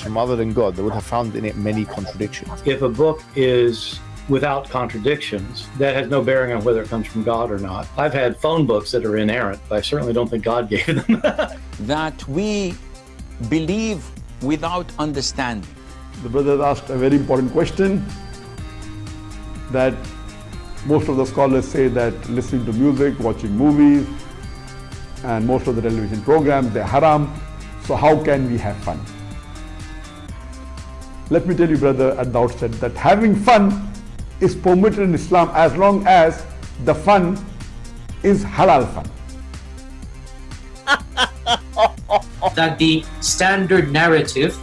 from other than God, they would have found in it many contradictions. If a book is without contradictions, that has no bearing on whether it comes from God or not. I've had phone books that are inerrant, but I certainly don't think God gave them. that we believe without understanding. The brother asked a very important question that most of the scholars say that listening to music, watching movies, and most of the television programs, they're haram. So how can we have fun? Let me tell you, brother, at the outset that having fun is permitted in Islam as long as the fun is halal fun. that the standard narrative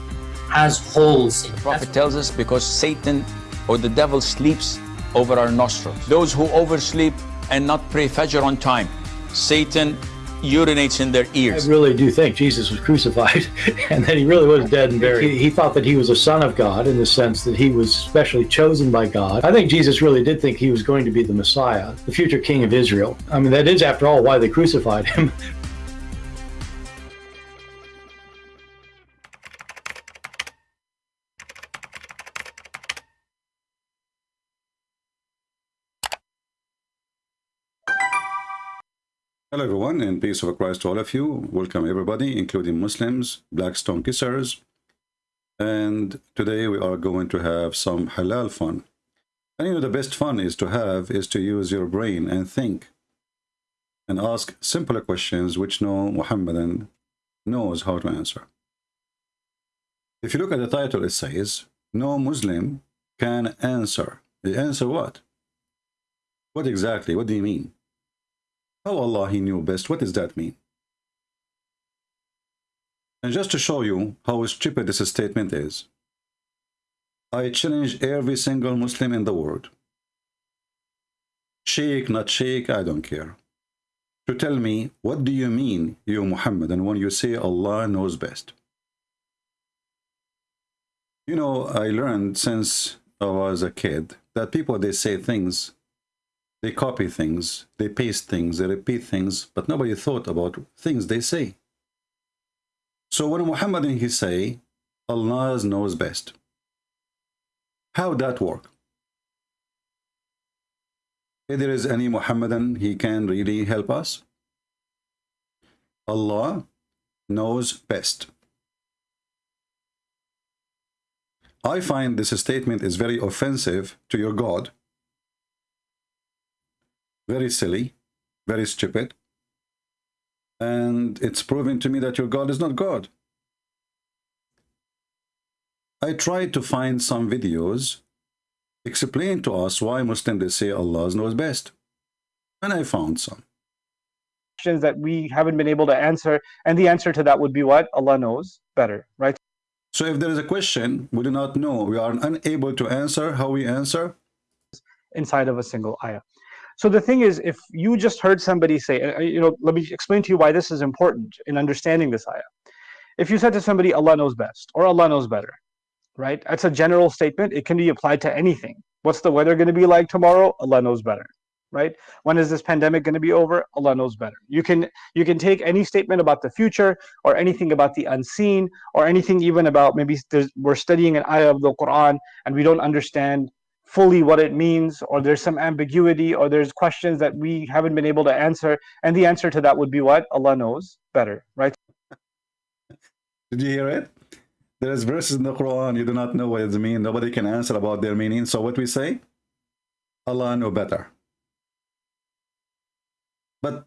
has holes in it. The Prophet tells us because Satan or the devil sleeps over our nostrils. Those who oversleep and not pray Fajr on time, Satan urinates in their ears. I really do think Jesus was crucified and that he really was dead and buried. He, he, thought that he was a son of God in the sense that he was specially chosen by God. I think Jesus really did think he was going to be the Messiah, the future king of Israel. I mean, that is, after all, why they crucified him. Hello everyone and peace of Christ to all of you. Welcome everybody, including Muslims, black stone kissers. And today we are going to have some halal fun. And you know the best fun is to have is to use your brain and think. And ask simpler questions which no Muhammadan knows how to answer. If you look at the title, it says, no Muslim can answer. The answer what? What exactly? What do you mean? How Allah He knew best. What does that mean? And just to show you how stupid this statement is, I challenge every single Muslim in the world, sheikh, not sheikh, I don't care, to tell me, what do you mean, you Muhammad, and when you say Allah knows best? You know, I learned since I was a kid that people, they say things they copy things, they paste things, they repeat things, but nobody thought about things they say. So when Muhammad he say, Allah knows best. How that work? If there is any Muhammadan, he can really help us. Allah knows best. I find this statement is very offensive to your God very silly, very stupid. And it's proving to me that your God is not God. I tried to find some videos explain to us why Muslims they say Allah knows best. And I found some. Questions that we haven't been able to answer. And the answer to that would be what? Allah knows better, right? So if there is a question we do not know, we are unable to answer, how we answer? Inside of a single ayah. So the thing is, if you just heard somebody say, uh, uh, you know, let me explain to you why this is important in understanding this ayah. If you said to somebody, Allah knows best, or Allah knows better, right? That's a general statement. It can be applied to anything. What's the weather going to be like tomorrow? Allah knows better, right? When is this pandemic going to be over? Allah knows better. You can you can take any statement about the future, or anything about the unseen, or anything even about maybe we're studying an ayah of the Quran and we don't understand fully what it means or there's some ambiguity or there's questions that we haven't been able to answer. And the answer to that would be what? Allah knows better right? Did you hear it? There's verses in the quran you do not know what it means. Nobody can answer about their meaning. So what we say? Allah know better. But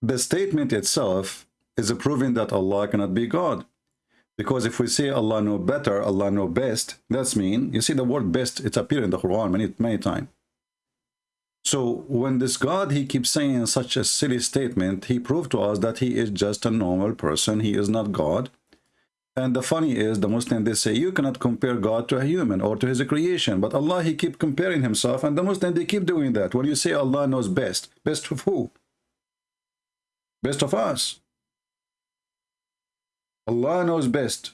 the statement itself is proving that allah cannot be god because if we say Allah know better, Allah know best, that's mean, you see the word best, it's appeared in the Quran many, many times. So when this God, he keeps saying such a silly statement, he proved to us that he is just a normal person. He is not God. And the funny is, the Muslim, they say, you cannot compare God to a human or to his creation. But Allah, he keep comparing himself. And the Muslim, they keep doing that. When you say Allah knows best, best of who? Best of us. Allah knows best.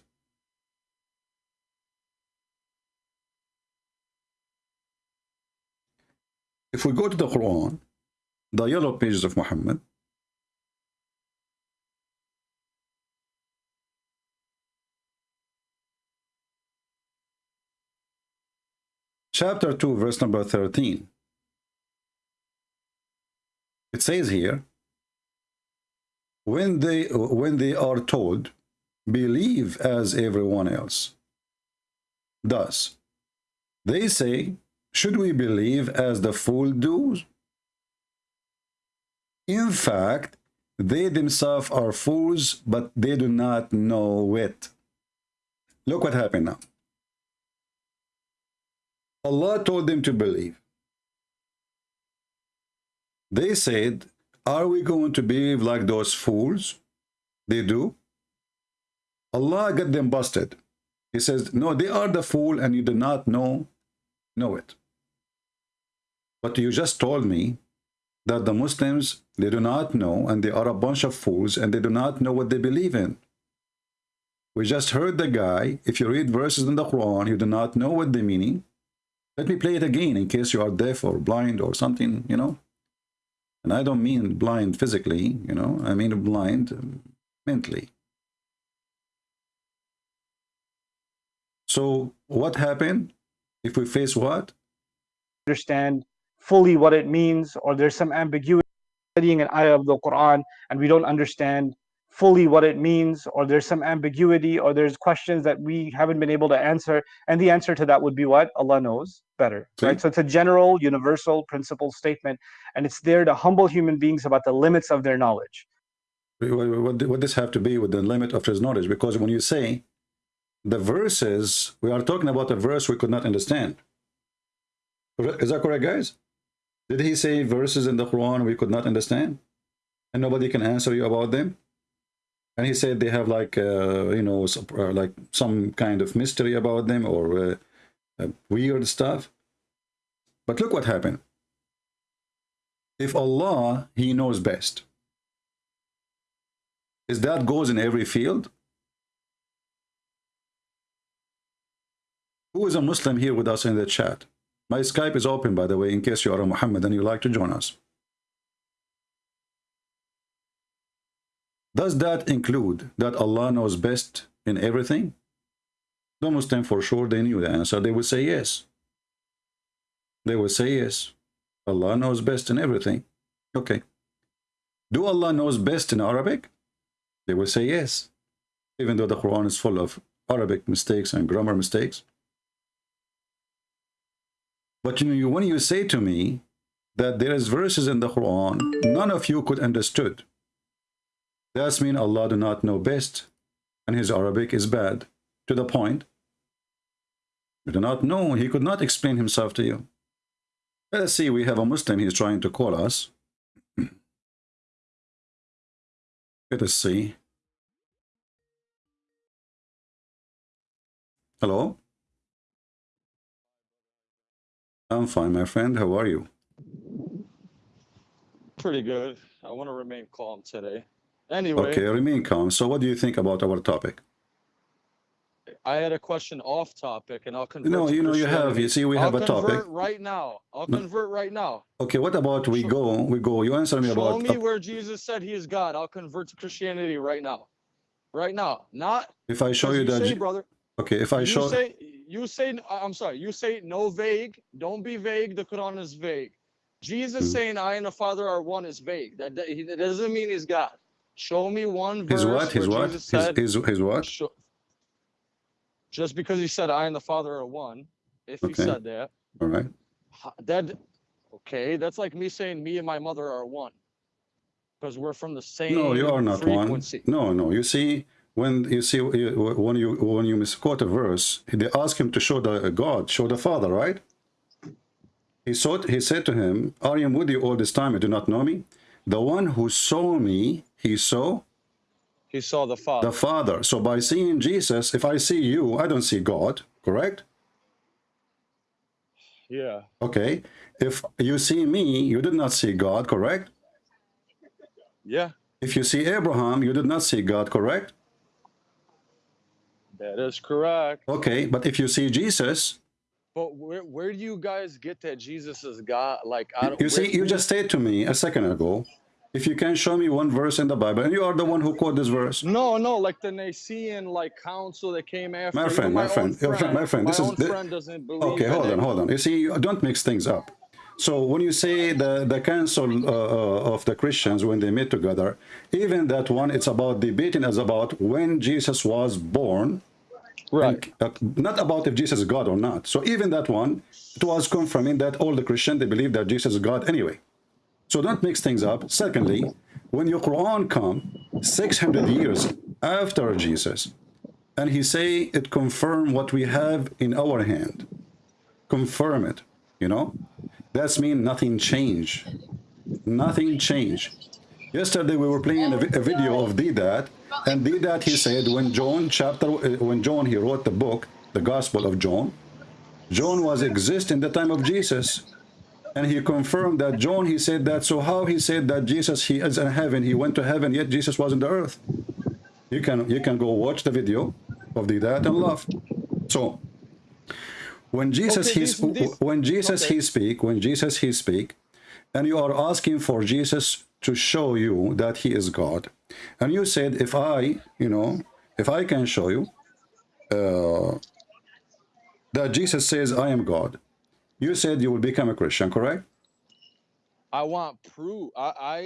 If we go to the Quran, the yellow pages of Muhammad, chapter 2, verse number 13. It says here, when they, when they are told, believe as everyone else does. They say, should we believe as the fool does? In fact, they themselves are fools, but they do not know it. Look what happened now. Allah told them to believe. They said, are we going to believe like those fools? They do. Allah got them busted. He says, no, they are the fool and you do not know, know it. But you just told me that the Muslims, they do not know and they are a bunch of fools and they do not know what they believe in. We just heard the guy, if you read verses in the Quran, you do not know what they mean. Let me play it again in case you are deaf or blind or something, you know. And I don't mean blind physically, you know, I mean blind mentally. So what happened if we face what? Understand fully what it means, or there's some ambiguity studying an ayah of the Quran and we don't understand fully what it means, or there's some ambiguity, or there's questions that we haven't been able to answer. And the answer to that would be what? Allah knows better. See? Right? So it's a general, universal principle statement, and it's there to humble human beings about the limits of their knowledge. What, what, what this have to be with the limit of his knowledge? Because when you say the verses, we are talking about a verse we could not understand. Is that correct, guys? Did he say verses in the Quran we could not understand? And nobody can answer you about them? and he said they have like uh, you know uh, like some kind of mystery about them or uh, uh, weird stuff but look what happened if allah he knows best is that goes in every field who is a muslim here with us in the chat my skype is open by the way in case you are a muhammad and you like to join us Does that include that Allah knows best in everything? The Muslim for sure they knew the answer. They would say yes. They would say yes. Allah knows best in everything. Okay. Do Allah knows best in Arabic? They would say yes. Even though the Quran is full of Arabic mistakes and grammar mistakes. But you know, when you say to me that there is verses in the Quran, none of you could understood. That's mean Allah do not know best, and his Arabic is bad. To the point, you do not know, he could not explain himself to you. Let us see, we have a Muslim, he's trying to call us. Let us see. Hello? I'm fine, my friend. How are you? Pretty good. I want to remain calm today. Anyway, Okay, remain calm. So what do you think about our topic? I had a question off topic, and I'll convert. No, you know, you have, you see, we I'll have a topic. convert right now. I'll No. convert right now. Okay, what about we go, we go, you answer me Show about, me where Jesus said he is God. I'll convert to Christianity right now. Right now. Not if I show you you that, say, brother. okay, if I show, say you say I'm sorry. You say no vague. Don't be vague. The Quran is vague. Jesus Hmm. saying I and the Father are one is vague. That, that, that doesn't mean he's God. Show me one verse his what, his what, Jesus his, said his, his what? Sure. Just because he said I and the Father are one, if he said that, All right. that okay, that's like me saying me and my mother are one. Because we're from the same No, you are not one. No, no, you see, when you see, when you, when you misquote a verse, they ask him to show the God, show the Father, right? He sought, he said to him, I am with you all this time, you do not know me? The one who saw me, he saw He saw the Father. the Father. So by seeing Jesus, if I see you, I don't see God, correct? yeah. Okay. If you see me, you did not see God, correct? Yeah. If you see Abraham, you did not see God, correct? That is correct. Okay, but if you see Jesus, But where where do you guys get that Jesus is God? Like I don't you see, you just said to me a second ago If you can show me one verse in the Bible, and you are the one who quote this verse. No, no, like the Nicene like council that came after. My friend, my own friend, your friend, my friend, this is own the- friend doesn't believe. Okay, hold it. on, hold on. You see, you don't mix things up. So when you say the the council uh, uh, of the Christians when they meet together, even that one, it's about debating as about when Jesus was born, Right. uh, not about if Jesus is God or not. So even that one, it was confirming that all the Christians they believe that Jesus is God anyway. So don't mix things up. Secondly, when your Quran come 600 years after Jesus, and he say it confirm what we have in our hand, confirm it, you know, that's mean nothing change. Nothing change. Yesterday we were playing a, a video of Deedat, and did that, he said when John chapter uh, when John he wrote the book, the Gospel of John, John was exist in the time of Jesus, and he confirmed that John he said that. So how he said that Jesus he is in heaven, he went to heaven, yet Jesus was in the earth. You can you can go watch the video of Deedat and laugh. So when Jesus Okay, he when Jesus okay. he speak when Jesus he speak and you are asking for Jesus to show you that he is God and you said if I you know if I can show you uh, that Jesus says I am God you said you will become a Christian correct I want proof. I, I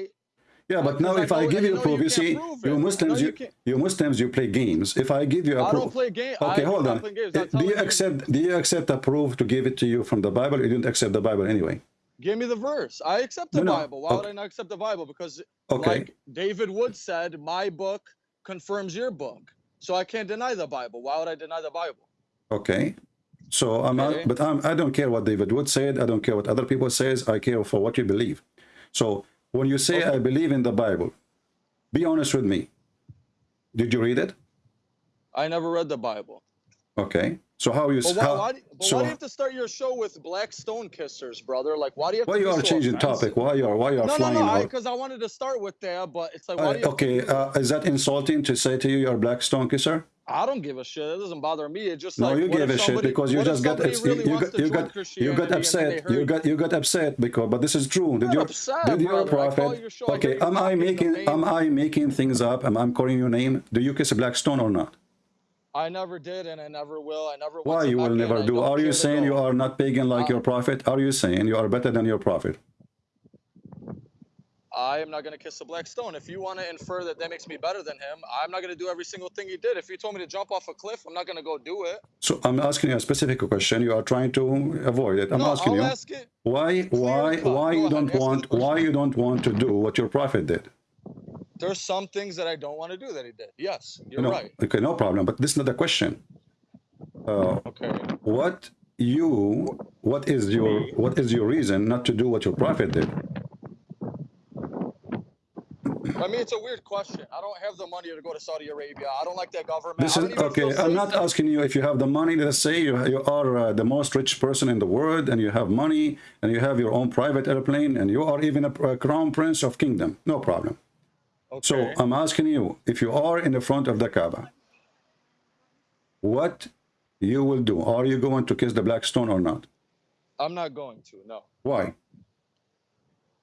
yeah but now I if I know- give I you proof you you see you. Muslims No, you, you you Muslims you play games if I give you a I proof don't play game. okay I hold on not play games. I'm do you accept do you accept a proof to give it to you from the Bible you didn't accept the Bible anyway Give me the verse. I accept the No, Bible. Why would. I not accept the Bible? Because, Okay. like David Wood said, my book confirms your book. So I can't deny the Bible. Why would I deny the Bible? Okay. So I'm not, Okay. but I'm, I don't care what David Wood said. I don't care what other people says. I care for what you believe. So when you say I believe in the Bible, be honest with me. Did you read it? I never read the Bible. Okay. So how you But why, how, why, do- but so why do you have to start your show with black stone kissers, brother? Like, why do you have why to you are changing offensive? topic? Why you are why you are No, no, flying no, out? because I, wanted to start with that, but it's like, why Uh, you have to okay, uh, is that insulting to say to you you're a black stone kisser? I don't give a shit. It doesn't bother me. It's just No, like, you if a shit because you just got really you, got you got you got Christianity and then upset. You got you got upset because but this is true. Did you upset, did your brother. I call prophet? your Okay, am I making am I making things up? Am I calling your name? Do you kiss a black stone or not? I never did, and I never will. I never. Why you will never do? Are you saying you are not pagan like Uh, your prophet? Are you saying you are better than your prophet? I am not going to kiss a black stone. If you want to infer that that makes me better than him, I'm not going to do every single thing he did. If you told me to jump off a cliff, I'm not going to go do it. So I'm asking you a specific question. You are trying to avoid it. I'm no, asking I'll you ask why why why you ahead, don't ask me the want why you don't want to do what your prophet did. There's some things that I don't want to do that he did. Yes, you're You know, right. okay, no problem. But this is not the question. Uh, Okay. what you what is your what is your reason not to do what your prophet did? I mean, it's a weird question. I don't have the money to go to Saudi Arabia. I don't like that government. This is okay. I'm not asking you if you have the money. Let's say you you are uh, the most rich person in the world, and you have money, and you have your own private airplane, and you are even a, a crown prince of kingdom. No problem. So I'm asking you if you are in the front of the Kaaba, what you will do? Are you going to kiss the black stone or not? I'm not going to. No. Why?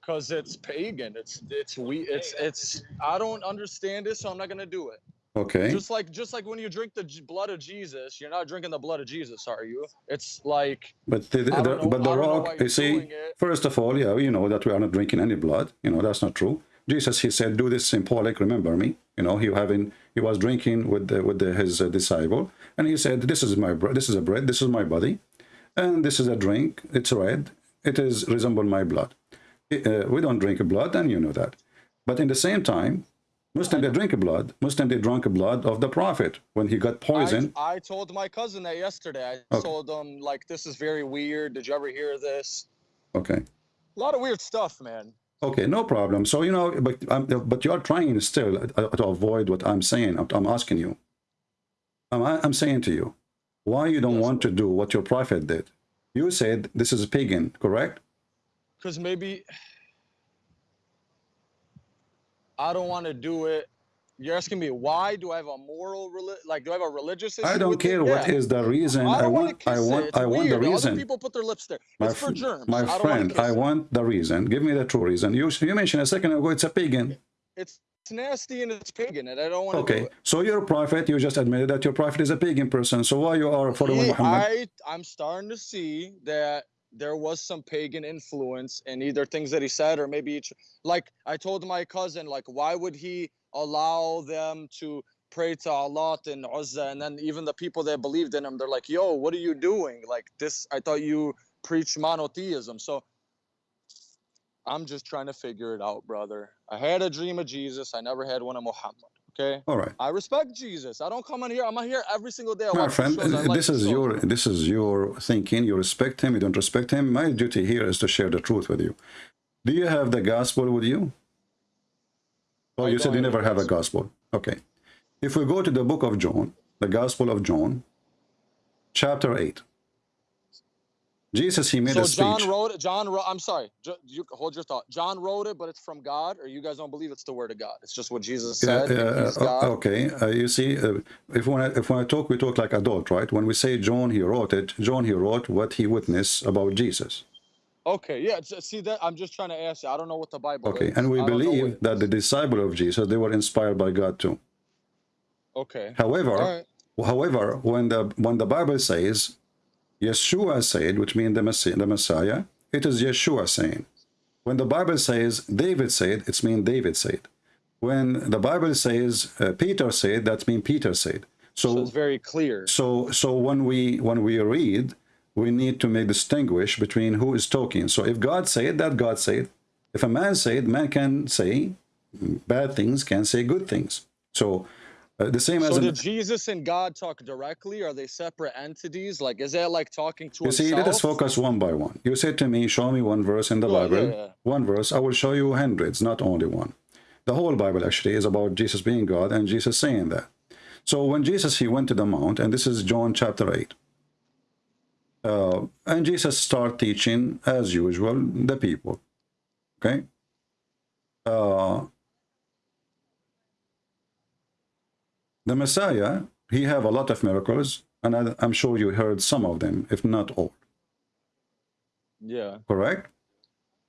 because it's pagan. It's it's we it's it's I don't understand it, so I'm not gonna do it. Okay. Just like just like when you drink the blood of Jesus, you're not drinking the blood of Jesus, are you? It's like But the, the, know- but the I don't know why rock, you're see, first of all, yeah, you know that we are not drinking any blood. You know that's not true. Jesus, he said, "Do this in symbolic. Remember me." You know, he having he was drinking with the, with the, his uh, disciple, and he said, "This is my. This is a bread. This is my body, and this is a drink. It's red. It is resemble my blood. Uh, we don't drink blood, and you know that. But in the same time, Muslim they drink blood. Muslim they drank blood of the prophet when he got I, poisoned. I told my cousin that yesterday. I Okay. told him like this is very weird. Did you ever hear this? Okay. A lot of weird stuff, man. Okay, no problem. So you know, but um, but you are trying still uh, to avoid what I'm saying. I'm, I'm asking you. I'm, I'm saying to you, why you don't Yes, want to do what your prophet did? You said this is a pagan, correct? Cause maybe I don't want to do it You're asking me why do I have a moral like do I have a religious issue? I don't care what Yeah. is the reason. I I want. I want. it. I want the Other reason. people put their lips there. My, It's for germs. my I want friend, I want the reason. Give me the true reason. You you mentioned a second ago it's a pagan. It's it's nasty and it's pagan, and I don't want to do Okay, so you're a prophet. You just admitted that your prophet is a pagan person. So why you are following Muhammad? I I'm starting to see that there was some pagan influence in either things that he said or maybe each like I told my cousin like why would he allow them to pray to Allah and Uzza? And then even the people that believed in him they're like yo what are you doing? Like this I thought you preach monotheism. So I'm just trying to figure it out brother. I had a dream of Jesus. I never had one of Muhammad okay All right. I respect Jesus I don't come on here I'm here every single day I My friend, shows, like this the is shows. your this is your thinking. You respect him. You don't respect him. My duty here is to share the truth with you. Do you have the gospel with you? Oh, I you said you never have a gospel. Okay. If we go to the book of John, the Gospel of John, chapter eight. Jesus, he made so a speech. John wrote it. John wrote. I'm sorry. You hold your thought. John wrote it, but it's from God, or you guys don't believe it's the word of God. It's just what Jesus said. and uh, God. okay. Uh, you see, uh, if when I, if when I talk, we talk like adult, right? When we say John, he wrote it. John, he wrote what he witnessed about Jesus. Okay. Yeah. See that? I'm just trying to ask you. I don't know what the Bible Okay, is. and we believe that the disciple of Jesus they were inspired by God too. Okay. However, right. however, when the when the Bible says Yeshua said, which means the Messiah, the Messiah, it is Yeshua saying. When the Bible says David said, it's mean David said. When the Bible says uh, Peter said, that means Peter said. So it's very clear. So so when we when we read, we need to make distinguish between who is talking. So if God said that, God said. If a man said, man can say bad things, can say good things. So uh, the same as So in, did Jesus and God talk directly? Are they separate entities? Like, is that like talking to you see, let us focus one by one. You said to me, show me one verse in the Bible. yeah, yeah. One verse. I will show you hundreds, not only one. The whole Bible actually is about Jesus being God and Jesus saying that. So when Jesus he went to the mount, and this is John chapter eight. Uh, and Jesus start teaching as usual the people. Okay. Uh, the Messiah, he have a lot of miracles, and I, I'm sure you heard some of them, if not all. Yeah. Correct?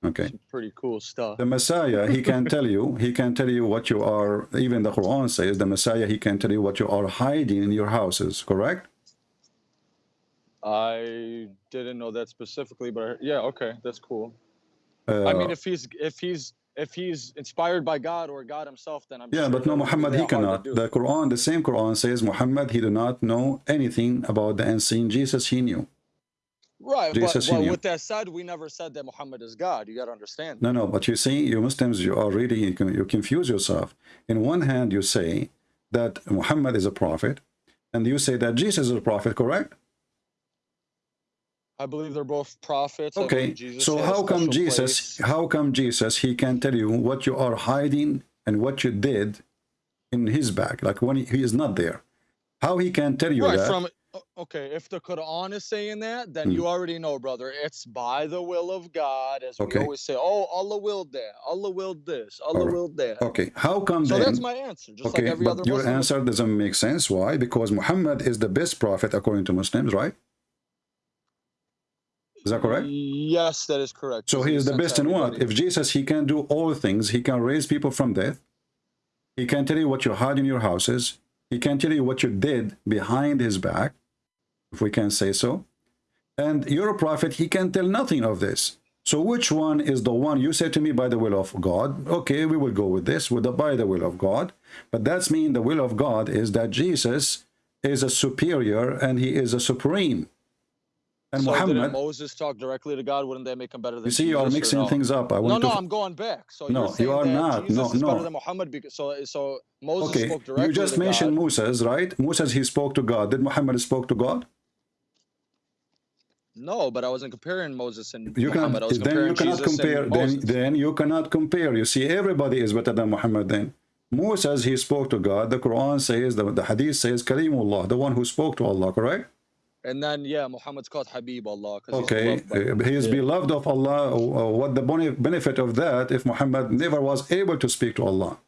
Okay. Some pretty cool stuff. The Messiah, he can tell you, he can tell you what you are, even the Quran says, the Messiah, he can tell you what you are hiding in your houses, correct? I didn't know that specifically, but I, yeah, okay, that's cool. Uh, I mean, if he's if he's if he's inspired by God or God Himself, then I'm yeah, but no, that would be Muhammad, he cannot. The Quran, the same Quran says, Muhammad, he do not know anything about the unseen. Jesus, he knew. Right, Jesus, but, but knew. with that said, we never said that Muhammad is God. You got to understand. No, no, but you see, you Muslims, you are really, you confuse yourself. In one hand, you say that Muhammad is a prophet, and you say that Jesus is a prophet, correct? I believe they're both prophets. Okay, Jesus so how come Jesus, place. how come Jesus, he can tell you what you are hiding and what you did in his back, like when he, he is not there? How he can tell you Right that? from okay, if the Quran is saying that, then Hmm. you already know, brother. It's by the will of God, as Okay. we always say. Oh, Allah willed that. Allah willed this. Allah Alright. willed that. Okay, how come So then? that's my answer. Just okay, like every but other your Muslim. answer doesn't make sense. Why? Because Muhammad is the best prophet according to Muslims, right? Is that correct? Yes, that is correct. So he is the best in what? If Jesus, he can do all things, he can raise people from death. He can tell you what you hide in your houses. He can tell you what you did behind his back, if we can say so. And you're a prophet, he can tell nothing of this. So which one is the one you say to me by the will of God? Okay, we will go with this, with the by the will of God. But that's mean the will of God is that Jesus is a superior and he is a supreme. And so Muhammad, Moses talk directly to God? Wouldn't that make him better than you see, you are mixing no? things up. I No, want no, to I'm going back. So No, you are not. Jesus No, is better no. than Muhammad because so so Moses Okay, spoke directly you just to mentioned God. Moses, right? Moses, he spoke to God. Did Muhammad spoke to God? No, but I wasn't comparing Moses and You Muhammad. I was then you cannot Jesus compare. Then, then you cannot compare. You see, everybody is better than Muhammad. Then Moses, he spoke to God. The Quran says, the, the Hadith says, Kalimullah, the one who spoke to Allah. Correct? And then yeah, Muhammad's called Habib Allah Okay, he's beloved uh, he is Yeah. beloved of Allah. Uh, What the bene- benefit of that if Muhammad never was able to speak to Allah?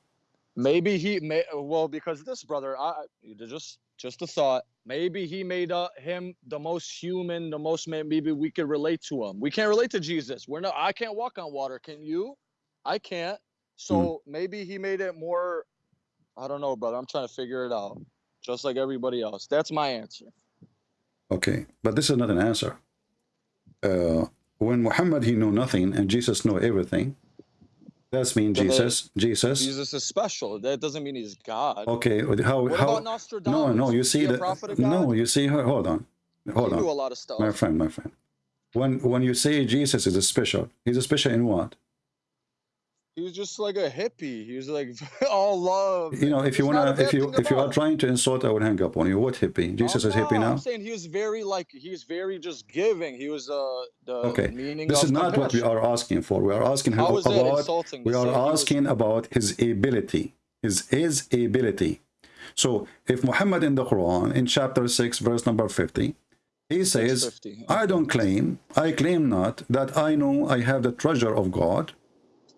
maybe he may well because this brother i just just a thought. Maybe he made uh, him the most human the most man maybe we could relate to him. We can't relate to jesus. We're not i can't walk on water. Can you? I can't. So maybe he made it more i don't know brother. I'm trying to figure it out just like everybody else. That's my answer Okay, but this is not an answer. Uh, when Muhammad he knew nothing and Jesus knew everything, that's mean they- Jesus. Jesus. jesus is special that doesn't mean he's god Okay, how what how? No, no. You see that? No, you see. Hold on, hold he on. knew a lot of stuff My friend, my friend. When when you say Jesus is a special, he's a special in what? He was just like a hippie he was like all love You know, if you There's not a wanna, if you if you are trying to insult, I would hang up on you. What hippie? Jesus Oh, is hippie no, now. I'm saying he was very like he was very just giving. He was uh the Okay, meaning this is not what we are asking for. We are asking him about. We are he was- asking about his ability, his his ability. So, if Muhammad in the Quran, in chapter six, verse number fifty, he says, 650, "I don't claim, I claim not that I know I have the treasure of God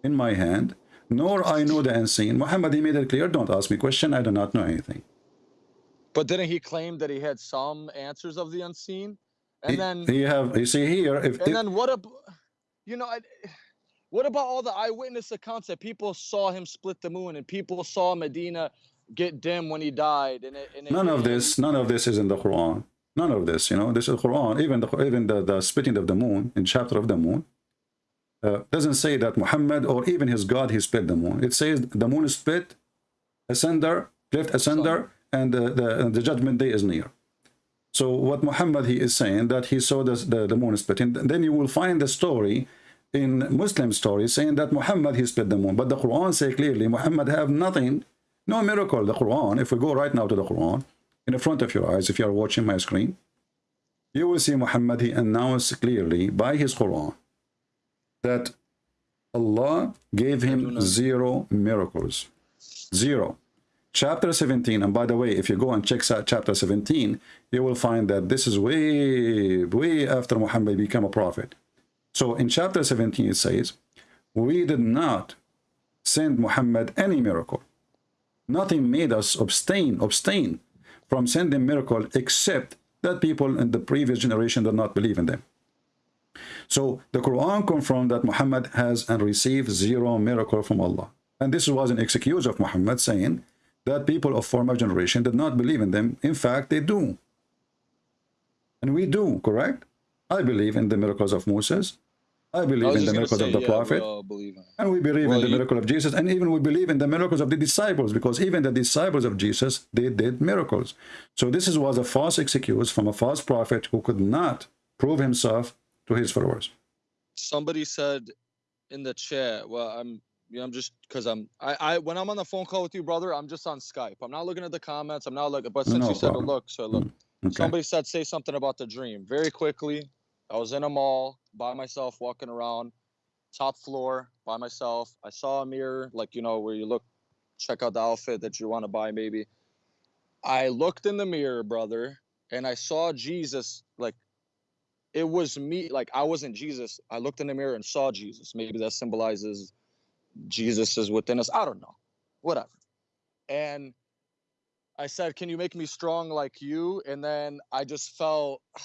in my hand, nor I know the unseen." Muhammad, he made it clear. Don't ask me question. I do not know anything. But didn't he claim that he had some answers of the unseen? And He- then he have you see here if, and if then what ab- you know I, what about all the eyewitness accounts that people saw him split the moon and people saw Medina get dim when he died and it, and it- none of this none of this is in the quran none of this you know this is quran even the even the, the splitting of the moon in chapter of the moon uh, doesn't say that muhammad or even his god he split the moon. It says the moon is split asunder cleft asunder and the, the the judgment day is near. So what muhammad he is saying that he saw this, the, the moon split. And then you will find the story in muslim stories saying that muhammad he split the moon. But the quran say clearly muhammad have nothing no miracle. The Quran, if we go right now to the Quran, in the front of your eyes, if you are watching my screen, you will see Muhammad, he announced clearly by his Quran that Allah gave him zero miracles. Zero. Chapter 17, and by the way, if you go and check chapter 17, you will find that this is way, way after Muhammad became a prophet. So in chapter 17, it says, We did not send Muhammad any miracle nothing made us abstain abstain from sending miracle except that people in the previous generation did not believe in them so the quran confirmed that muhammad has and received zero miracle from allah. And this was an excuse of muhammad saying that people of former generation did not believe in them. In fact they do. And we do correct? I believe in the miracles of moses. I I believe was in the miracles say, of the yeah, prophet. all believe in it. and we believe Well, in the you- miracle of Jesus, and even we believe in the miracles of the disciples, because even the disciples of Jesus, they did miracles. So this was a false excuse from a false prophet who could not prove himself to his followers. somebody said in the chat well i'm you know, i'm just because i'm I, I when i'm on the phone call with you brother i'm just on skype. I'm not looking at the comments. I'm not looking but since No you said to look so look. Mm, okay. somebody said say something about the dream. Very quickly i was in a mall by myself walking around top floor by myself. I saw a mirror like you know where you look check out the outfit that you want to buy maybe. I looked in the mirror brother and i saw jesus like it was me like i wasn't jesus. I looked in the mirror and saw jesus. Maybe that symbolizes jesus is within us. I don't know. Whatever. And i said can you make me strong like you? And then i just felt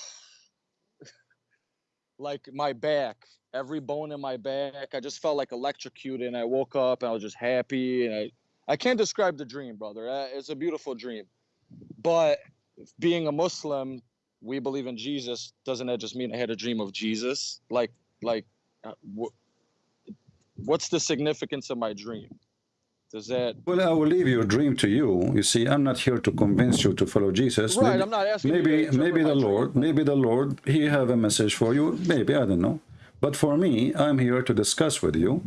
like my back every bone in my back. I just felt like electrocuted. And i woke up and i was just happy. And i i can't describe the dream brother. Uh, it's a beautiful dream. But being a muslim we believe in jesus doesn't that just mean i had a dream of jesus like like uh, wh- what's the significance of my dream does that Well, I will leave your dream to you. You see, I'm not here to convince you to follow Jesus. Right, Maybe- I'm not asking you to Maybe, maybe the Lord, but- maybe the Lord, He have a message for you. Maybe I don't know. But for me, I'm here to discuss with you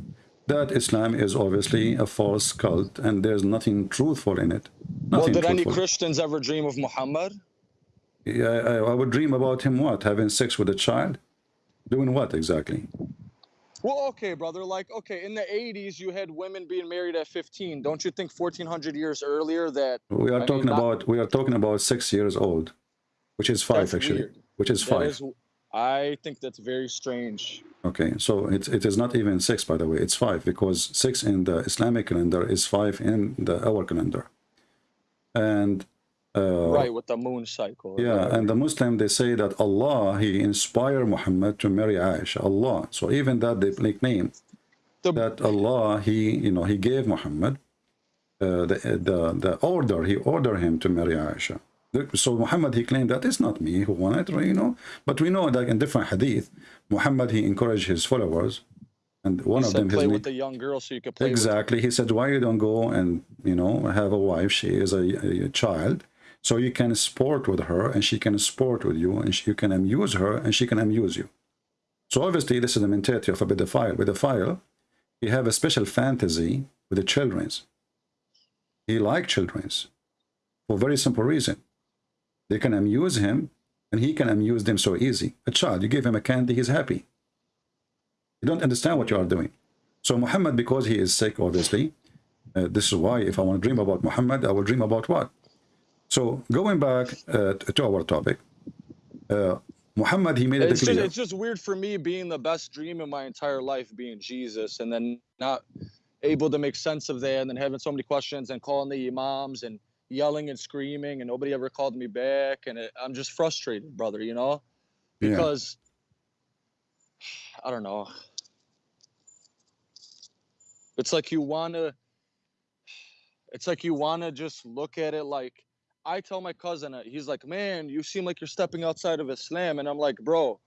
that Islam is obviously a false cult, and there's nothing truthful in it. well Nothing did any christians ever dream of muhammad I, I would dream about him. What? Having sex with a child? Doing what exactly? well okay brother like okay in the 80s you had women being married at 15 don't you think 1400 years earlier that We are I mean, talking not- about we are talking about six years old, which is five actually, weird. which is that five. is i think that's very strange Okay, so it, it is not even six, by the way, it's five, because six in the Islamic calendar is five in the our calendar. And uh, right with the moon cycle. yeah, whatever. and the Muslim they say that Allah He inspired Muhammad to marry Aisha. Allah. So even that they nickname The- that Allah He you know He gave Muhammad uh, the the the order. He ordered him to marry Aisha. So Muhammad he claimed that it's not me who wanted, you know. But we know that in different hadith, Muhammad he encouraged his followers, and one He of said them play with the young girl so you could play Exactly. He said, why you don't go and, you know, have a wife? She is a, a child. So you can sport with her and she can sport with you and she, you can amuse her and she can amuse you. So obviously this is the mentality of a pedophile. With a pedophile, he have a special fantasy with the children's. He like children's for very simple reason. They can amuse him and he can amuse them so easy. A child, you give him a candy, he's happy. You don't understand what you are doing. So Muhammad, because he is sick, obviously, uh, this is why if I want to dream about Muhammad, I will dream about what? So going back uh, to our topic, uh, Muhammad, he made it It's just, it's just weird for me being the best dream in my entire life being Jesus and then not able to make sense of that and then having so many questions and calling the imams and yelling and screaming and nobody ever called me back and it, I'm just frustrated, brother, you know? Yeah. Because I don't know. It's like you want to it's like you want to just look at it like I tell my cousin, uh, he's like, "Man, you seem like you're stepping outside of Islam," and I'm like, "Bro,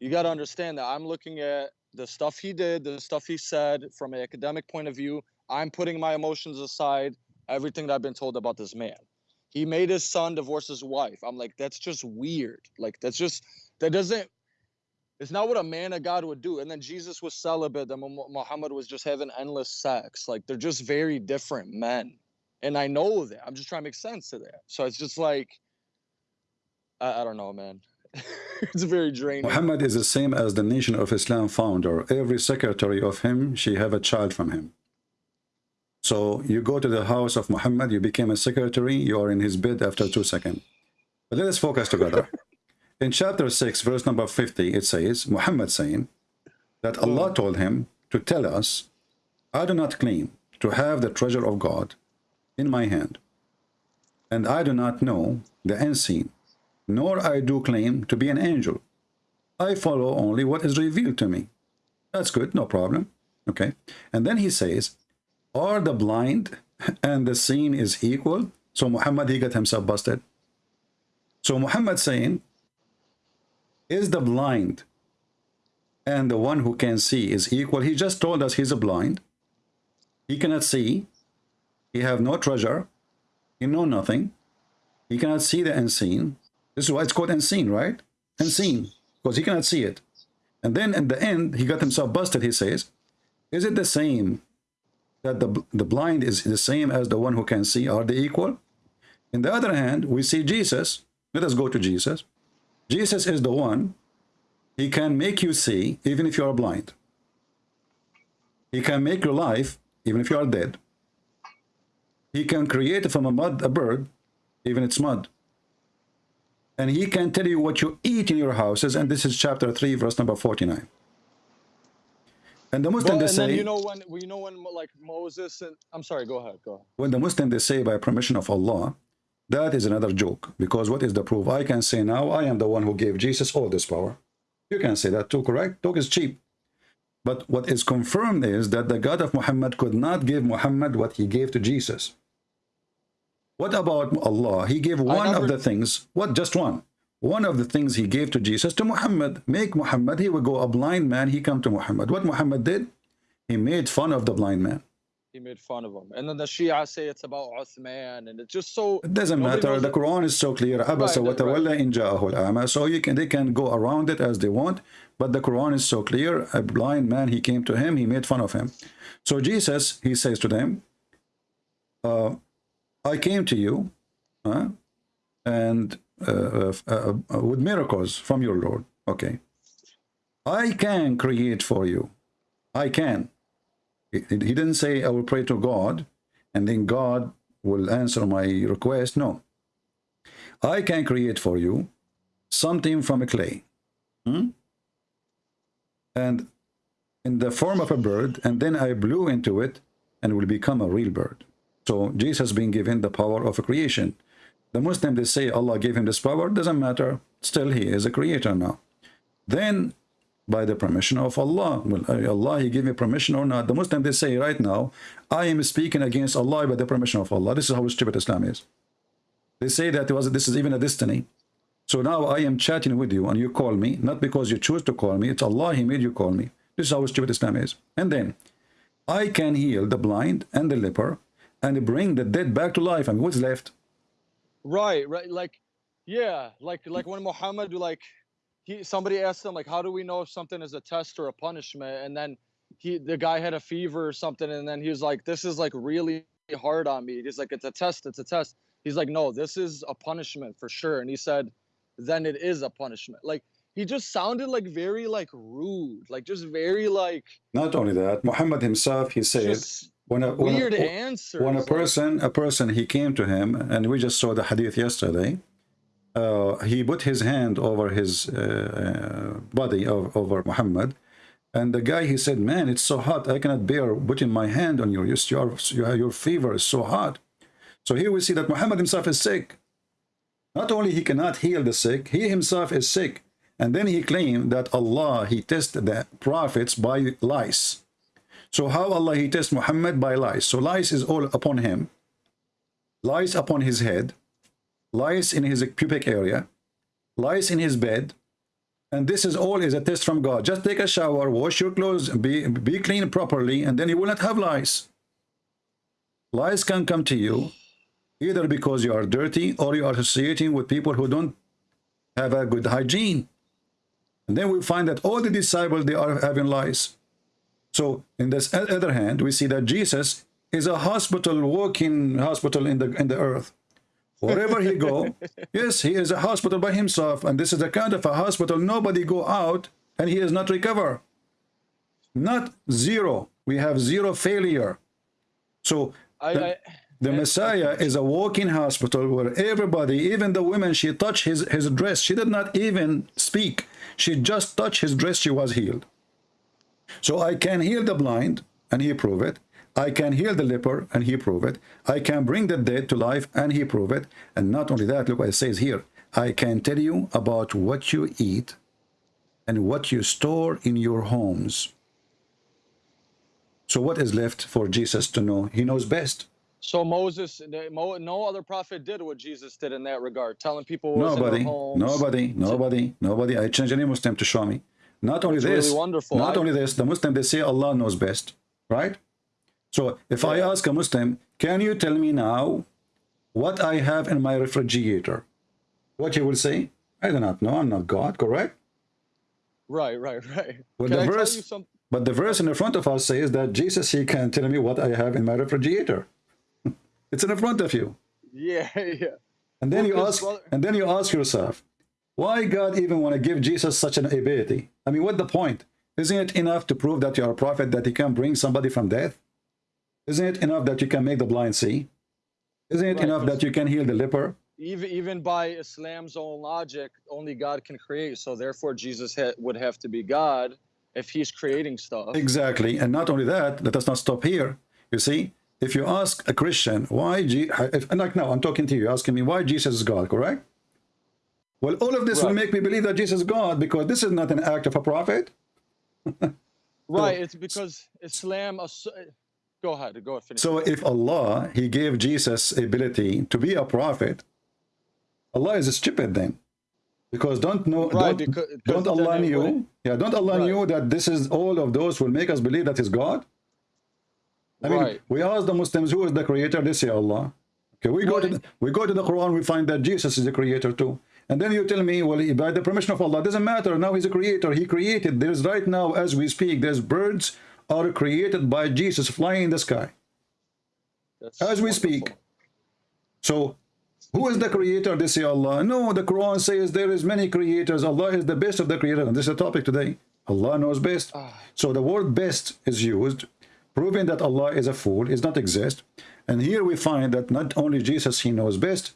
you got to understand that I'm looking at the stuff he did, the stuff he said from an academic point of view. I'm putting my emotions aside, everything that I've been told about this man. He made his son divorce his wife. I'm like, that's just weird. Like, that's just, that doesn't, it's not what a man of God would do. And then Jesus was celibate, and Muhammad was just having endless sex. Like, they're just very different men. And I know that. I'm just trying to make sense of that. So it's just like, I, I don't know, man. it's very draining. Muhammad is the same as the Nation of Islam founder. Every secretary of him, she have a child from him. So you go to the house of Muhammad, you became a secretary, you are in his bed after two seconds. But let us focus together. In chapter 6, verse number 50, it says, Muhammad saying that Allah mm. told him to tell us, I do not claim to have the treasure of God in my hand, and I do not know the unseen, nor I do claim to be an angel. I follow only what is revealed to me. That's good, no problem. Okay. And then he says, Are the blind and the seen is equal? So Muhammad, he got himself busted. So Muhammad saying, Is the blind and the one who can see is equal? He just told us he's a blind. He cannot see. He have no treasure. He know nothing. He cannot see the unseen. This is why it's called unseen, right? Unseen, because he cannot see it. And then in the end, he got himself busted, he says. Is it the same that the, the blind is the same as the one who can see? Are they equal? In the other hand, we see Jesus. Let us go to Jesus. Jesus is the one. He can make you see even if you are blind. He can make your life even if you are dead. He can create from a mud a bird, even it's mud. And he can tell you what you eat in your houses, and this is chapter 3, verse number 49. And the Muslim, But, they say, you know when you know when like Moses and I'm sorry, go ahead, go ahead. when the Muslim, they say by permission of Allah, that is another joke. Because what is the proof? I can say now, I am the one who gave Jesus all this power. You can say that too, correct? Talk is cheap. But what is confirmed is that the God of Muhammad could not give Muhammad what he gave to Jesus. What about Allah? He gave one never- of the things, what just one? One of the things he gave to Jesus to Muhammad. Make Muhammad, he would go a blind man, he come to Muhammad. What Muhammad did? He made fun of the blind man. He made fun of him. And then the Shia say it's about Uthman and it's just so It doesn't matter. The. Quran is so clear. Right. al-a'ma. So you can they can go around it as they want, but the Quran is so clear. A blind man, he came to him, he made fun of him. So Jesus, he says to them, uh, I came to you, and uh, uh, uh, uh, with miracles from your Lord. Okay, I can create for you. I can. He, he didn't say I will pray to God, and then God will answer my request. No. I can create for you something from a clay. Hmm? and in the form of a bird, and then I blew into it and will become a real bird. So Jesus being given the power of a creation. The Muslim, they say Allah gave him this power, doesn't matter. Still, he is a creator now. Then, by the permission of Allah, well, uh, Allah, he gave me permission or not. The Muslim, they say right now, I am speaking against Allah by the permission of Allah. This is how stupid Islam is. They say that was, this is even a destiny. So now I am chatting with you and you call me, not because you choose to call me, it's Allah, He made you call me. This is how stupid Islam is. And then, I can heal the blind and the leper and bring the dead back to life. I mean, what's left? Right, right. Like, yeah, like like when Muhammad like he somebody asked him like, how do we know if something is a test or a punishment? And then he the guy had a fever or something, and then he was like, this is like really hard on me. He's like, it's a test, it's a test. He's like, no, this is a punishment for sure. And he said, then it is a punishment. Like he just sounded like very like rude, like just very like. Not only that, Muhammad himself, he said. When a, when weird a, answers. when a person a person he came to him and we just saw the hadith yesterday uh, he put his hand over his uh, body of, over Muhammad and the guy he said man it's so hot I cannot bear putting my hand on you your, your, your fever is so hot so here we see that Muhammad himself is sick not only he cannot heal the sick he himself is sick and then he claimed that Allah he tested the prophets by lies. so how Allah he tests Muhammad by lies. So lies is all upon him. Lies upon his head. Lies in his pubic area. Lies in his bed. And this is all is a test from God. Just take a shower, wash your clothes, be, be clean properly, and then you will not have lies. Lies can come to you either because you are dirty or you are associating with people who don't have a good hygiene. And then we find that all the disciples, they are having lies. So in this other hand, we see that Jesus is a hospital, walking hospital in the in the earth. Wherever he go, yes, he is a hospital by himself, and this is a kind of a hospital. Nobody go out, and he is not recover. Not zero. We have zero failure. So I, the, I, the Messiah is a walking hospital where everybody, even the women, she touched his, his dress. She did not even speak. She just touched his dress. She was healed. So I can heal the blind, and he prove it. I can heal the leper, and he prove it. I can bring the dead to life, and he prove it. And not only that, look what it says here. I can tell you about what you eat and what you store in your homes. So what is left for Jesus to know? He knows best. So Moses, no other prophet did what Jesus did in that regard, telling people what was in Nobody, nobody, nobody, nobody. I change any Muslim to show me. Not only It's this, really wonderful. not I- only this, the Muslim, they say Allah knows best, right? So if I ask a Muslim, can you tell me now what I have in my refrigerator? What he will say? I do not know. I'm not God, correct? Right, right, right. But Can the I verse, tell you some? but the verse in the front of us says that Jesus, he can tell me what I have in my refrigerator. It's in the front of you. Yeah, yeah. And then Well, you ask, brother- and then you ask yourself, why God even want to give Jesus such an ability? I mean, what the point? Isn't it enough to prove that you're a prophet that he can bring somebody from death? Isn't it enough that you can make the blind see? Isn't it Right, enough that you can heal the leper? Even even by Islam's own logic, only God can create. So therefore, Jesus ha- would have to be God if He's creating stuff. Exactly. And not only that, let us not stop here. You see, if you ask a Christian, why, Je if, and like now, I'm talking to you, asking me why Jesus is God, correct? Well, all of this will make me believe that Jesus is God because this is not an act of a prophet. Right. It's because Islam. Go ahead. Go ahead. Finish. So if Allah, he gave Jesus ability to be a prophet, Allah is stupid then. Because don't know, Right, don't, because- don't Allah knew, yeah, don't Allah Right. knew that this is all of those will make us believe that He's God? I mean, Right. we ask the Muslims who is the creator, they say Allah. Okay, we go to the, we go to the Quran, we find that Jesus is the creator too. And then you tell me, well, by the permission of Allah, doesn't matter. Now he's a creator. He created. There's right now, as we speak, there's birds are created by Jesus flying in the sky. That's As we wonderful. speak. So, who is the creator? They say Allah. No, the Quran says there is many creators. Allah is the best of the creators. And this is the topic today. Allah knows best. Ah. So the word best is used, proving that Allah is a fool, is not exist. And here we find that not only Jesus, he knows best,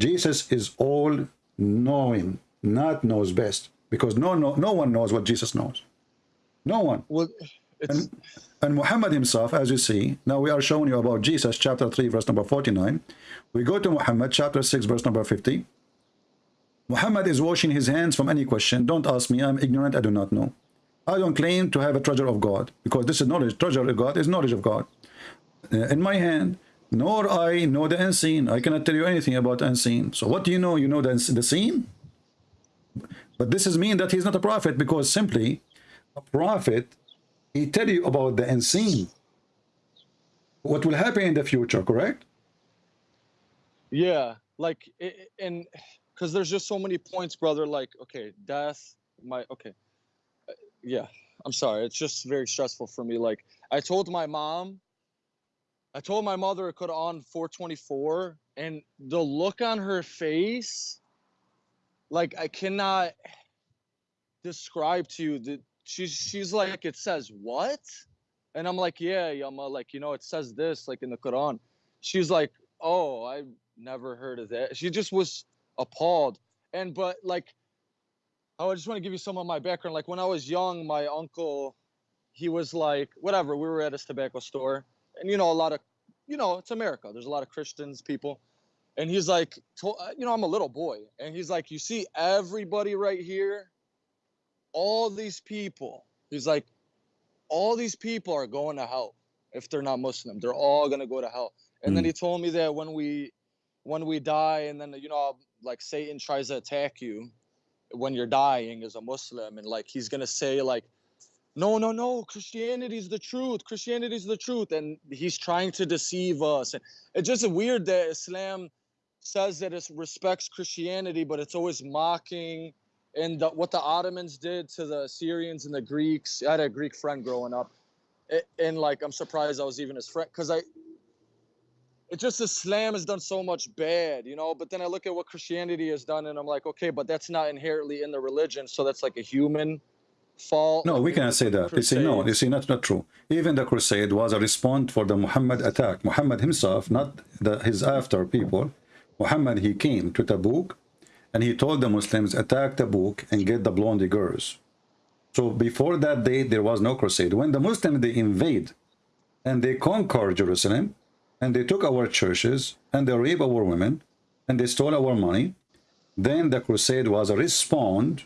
Jesus is all knowing, not knows best. Because no, no, no one knows what Jesus knows. No one. Well, it's And, and Muhammad himself, as you see, now we are showing you about Jesus, chapter 3, verse number 49. We go to Muhammad, chapter 6, verse number 50. Muhammad is washing his hands from any question. Don't ask me. I'm ignorant. I do not know. I don't claim to have a treasure of God because this is knowledge. Treasure of God is knowledge of God. Uh, in my hand, nor I know the unseen. I cannot tell you anything about unseen. So what do you know? You know the, the seen? But this is mean that he's not a prophet because simply a prophet, he tell you about the unseen. What will happen in the future, correct? yeah, like and because there's just so many points, brother. Like, okay, death, my okay, yeah. I'm sorry. It's just very stressful for me. Like, I told my mom, I told my mother it Quran 424, and the look on her face, like I cannot describe to you that she's she's like it says what and i'm like yeah yama like you know it says this like in the quran she's like oh i never heard of that she just was appalled and but like i just want to give you some of my background. Like when i was young my uncle he was like whatever we were at his tobacco store. And you know a lot of you know it's america. There's a lot of christians people. And he's like you know i'm a little boy. And he's like you see everybody right here? All these people. He's like all these people are going to hell if they're not muslim. They're all going to go to hell. And then Mm. he told me that when we when we die and then you know like satan tries to attack you when you're dying as a muslim and like he's to say like no no no christianity's the truth christianity's the truth and he's trying to deceive us and it's just weird that islam says that it respects christianity but it's always mocking and the, what the ottomans did to the syrians and the greeks. I had a greek friend growing up and like i'm surprised i was even his friend because i it just islam has done so much bad you know but then i look at what christianity has done and i'm like okay but that's not inherently in the religion so that's like a human fault No, we cannot say that. You see, no, you see, that's not true. Even the crusade was a response for the Muhammad attack. Muhammad himself, not the, his after people. Muhammad, he came to Tabuk and he told the Muslims, attack Tabuk and get the blondie girls. So before that date, there was no crusade. When the Muslims, they invade and they conquer Jerusalem and they took our churches and they rape our women and they stole our money, then the crusade was a response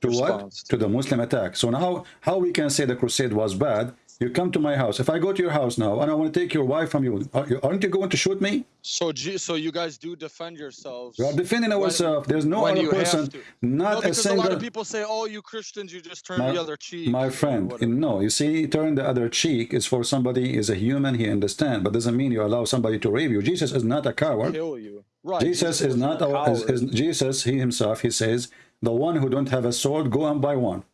to what? To the Muslim attack. So now, how we can say the crusade was bad? You come to my house. If I go to your house now and I want to take your wife from you, are- aren't you going to shoot me? so so you guys do defend yourselves We are defending ourselves. There's no other person, not no, a because a, lot of people say, "Oh, you Christians, you just turn My, the other cheek." my friend, no. You see, turn the other cheek is for somebody is a human. He understand, but doesn't mean you allow somebody to rape you. Jesus is not a coward. kill you. Right. Jesus is wasn't not a is, is Jesus. He himself. He says, "The one who don't have a sword, go and buy one."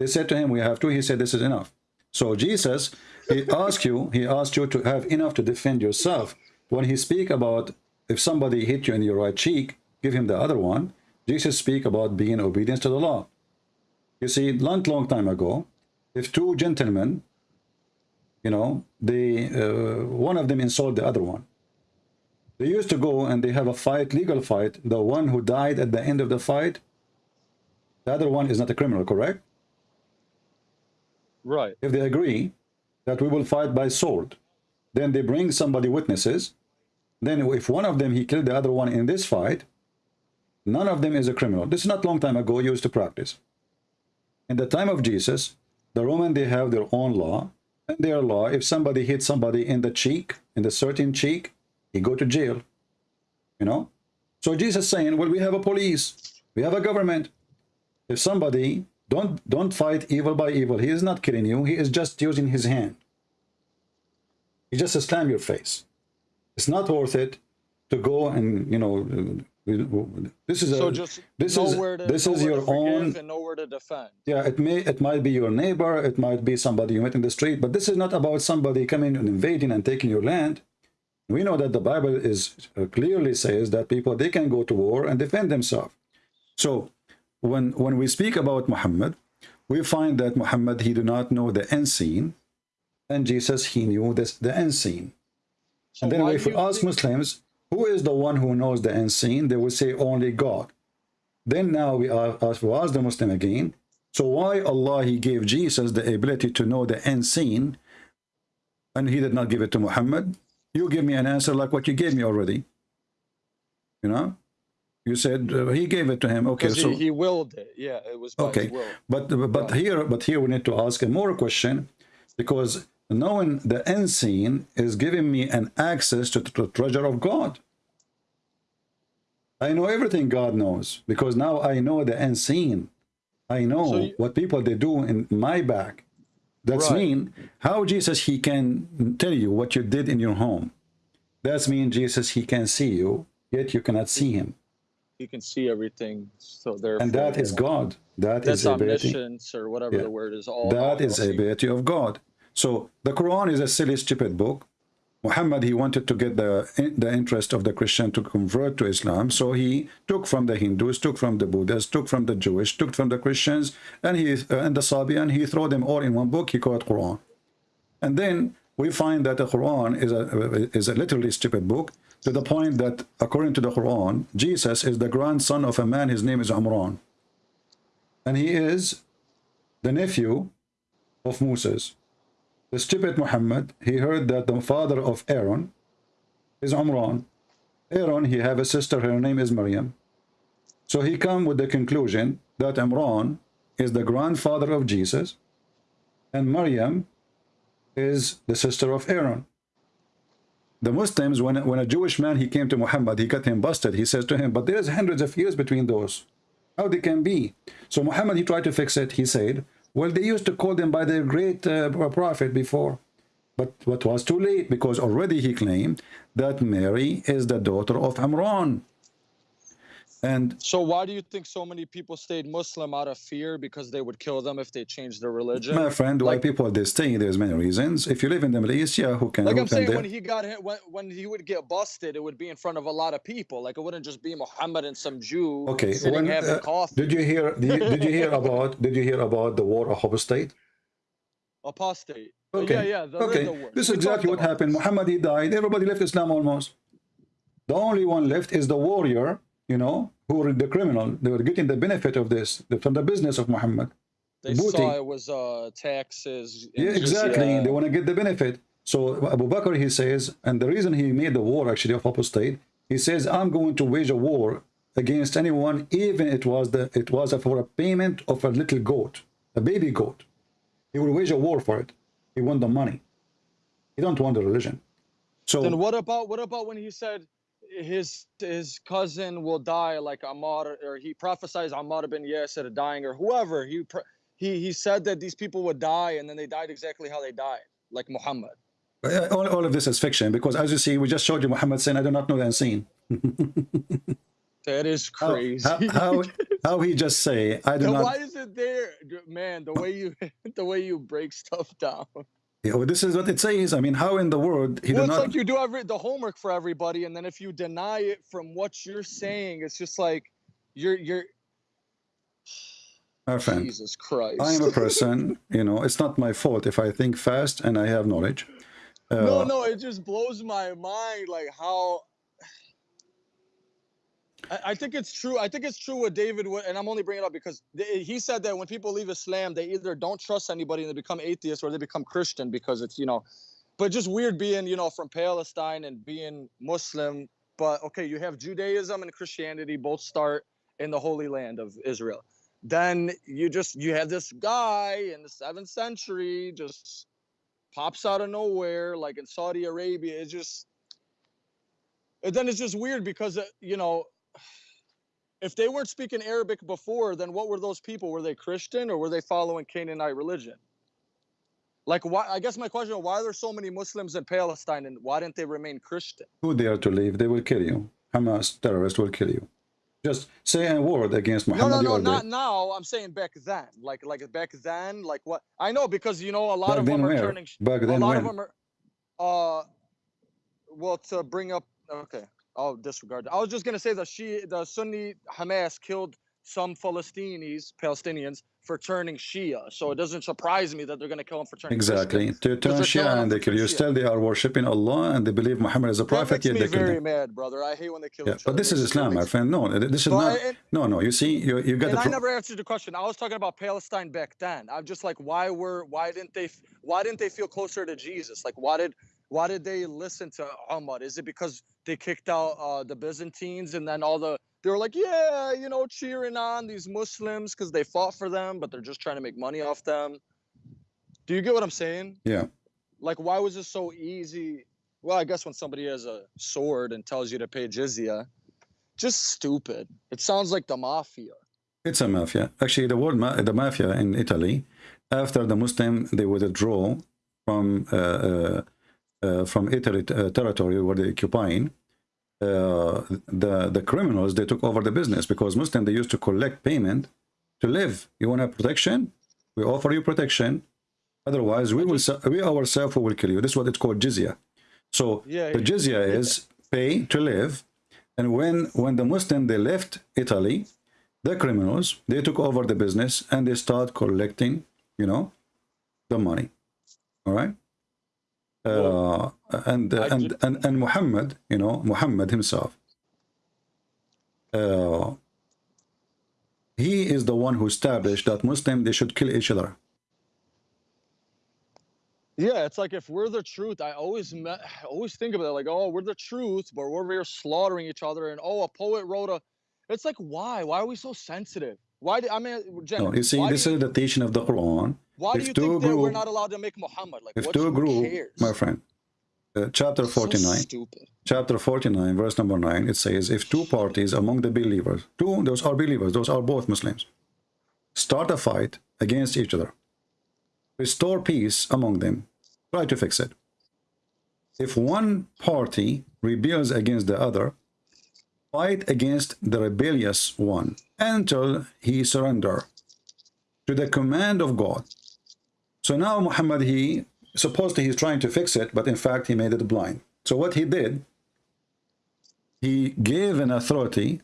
They said to him, "We have two." He said, "This is enough." So Jesus, he asked you. He asked you to have enough to defend yourself. When he speak about if somebody hit you in your right cheek, give him the other one. Jesus speak about being obedience to the law. You see, long, long time ago, if two gentlemen, you know, they uh, one of them insult the other one. They used to go and they have a fight, legal fight. The one who died at the end of the fight, the other one is not a criminal, correct? Right. If they agree that we will fight by sword, then they bring somebody witnesses. Then if one of them, he killed the other one in this fight, none of them is a criminal. This is not long time ago used to practice. In the time of Jesus, the Roman, they have their own law. And their law, if somebody hits somebody in the cheek, in the certain cheek, he go to jail. You know? So Jesus saying, well, we have a police, we have a government. If somebody don't don't fight evil by evil, he is not killing you, he is just using his hand. He just slam your face. It's not worth it to go and you know this is a So this is to, this is your own and nowhere to defend. yeah it may it might be your neighbor it might be somebody you met in the street but this is not about somebody coming and invading and taking your land we know that the bible is uh, clearly says that people they can go to war and defend themselves so when when we speak about muhammad we find that muhammad he do not know the unseen and jesus he knew this the unseen So and then if we you ask Muslims, who is the one who knows the unseen? They will say only God. Then now we are ask, we ask the Muslim again, So why Allah he gave Jesus the ability to know the unseen and he did not give it to Muhammad? You give me an answer like what you gave me already. You know? You said uh, he gave it to him. Okay, so he, he willed it. Yeah, it was by okay but but here but here we need to ask a more question because knowing the unseen is giving me an access to the treasure of god. I know everything god knows because now i know the unseen i know So you- what people they do in my back. That's Right. mean how jesus he can tell you what you did in your home. That's mean jesus he can see you yet you cannot see him He can see everything. So there. and that is god that is That's omniscience or whatever Yeah. the word is. All that is a ability of God. So the Quran is a silly, stupid book. Muhammad, he wanted to get the the interest of the Christian to convert to Islam. So he took from the Hindus, took from the Buddhists, took from the Jewish, took from the Christians, and he uh, and the Sabian, he threw them all in one book. He called Quran. And then we find that the Quran is a is a literally stupid book to the point that according to the Quran, Jesus is the grandson of a man. His name is Amran, and he is the nephew of Moses. The stupid Muhammad, he heard that the father of Aaron is Amran. Aaron, he have a sister, her name is Maryam. So he come with the conclusion that Imran is the grandfather of Jesus and Maryam is the sister of Aaron. The Muslims, when, when a Jewish man, he came to Muhammad, he got him busted. He says to him, but there's hundreds of years between those. How they can be? So Muhammad, he tried to fix it. He said, well, they used to call them by their great uh, prophet before. But what was too late because already he claimed that Mary is the daughter of Amran. And So why do you think so many people stayed Muslim out of fear because they would kill them if they changed their religion? my friend, why Like- people they stay, there's many reasons. If you live in the Middle East, yeah, who can Like who I'm can saying, when he got hit, when, when he would get busted, it would be in front of a lot of people. Like it wouldn't just be Muhammad and some Jew Okay, sitting when, uh, did you hear did you, did you hear about did you hear about the war of apostate? Apostate. Uh, Okay. Yeah, yeah. The, okay. This is exactly what happened. Muhammad he died. Everybody left Islam almost. The only one left is the warrior, you know, who were the criminal. They were getting the benefit of this from the business of Muhammad. They booty. saw it was uh, taxes. Yeah, just, exactly. yeah. They want to get the benefit. So Abu Bakr, he says, and the reason he made the war actually of apostate, he says, I'm going to wage a war against anyone, even it was the it was for a payment of a little goat, a baby goat. He will wage a war for it. He want the money. He don't want the religion. So Then what about what about when he said his his cousin will die like Ammar or he prophesies Ammar bin Yasir dying or whoever he he he said that these people would die and then they died exactly how they died like Muhammad. uh, all, all of this is fiction because as you see, we just showed you Muhammad saying, I do not know the unseen. That is crazy. how, how, how he just say, I do Then not why is it there, man? The way you the way you break stuff down. This is what it says. I mean, how in the world he well, it's not like you do every the homework for everybody, and then if you deny it from what you're saying, it's just like you're you're my friend. Jesus Christ. I am a person, you know, it's not my fault if I think fast and I have knowledge. no, Uh, no, it just blows my mind, like how. I, I think it's true. I think it's true what David Wood, and I'm only bringing it up because they, he said that when people leave Islam, they either don't trust anybody and they become atheists, or they become Christian because it's you know, but just weird being you know from Palestine and being Muslim. But okay, you have Judaism and Christianity both start in the Holy Land of Israel. Then you just you have this guy in the seventh century just pops out of nowhere, like in Saudi Arabia. It's just, and then it's just weird because uh, you know, if they weren't speaking Arabic before, then what were those people? Were they Christian or were they following Canaanite religion? Like, why? I guess my question: is Why are there so many Muslims in Palestine, and why didn't they remain Christian? who dare to leave, they will kill you. Hamas terrorists will kill you. Just say a word against No, Muhammad. no, you no, not now. I'm saying back then, like, like back then, like what? I know because you know a lot Back of them are where? turning. Back a then lot when? of them are uh well to bring up okay i'll disregard that. i was just going to say the she the sunni hamas killed some Palestinians, Palestinians for turning Shia. So it doesn't surprise me that they're going to kill him for turning Exactly. To turn Shia and they kill you. Still, they are worshipping Allah and they believe Muhammad is a That prophet, makes yet me they very mad, brother. I hate when they kill Yeah, but this is Islam, my friend. No, this is But not. I- and- No, no. You see, you you got And. I never answered the question. I was talking about Palestine back then. I'm just like, why were, why didn't they, why didn't they feel closer to Jesus? Like, why did, why did they listen to Umar? Is it because they kicked out uh, the Byzantines and then all the, they were like, yeah, you know, cheering on these Muslims because they fought for them, but they're just trying to make money off them. Do you get what I'm saying? Yeah. Like, why was it so easy? Well, I guess when somebody has a sword and tells you to pay jizya, just stupid. It sounds like the mafia. It's a mafia. Actually, the word ma the mafia in Italy, after the Muslim they would withdraw from uh, uh, from Italy uh, territory where they occupying, uh, the the criminals they took over the business because Muslim they used to collect payment to live. You want a protection? We offer you protection. Otherwise, we will we ourselves will kill you. This is what it's called jizya. So Yeah, the yeah. jizya is pay to live, and when when the Muslim they left Italy, the criminals they took over the business and they start collecting, you know, the money. All right. Uh, and, I and and and Muhammad, you know, Muhammad himself. Uh, he is the one who established that Muslim they should kill each other. Yeah, it's like if we're the truth, I always me- I always think about it like, oh, we're the truth, but we're here slaughtering each other, and oh, a poet wrote a. It's like why? Why are we so sensitive? Why? Do, I mean, Jen, No, you see, this you, is the teaching of the Quran. Why do if you two think that we're not allowed to make Muhammad? Like, If what, two group, cares? my friend, uh, chapter 49, stupid. chapter 49, verse number 9, it says, if two parties among the believers, two, those are believers, those are both Muslims, start a fight against each other, restore peace among them, try to fix it. If one party rebels against the other, fight against the rebellious one until he surrender to the command of God. So now Muhammad, he supposedly he's trying to fix it, but in fact he made it blind. So what he did, he gave an authority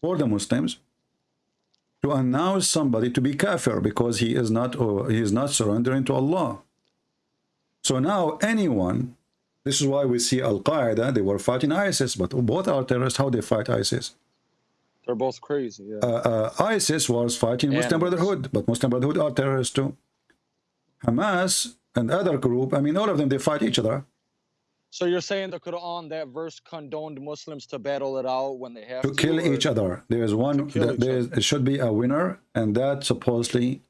for the Muslims to announce somebody to be kafir because he is not or he is not surrendering to Allah. So now anyone, this is why we see Al Qaeda, they were fighting ISIS, but both are terrorists. How they fight ISIS? They're both crazy. Yeah. uh, uh, ISIS was fighting Muslim Animals. Brotherhood, but Muslim Brotherhood are terrorists too. Hamas and other group, I mean, all of them, they fight each other so you're saying the Quran, that verse condoned Muslims to battle it out when they have to to, kill or- each other. There is one, kill that each there is, should be a winner, and that supposedly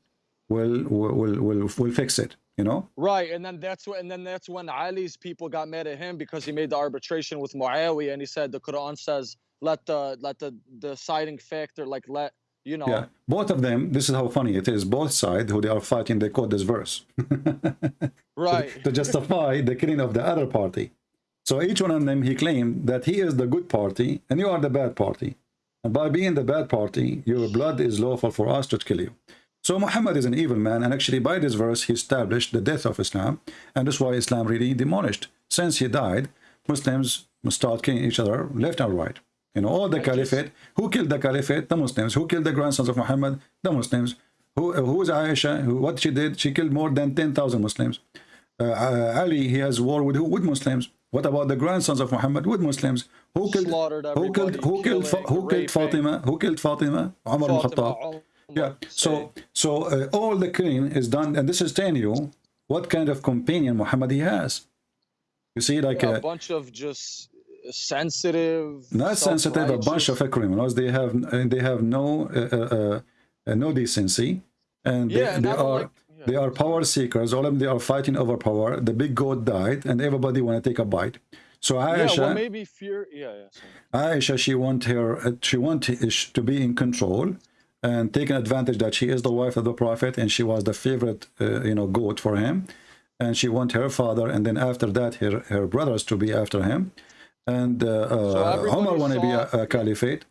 will will will will, will fix it. You know? Right, and then that's when and then that's when Ali's people got mad at him because he made the arbitration with Muawiyah, and he said the Quran says let the let the deciding factor like let you know Yeah. Both of them. This is how funny it is. Both sides who they are fighting, they quote this verse. right to justify the killing of the other party. So each one of them, he claimed that he is the good party and you are the bad party. And by being the bad party, your blood is lawful for us to kill you. So Muhammad is an evil man, and actually by this verse, he established the death of Islam, and that's why Islam really demolished. Since he died, Muslims must start killing each other left and right. You know, all the caliphate. Who killed the caliphate? The Muslims. Who killed the grandsons of Muhammad? The Muslims. Who, who is Aisha? Who, what she did? She killed more than 10,000 Muslims. Uh, uh, Ali, he has war with who? With Muslims. What about the grandsons of Muhammad? With Muslims. Who killed? Who killed? Who killed? Fa- Who killed. Fatima? Who killed Fatima? Umar ibn Fatima, Khattab. Yeah. So so uh, all the killing is done, and this is telling you what kind of companion Muhammad he has. You see, like Yeah, uh, a bunch of just sensitive not sensitive, a bunch of criminals. They have uh, they have no uh, uh, uh, no decency, and they, Yeah, and they are like- yeah. they are power seekers. All of them they are fighting over power. The big goat died, and everybody want to take a bite. So yeah Aisha, well maybe fear yeah yeah sorry. Aisha, she want her, uh, she want to be in control and taking advantage that she is the wife of the prophet and she was the favorite, uh, you know, goat for him, and she want her father, and then after that, her her brothers to be after him, and uh, uh, everybody Omar want to be a, a caliphate,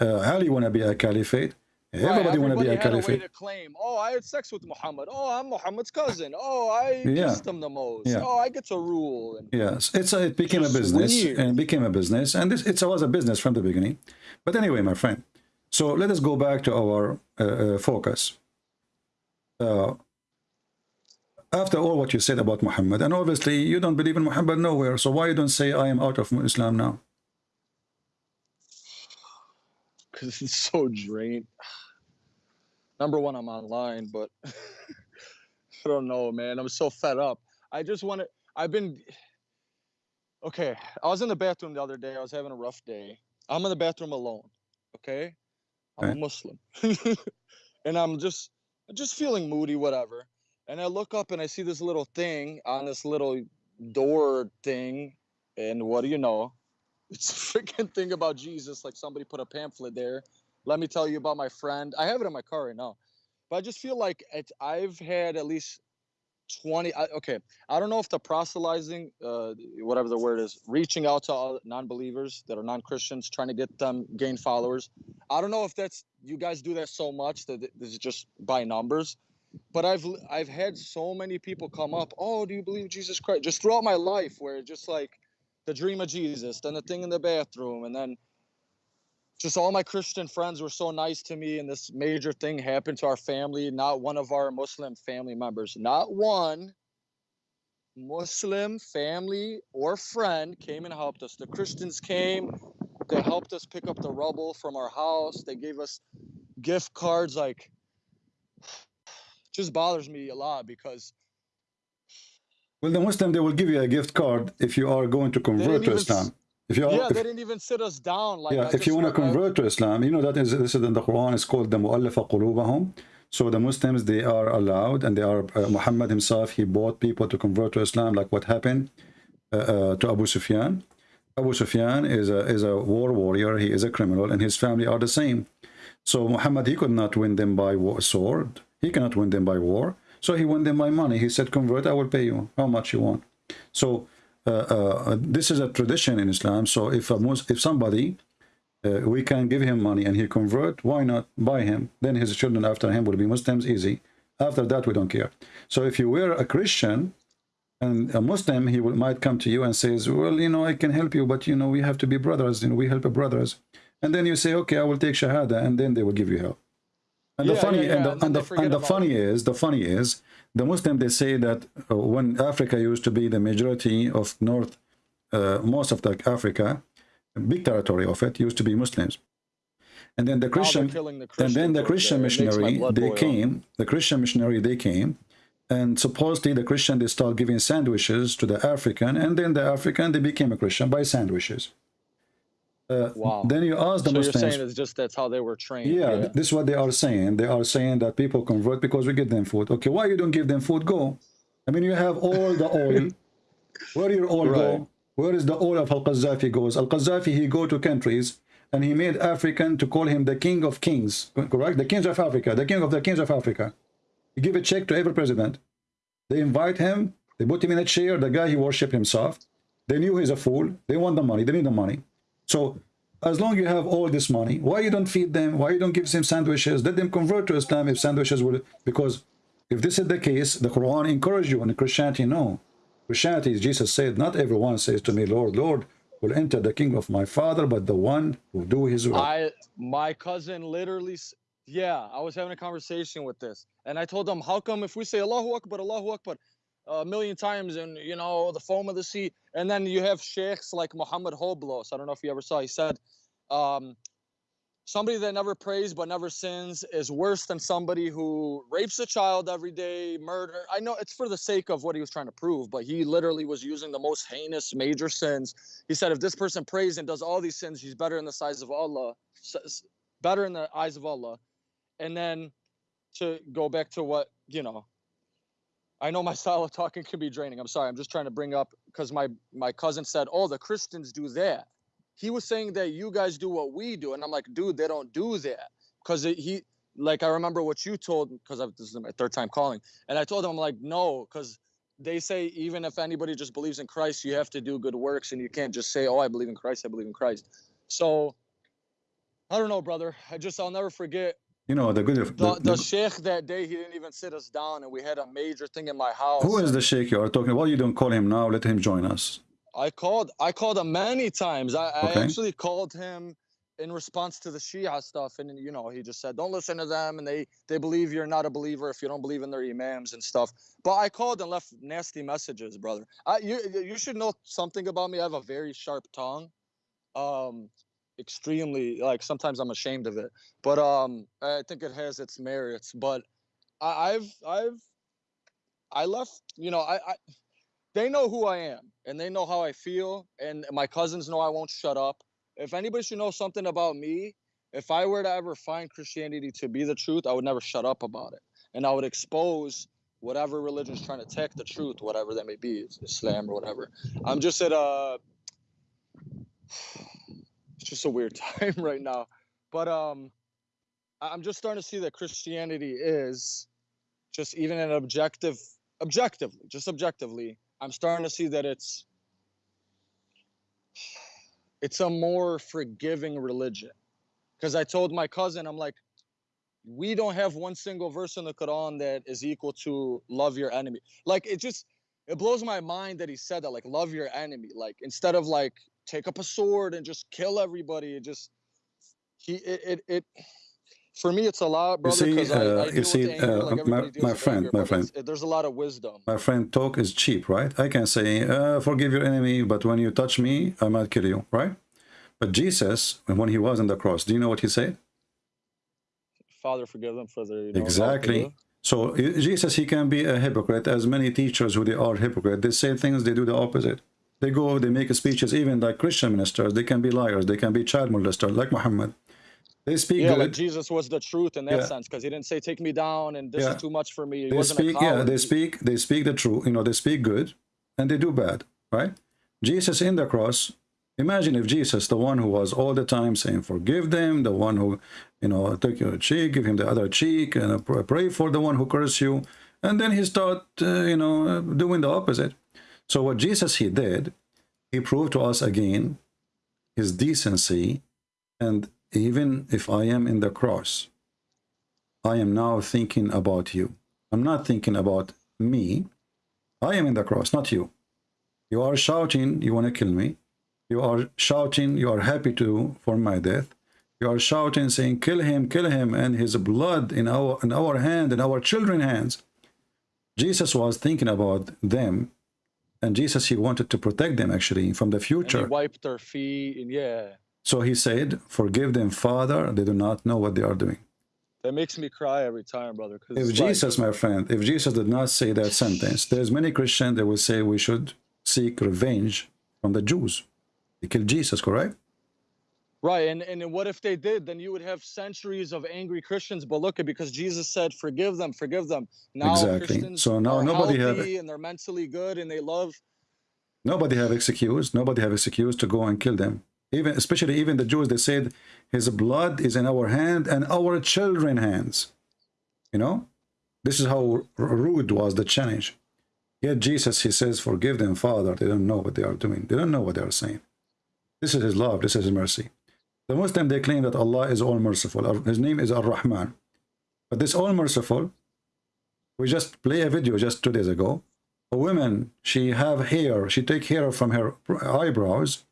uh, Ali want to be a caliphate, everybody right, want to be a everybody had a way caliphate. to claim, oh, I had sex with Muhammad. Oh, I'm Muhammad's cousin. Oh, I Yeah. kissed him the most. Yeah. Oh, I get to rule. And Yes, it's a, it became a business weird. and became a business, and this it was a business from the beginning. But anyway, my friend, So let us go back to our uh, uh, focus. Uh, after all what you said about Muhammad, and obviously you don't believe in Muhammad nowhere, so why you don't say I am out of Islam now? because it's so drained. Number one, I'm online, but I don't know, man. I'm so fed up. I just want to. I've been okay. I was in the bathroom the other day. I was having a rough day. I'm in the bathroom alone. Okay, I'm a Muslim, and I'm just just feeling moody, whatever. And I look up and I see this little thing on this little door thing, and what do you know? It's a freaking thing about Jesus. Like somebody put a pamphlet there. Let me tell you about my friend. I have it in my car right now, but I just feel like I've had at least 20. I, okay, I don't know if the proselytizing, uh, whatever the word is, reaching out to all non-believers that are non-Christians, trying to get them gain followers. I don't know if that's you guys do that so much that this is just by numbers. But I've I've had so many people come up. Oh, do you believe Jesus Christ? Just throughout my life, where just like the dream of Jesus, then the thing in the bathroom, and then just all my Christian friends were so nice to me, and this major thing happened to our family. Not one of our Muslim family members, not one Muslim family or friend came and helped us. The Christians came, they helped us pick up the rubble from our house. They gave us gift cards. Like, just bothers me a lot because Well, the Muslim, they will give you a gift card if you are going to convert to Islam. If you are, yeah, if- they didn't even sit us down. Like, yeah, if you want to convert to Islam, you know that is this is in the Quran. It's called the mu'allafa qulubahum. So the Muslims they are allowed, and they are uh, Muhammad himself. He bought people to convert to Islam, like what happened uh, uh, to Abu Sufyan. Abu Sufyan is a is a war warrior. He is a criminal, and his family are the same. So Muhammad he could not win them by war, sword. He cannot win them by war. So he won them by money. He said, "Convert, I will pay you how much you want." So uh, uh, this is a tradition in Islam. So if a Mus- if somebody uh, we can give him money and he convert, why not buy him? Then his children after him will be Muslims easy. After that, we don't care. So if you were a Christian and a Muslim, he will, might come to you and says, well, you know, I can help you, but you know, we have to be brothers. You know, we help brothers. And then you say, okay, I will take Shahada, and then they will give you help. And the Yeah, funny yeah, and the and the, and the funny is the funny is the Muslim they say that uh, when Africa used to be the majority of North, uh, most of the Africa, big territory of it used to be Muslims, and then the Now they're Christian and then the Christian makes my missionary they came. The Christian missionary they came, and supposedly the Christian they start giving sandwiches to the African, and then the African they became a Christian by sandwiches. Uh, Wow. Then you ask the So you're saying it's just that's how they were trained. Yeah, th- this is what they are saying. They are saying that people convert because we give them food. Okay, why you don't give them food? Go. I mean, you have all the oil. Where your oil Right. go? Where is the oil of Al Qaddafi goes? Al Qaddafi he go to countries and he made African to call him the king of kings. Correct? The kings of Africa, the king of the kings of Africa. He give a check to every president. They invite him. They put him in a chair. The guy he worship himself. They knew he's a fool. They want the money. They need the money. So as long you have all this money, why you don't feed them? Why you don't give them sandwiches? Let them convert to Islam if sandwiches will. Because if this is the case, the Quran encourage you, and Christianity no. Christianity, Jesus said, not everyone says to me, Lord, Lord, will enter the kingdom of my Father, but the one who do His will. I my cousin literally yeah, I was having a conversation with this and I told him how come if we say Allahu Akbar, Allahu Akbar a million times and you know the foam of the sea and then you have sheikhs like Muhammad Hoblos, I don't know if you ever saw, he said um somebody that never prays but never sins is worse than somebody who rapes a child every day, murder. I know it's for the sake of what he was trying to prove, but he literally was using the most heinous major sins. He said if this person prays and does all these sins, he's better in the size of Allah, better in the eyes of Allah. And then to go back to what, you know, I know my style of talking can be draining. I'm sorry. I'm just trying to bring up because my my cousin said, "Oh, the Christians do that." He was saying that you guys do what we do, and I'm like, "Dude, they don't do that." Because he, like, I remember what you told because this is my third time calling, and I told him, I'm like, "No," because they say even if anybody just believes in Christ, you have to do good works, and you can't just say, "Oh, I believe in Christ. I believe in Christ." So, I don't know, brother. I just I'll never forget You know, the good the, the, the sheikh that day he didn't even sit us down and we had a major thing in my house who is the sheikh you are talking about? You don't call him now, let him join us. i called i called him many times i, I actually called him in response to the Shia stuff, and you know, he just said, "Don't listen to them," and they they believe you're not a believer if you don't believe in their imams and stuff. But I called and left nasty messages, brother. I, you you should know something about me. I have a very sharp tongue, um, extremely like sometimes I'm ashamed of it, but um, I think it has its merits. But I, I've I've I left, you know, I, I they know who I am and they know how I feel, and my cousins know I won't shut up if anybody should know something about me, if I were to ever find Christianity to be the truth, I would never shut up about it. And I would expose whatever religion is trying to attack the truth, whatever that may be, Islam or whatever. I'm just at a it's just a weird time right now. But um I'm just starting to see that Christianity is just even an objective objectively, just objectively, I'm starting to see that it's it's a more forgiving religion. Because I told my cousin, I'm like, we don't have one single verse in the Quran that is equal to love your enemy. Like it just it blows my mind that he said that, like love your enemy. Like instead of like take up a sword and just kill everybody, it just he it it, it for me it's a lot, brother. You see, uh, I you see, anger uh, like my, my friend, anger, my friend, there's a lot of wisdom. my friend, talk is cheap, right? I can say, uh, forgive your enemy, but when you touch me, I might kill you, right? But Jesus, when he was on the cross, do you know what he said? Father, forgive them for their you know, not what they Exactly. So uh, Jesus, he can be a hypocrite, as many teachers who they are hypocrite. They say things, they do the opposite. They go, they make speeches, even like Christian ministers. They can be liars. They can be child molesters, like Muhammad. They speak Yeah, good. like Jesus was the truth in that Yeah. sense, because he didn't say take me down and this Yeah. is too much for me. He they wasn't speak a yeah they speak they speak the truth you know they speak good and they do bad right jesus in the cross imagine if jesus the one who was all the time saying forgive them the one who you know take your cheek give him the other cheek and uh, pray for the one who curse you and then he start uh, you know uh, doing the opposite so what jesus he did he proved to us again his decency and even if i am in the cross I am now thinking about you. I'm not thinking about me. I am in the cross, not you. You are shouting, you want to kill me. You are shouting, you are happy to for my death. You are shouting, saying, kill him, kill him, and his blood in our in our hand, in our children's hands. Jesus was thinking about them, and Jesus he wanted to protect them actually from the and he future. wiped their feet and yeah. So he said, Forgive them, Father, they do not know what they are doing. That makes me cry every time, brother. If it's like- Jesus, my friend, if Jesus did not say that sentence, there's many Christians that will say we should seek revenge from the Jews. They killed Jesus, correct? Right, and and what if they did? Then you would have centuries of angry Christians. But look, at because Jesus said, "Forgive them, forgive them." Now Exactly. Christians So now nobody have- and they're mentally good and they love. Nobody have excuse. Nobody have excuse to go and kill them. Even, especially even the Jews, they said, his blood is in our hand and our children's hands. You know, this is how rude was the challenge. Yet Jesus, he says, forgive them, Father. They don't know what they are doing. They don't know what they are saying. This is his love. This is his mercy. The Muslim, they claim that Allah is all merciful. His name is Ar-Rahman. But this all merciful, we just play a video just two days ago. A woman, she have hair, she take hair from her eyebrows.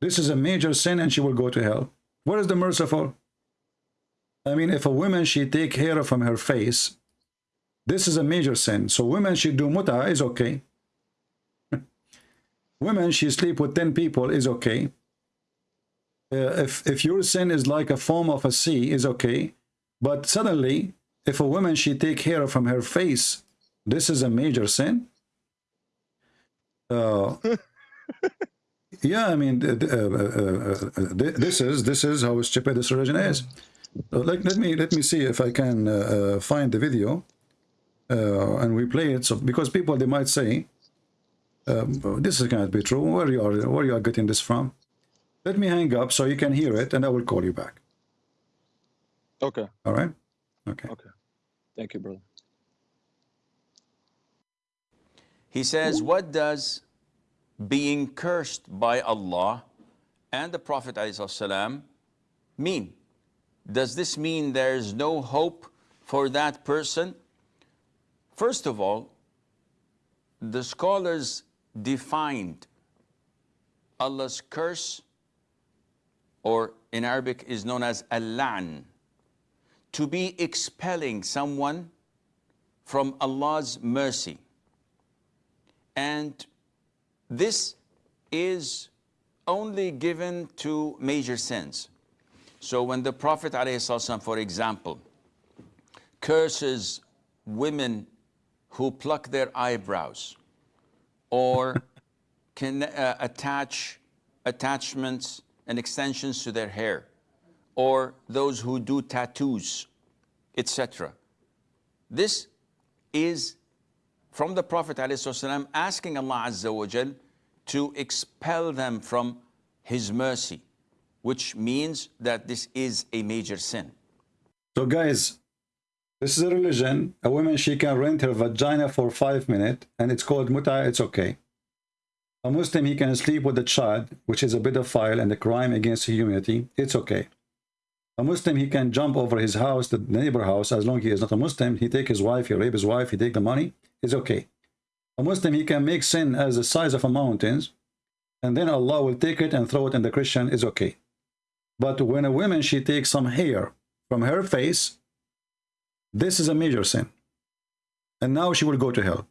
This is a major sin and she will go to hell. What is the merciful? I mean, if a woman, she take hair from her face, this is a major sin. So women, she do muta is okay. women, she sleep with 10 people is okay. Uh, if, if your sin is like a foam of a sea is okay. But suddenly, if a woman, she take hair from her face, this is a major sin. Uh, yeah, I mean, uh, uh, uh, this is this is how stupid this religion is. So like, let me let me see if I can uh, uh, find the video, uh, and we play it. So because people they might say, um, this is cannot be true. Where you are where you are getting this from? Let me hang up so you can hear it, and I will call you back. Okay, All right? Okay. okay. Thank you, brother. He says, What does being cursed by Allah and the Prophet ﷺ mean? Does this mean there's no hope for that person? First of all, the scholars defined Allah's curse or in Arabic is known as al-la'n, to be expelling someone from Allah's mercy. And this is only given to major sins. So when the Prophet ﷺ, for example, curses women who pluck their eyebrows or can uh, attach attachments and extensions to their hair or those who do tattoos, etc. This is from the Prophet ﷺ asking Allah Azza wa Jal to expel them from His mercy, which means that this is a major sin. So guys, this is a religion. A woman, she can rent her vagina for five minutes and it's called muta, it's okay. A Muslim, he can sleep with a child, which is a pedophile and a crime against humanity. It's okay. A Muslim, he can jump over his house, the neighbor house, as long as he is not a Muslim. He take his wife, he rape his wife, he take the money. It's okay. A Muslim, he can make sin as the size of a mountains, and then Allah will take it and throw it in the Christian. Is okay. But when a woman, she takes some hair from her face, this is a major sin. And now she will go to hell.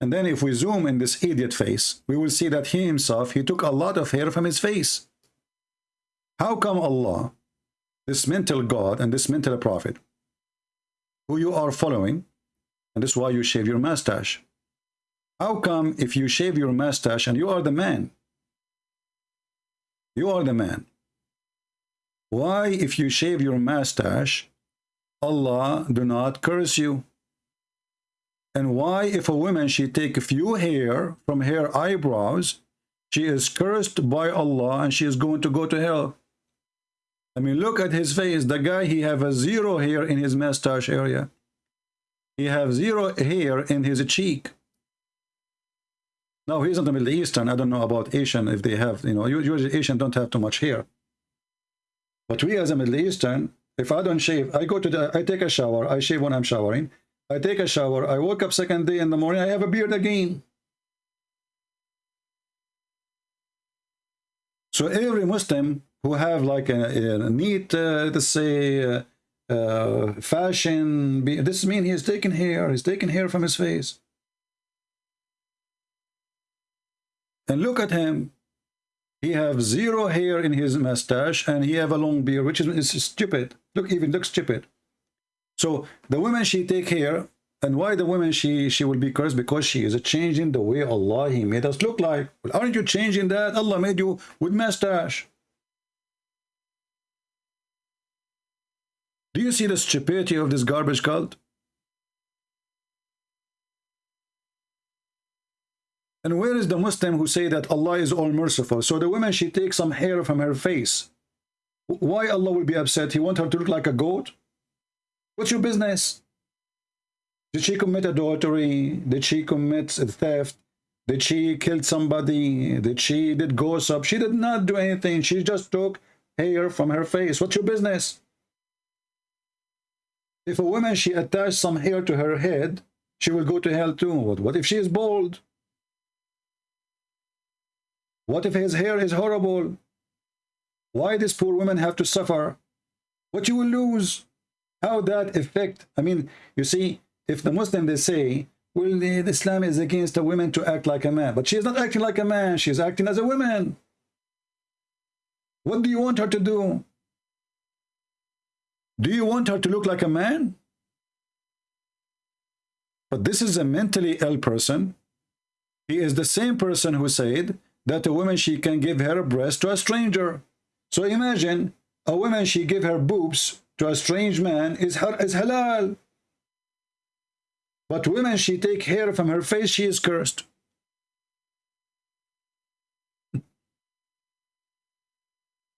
And then if we zoom in this idiot face, we will see that he himself, he took a lot of hair from his face. How come Allah, this mental God and this mental prophet, who you are following, and this is why you shave your mustache. How come if you shave your mustache and you are the man, you are the man, why if you shave your mustache, Allah do not curse you? And why if a woman, she take a few hair from her eyebrows, she is cursed by Allah and she is going to go to hell. I mean, look at his face. The guy, he have a zero hair in his mustache area. He have zero hair in his cheek. Now, he's not a Middle Eastern. I don't know about Asian if they have, you know, usually Asian don't have too much hair. But we as a Middle Eastern, if I don't shave, I go to the, I take a shower, I shave when I'm showering. I take a shower, I woke up second day in the morning, I have a beard again. So every Muslim who have like a, a neat, uh, let's say, uh, uh, fashion, this mean he's taking hair, he's taking hair from his face. And look at him. He have zero hair in his mustache and he have a long beard, which is, is stupid. Look, even looks stupid. So the women she take hair, and why the women she she will be cursed? Because she is changing the way Allah He made us look like. Well, aren't you changing that? Allah made you with mustache. Do you see the stupidity of this garbage cult? And where is the Muslim who say that Allah is all merciful? So the woman, she takes some hair from her face. Why Allah will be upset? He want her to look like a goat? What's your business? Did she commit adultery? Did she commit a theft? Did she kill somebody? Did she did gossip? She did not do anything. She just took hair from her face. What's your business? If a woman, she attached some hair to her head, she will go to hell too. What, what if she is bald? What if his hair is horrible? Why this poor woman have to suffer? What you will lose? How that affect? I mean, you see, if the Muslim, they say, well, the, Islam is against a woman to act like a man. But she is not acting like a man. She is acting as a woman. What do you want her to do? Do you want her to look like a man? But this is a mentally ill person. He is the same person who said that a woman, she can give her breast to a stranger. So imagine a woman, she give her boobs to a strange man is, her, is halal. But women, she take hair from her face, she is cursed.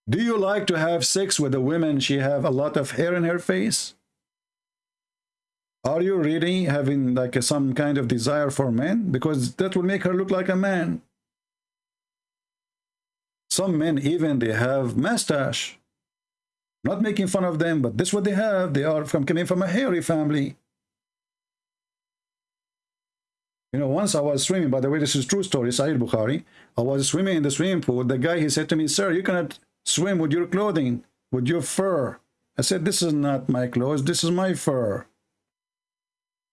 Do you like to have sex with a woman, she have a lot of hair in her face? Are you really having like a, some kind of desire for men? Because that will make her look like a man. Some men even, they have mustache. Not making fun of them, but this is what they have. They are from coming from a hairy family. You know, once I was swimming, by the way, this is true story, Sahih Bukhari. I was swimming in the swimming pool. The guy, he said to me, sir, you cannot swim with your clothing, with your fur. I said, this is not my clothes, this is my fur.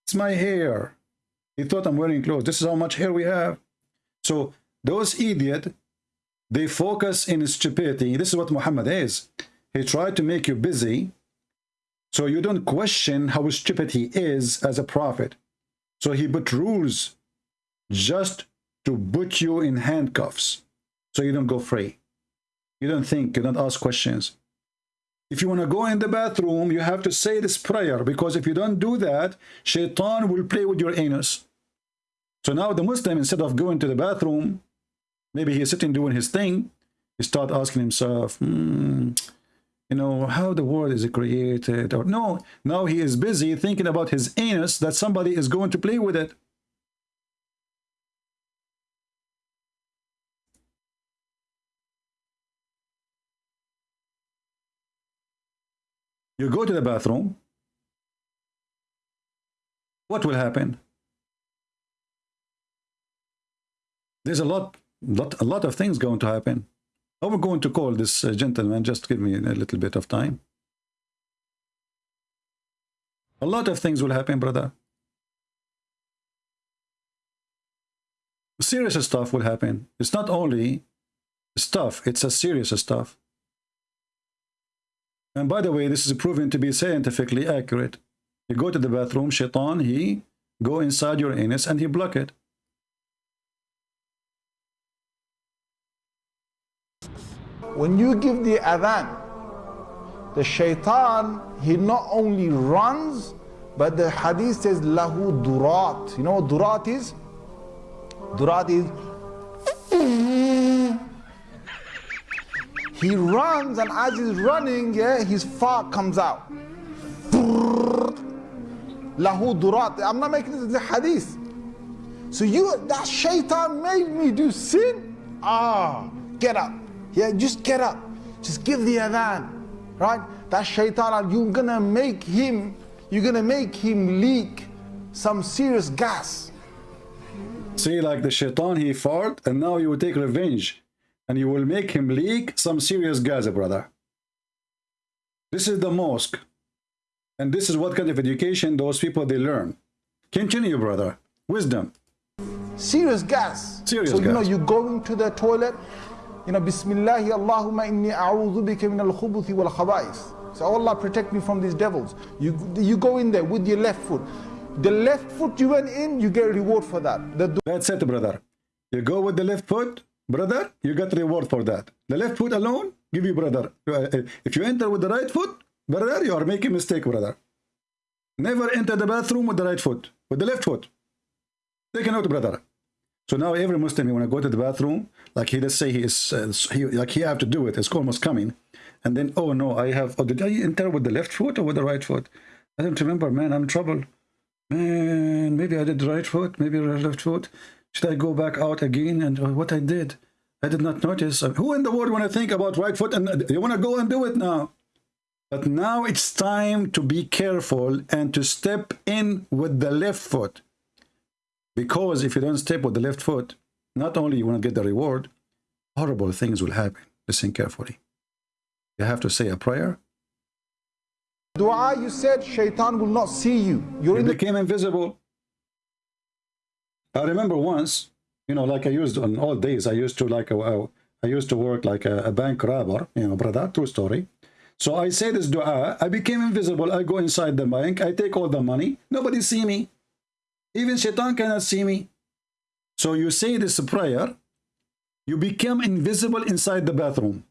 It's my hair. He thought I'm wearing clothes. This is how much hair we have. So those idiot, they focus in stupidity. This is what Muhammad is. He tried to make you busy so you don't question how stupid he is as a prophet. So he put rules just to put you in handcuffs so you don't go free. You don't think, you don't ask questions. If you want to go in the bathroom, you have to say this prayer because if you don't do that, shaitan will play with your anus. So now the Muslim, instead of going to the bathroom, maybe he's sitting doing his thing, he start asking himself, hmm, you know, how the world is created. Or no, now he is busy thinking about his anus that somebody is going to play with it. You go to the bathroom. What will happen? There's a lot, lot, a lot of things going to happen. I will going to call this uh, gentleman. Just give me a little bit of time. A lot of things will happen, brother. Serious stuff will happen. It's not only stuff, it's a serious stuff. And by the way, this is proven to be scientifically accurate. You go to the bathroom, shaitan, he go inside your anus and he block it. When you give the adhan, the shaitan, he not only runs, but the hadith says, lahu durat. You know what durat is? Durat is he runs, and as he's running, yeah, his fart comes out. Lahu durat. I'm not making this the hadith. So you, that shaitan made me do sin. Ah, get up. Yeah, just get up. Just give the adhan. Right? That shaitan, you're gonna make him, you're gonna make him leak some serious gas. See, like the shaitan, he fought, and now you will take revenge and you will make him leak some serious gas, brother. This is the mosque. And this is what kind of education those people, they learn. Continue, brother. Wisdom. Serious gas. Serious so, gas. you know, you go into the toilet, you know, Bismillahi Allahumma inni a'udhu bika min al-khubuthi wal. So, oh Allah, protect me from these devils. You, you go in there with your left foot. The left foot you went in, you get reward for that. That's it, brother. You go with the left foot, brother, you got reward for that. The left foot alone, give you brother. Uh, if you enter with the right foot, brother, you are making a mistake, brother. Never enter the bathroom with the right foot, with the left foot. Take a note, brother. So now every Muslim, when I go to the bathroom, like he, let's say he is, uh, he, like he have to do it, it's almost coming. And then, oh no, I have, oh, did I enter with the left foot or with the right foot? I don't remember, man, I'm in trouble. Man, maybe I did right foot, maybe left foot. Should I go back out again? And uh, what I did, I did not notice. Uh, who in the world want to think about right foot and uh, you want to go and do it now? But now it's time to be careful and to step in with the left foot. Because if you don't step with the left foot, not only you want to get the reward, horrible things will happen. Listen carefully. You have to say a prayer. Dua, you said shaitan will not see you. You're you in became invisible. I remember once, you know, like I used on all days, I used to like, a, a, I used to work like a, a bank robber, you know, brother, true story. So I say this dua, I became invisible, I go inside the bank, I take all the money, nobody see me. Even shaitan cannot see me. So you say this prayer, you become invisible inside the bathroom.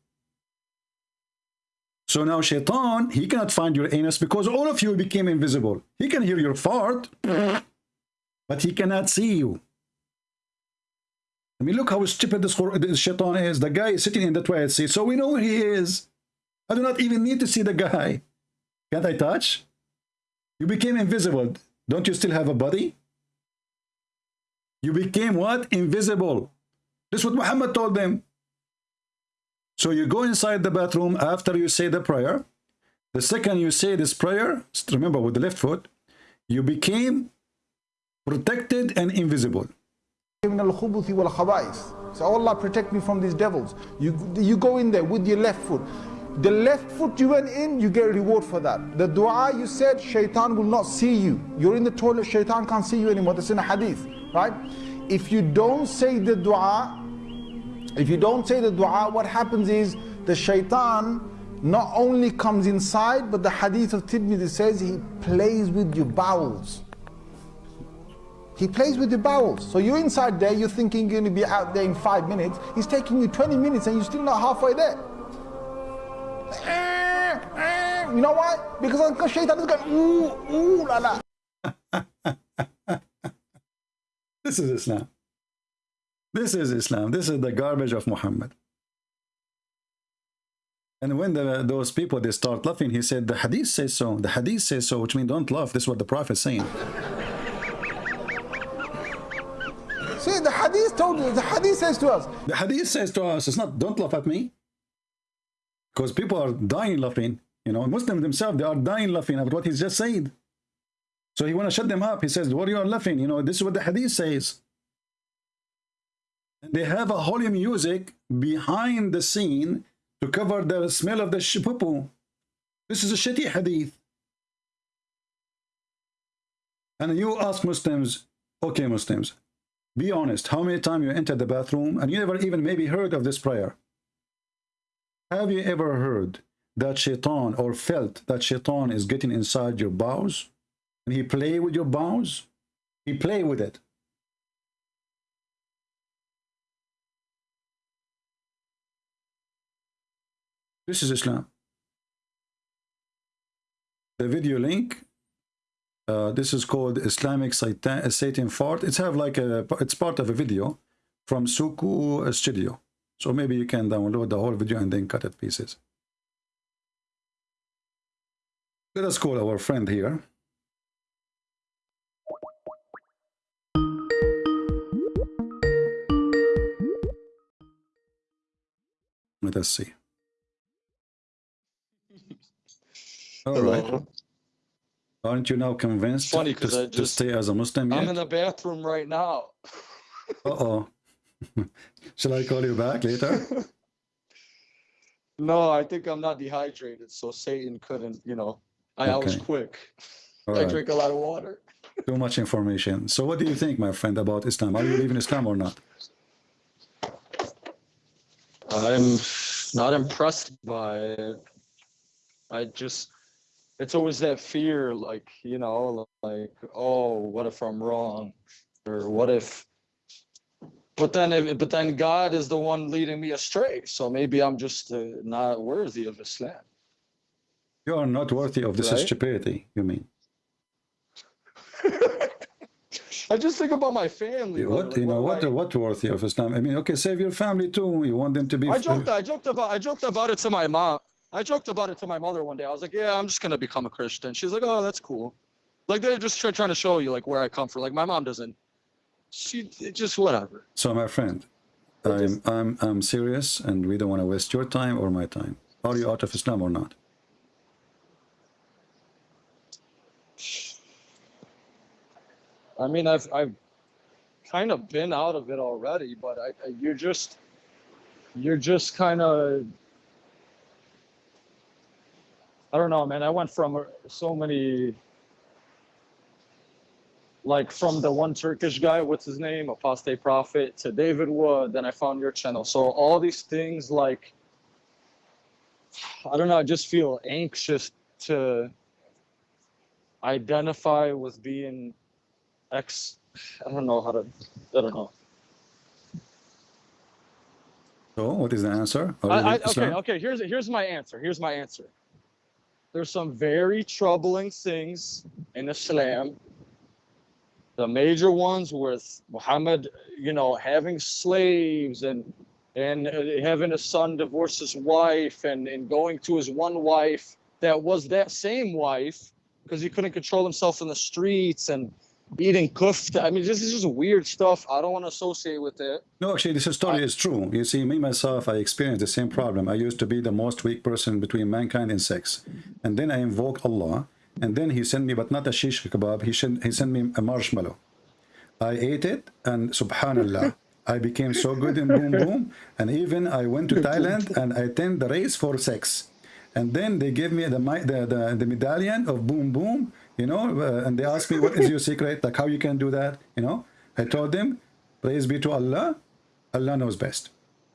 So now shaitan, he cannot find your anus because all of you became invisible. He can hear your fart, but he cannot see you. I mean, look how stupid this, this shaitan is. The guy is sitting in the toilet seat, so we know where he is. I do not even need to see the guy. Can't I touch? You became invisible. Don't you still have a body? You became what? Invisible. This is what Muhammad told them. So you go inside the bathroom after you say the prayer. The second you say this prayer, remember with the left foot, you became protected and invisible. So Allah protect me from these devils. You, you go in there with your left foot. The left foot you went in, you get a reward for that. The dua you said, shaitan will not see you. You're in the toilet, shaitan can't see you anymore. That's in a hadith, right? If you don't say the dua, if you don't say the dua, what happens is the shaitan not only comes inside, but the hadith of Tirmidhi says he plays with your bowels. He plays with your bowels. So you're inside there, you're thinking you're going to be out there in five minutes. He's taking you 20 minutes and you're still not halfway there. You know why? Because Uncle Shaitan is going, ooh, ooh, la la. This is Islam. This is Islam. This is the garbage of Muhammad. And when the, those people, they start laughing, he said, the hadith says so. The hadith says so, which means don't laugh. This is what the Prophet is saying. See, the hadith told you, the hadith says to us. The hadith says to us, it's not, don't laugh at me. Because people are dying laughing. You know, Muslims themselves, they are dying laughing at what he's just said. So he want to shut them up. He says, what are you laughing? You know, this is what the hadith says. And they have a holy music behind the scene to cover the smell of the poo This is a shitty hadith. And you ask Muslims, okay Muslims, be honest, how many times you entered the bathroom and you never even maybe heard of this prayer? Have you ever heard that shaitan or felt that shaitan is getting inside your bowels? And he play with your bowels? He play with it. This is Islam. The video link, uh, this is called Islamic Satan, Satan Fart. It's have like a, it's part of a video from Suku Studio. So maybe you can download the whole video and then cut it pieces. Let us call our friend here. Let us see. All right. Aren't you now convinced Funny, to, I to stay as a Muslim I'm in the bathroom right now. Uh-oh. Shall I call you back later? No, I think I'm not dehydrated, so Satan couldn't, you know. I, I was quick. All I right. drink a lot of water. Too much information. So what do you think, my friend, about Islam? Are you leaving Islam or not? I'm not impressed by it. I just, it's always that fear, like, you know, like, oh, what if I'm wrong? Or what if, but then, if- but then God is the one leading me astray. So maybe I'm just uh, not worthy of Islam. You are not worthy of this Right. stupidity, you mean? I just think about my family. What, like, you know, what I- what worthy of Islam? I mean, okay, save your family too. You want them to be... I joked. I joked about. I joked about it to my mom. I joked about it to my mother one day. I was like, "Yeah, I'm just gonna become a Christian." She's like, "Oh, that's cool." Like they're just try, trying to show you like where I come from. Like my mom doesn't. She just whatever. So, my friend, I'm, I'm, I'm serious and we don't want to waste your time or my time. Are you out of Islam or not? I mean, I've I've kind of been out of it already, but I, I you're just you're just kind of I don't know, man. I went from so many like from the one Turkish guy, what's his name, apostate prophet, to David Wood. Then I found your channel. So all these things, like I don't know, I just feel anxious to identify with being X. I don't know how to. I don't know. So, what is the answer? I, I, okay, okay. Here's here's my answer. Here's my answer. There's some very troubling things in Islam. The major ones with Muhammad, you know, having slaves and and uh, having a son divorce his wife and and going to his one wife that was that same wife because he couldn't control himself in the streets and eating kufta. I mean, this is just weird stuff. I don't want to associate with it. No, actually, this story is true. You see, me, myself, I experienced the same problem. I used to be the most weak person between mankind and sex. And then I invoke Allah. And then he sent me, but not a shish kebab, he sent, he sent me a marshmallow. I ate it, and subhanallah, I became so good in boom boom, and even I went to Thailand and I attend the race for sex, and then they gave me the the the, the medallion of boom boom, you know, uh, and they asked me what is your secret, like how you can do that, you know. I told them, praise be to Allah, Allah knows best.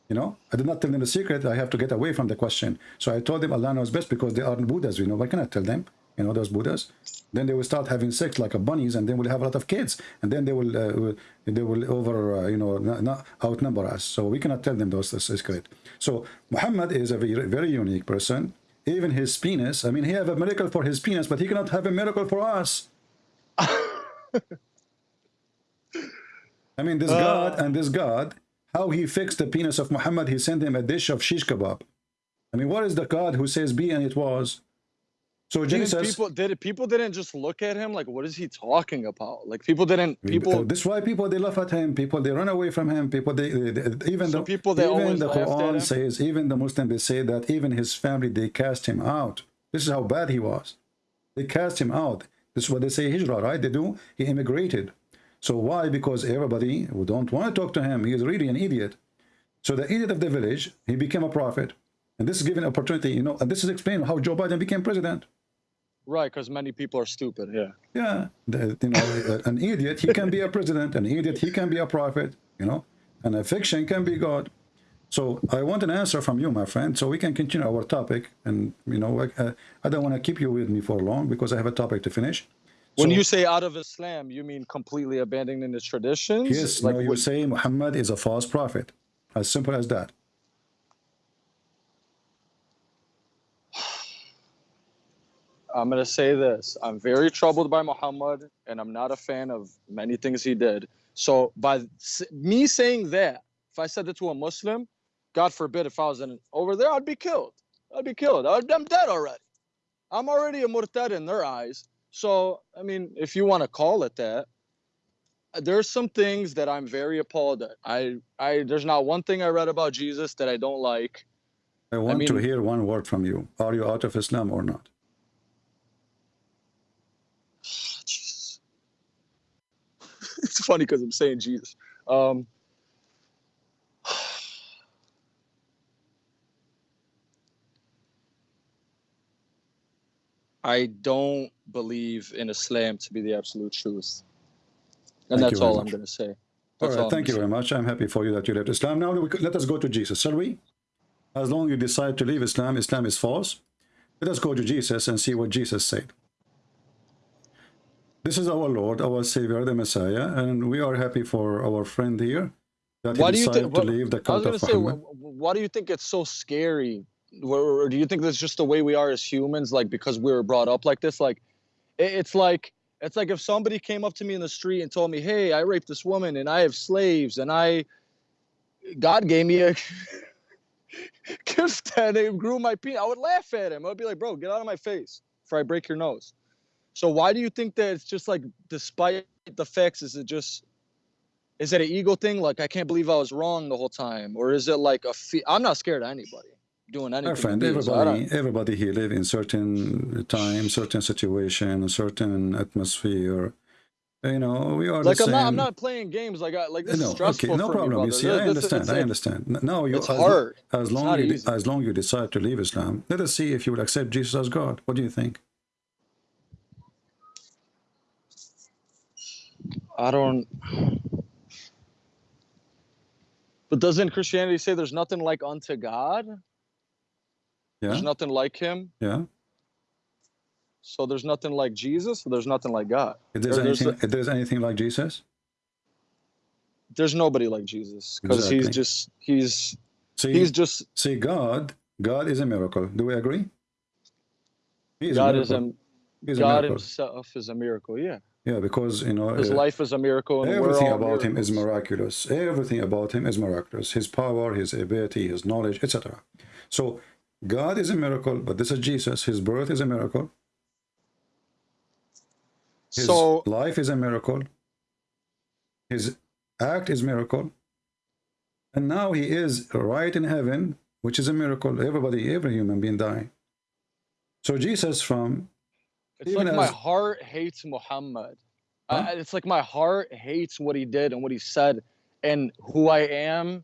You know, I did not tell them the secret. I have to get away from the question. So I told them Allah knows best because they aren't Buddhas. You know, why can I tell them? You know, those Buddhas. Then they will start having sex like a bunnies, and then we'll have a lot of kids, and then they will uh, they will over uh, you know not, not outnumber us. So we cannot tell them those the secret. So Muhammad is a very very unique person. Even his penis. I mean, he have a miracle for his penis, but he cannot have a miracle for us. I mean, this uh, God and this God how he fixed the penis of Muhammad, he sent him a dish of shish kebab. I mean, what is the God who says be and it was? So Jesus, people did people didn't just look at him like, what is he talking about? Like people didn't people. Uh, this is why people they laugh at him. People they run away from him. People they, they, they even so the people they even the Quran says even the Muslim they say that even his family they cast him out. This is how bad he was. They cast him out. This is what they say hijrah, right? They do. He immigrated. So why? Because everybody who don't want to talk to him, he is really an idiot. So the idiot of the village, he became a prophet. And this is given opportunity, you know, and this is explaining how Joe Biden became president. Right, because many people are stupid, yeah. Yeah, the, you know, an idiot, he can be a president. An idiot, he can be a prophet, you know. And a fiction can be God. So I want an answer from you, my friend, so we can continue our topic. And, you know, I, uh, I don't want to keep you with me for long because I have a topic to finish. When so, you say out of Islam, you mean completely abandoning the traditions? Yes, like no, you say Muhammad is a false prophet. As simple as that. I'm going to say this. I'm very troubled by Muhammad, and I'm not a fan of many things he did. So by me saying that, if I said it to a Muslim, God forbid if I was in, over there, I'd be killed. I'd be killed. I'm dead already. I'm already a murtad in their eyes. So, I mean, if you want to call it that, there's some things that I'm very appalled at. I, I, there's not one thing I read about Jesus that I don't like. I want I mean, to hear one word from you. Are you out of Islam or not? Jesus. It's funny because I'm saying Jesus. Um, I don't believe in Islam to be the absolute truth. And thank that's all I'm going to say. That's all right, all thank you very much. I'm happy for you that you left Islam. Now let us go to Jesus, shall we? As long as you decide to leave Islam, Islam is false. Let us go to Jesus and see what Jesus said. This is our Lord, our Savior, the Messiah, and we are happy for our friend here that he decided to leave the cult of Muhammad. Say, why do you think it's so scary? Or do you think that's just the way we are as humans like because we were brought up like this? Like it's like it's like if somebody came up to me in the street and told me hey i raped this woman and i have slaves and i god gave me a gift and it grew my penis i would laugh at him. I'd be like bro get out of my face before i break your nose so why do you think that it's just like despite the facts is it just is it an ego thing like i can't believe i was wrong the whole time or is it like a fe- i'm not scared of anybody doing anything. Friend, everybody, everybody here live in certain time, certain situation, a certain atmosphere. You know, we are like I'm not. I'm not playing games. Like I like this no, is stressful. Okay, no problem. Me, you see, I understand. I understand. No, you. It's as, hard. As long you, easy. as long you decide to leave Islam, let us see if you will accept Jesus as God. What do you think? I don't. But doesn't Christianity say there's nothing like unto God? Yeah. There's nothing like him. Yeah. So there's nothing like Jesus, so there's nothing like God. If there's, anything, there's, if there's anything like Jesus? There's nobody like Jesus. Because exactly. he's just he's see, he's just see God, God is a miracle. Do we agree? God a is a he's God a himself is a miracle, yeah. Yeah, because you know his uh, life is a miracle. everything about miracles. him is miraculous. Everything about him is miraculous. His power, his ability, his knowledge, etc. So God is a miracle, but this is Jesus. His birth is a miracle. His so, life is a miracle. His act is miracle. And now he is right in heaven, which is a miracle. Everybody, every human being dying. So Jesus from it's like as, my heart hates Muhammad. Huh? I, it's like my heart hates what he did and what he said. and who I am,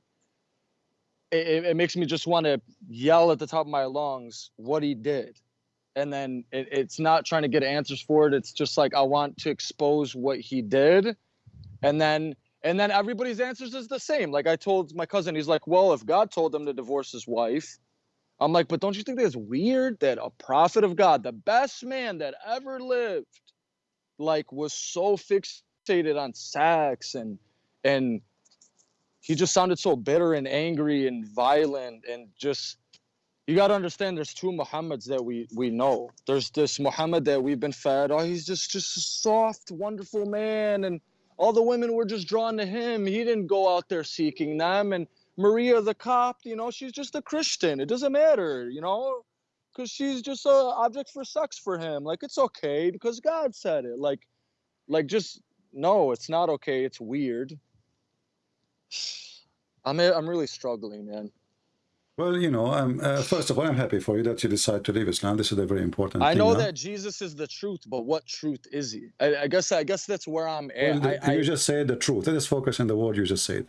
it, it- it makes me just want to yell at the top of my lungs what he did. And then it, it's not trying to get answers for it. It's just like I want to expose what he did. And then and then everybody's answers is the same. Like I told my cousin, he's like, Well, if God told him to divorce his wife, I'm like, but don't you think that's weird that a prophet of God, the best man that ever lived, like was so fixated on sex and and he just sounded so bitter and angry and violent and just you got to understand there's two muhammads that we we know. There's this muhammad that we've been fed oh he's just just a soft wonderful man and all the women were just drawn to him. He didn't go out there seeking them and maria the Copt, you know she's just a christian it doesn't matter you know because she's just a object for sex for him like it's okay because god said it like like just no it's not okay it's weird i'm i'm really struggling man Well, you know, um, uh, first of all, I'm happy for you that you decide to leave Islam. This is a very important I know that Jesus is the truth, but what truth is he? I, I guess I guess that's where I'm at. Well, the- I, I, you just said the truth. Let us focus on the word you just said.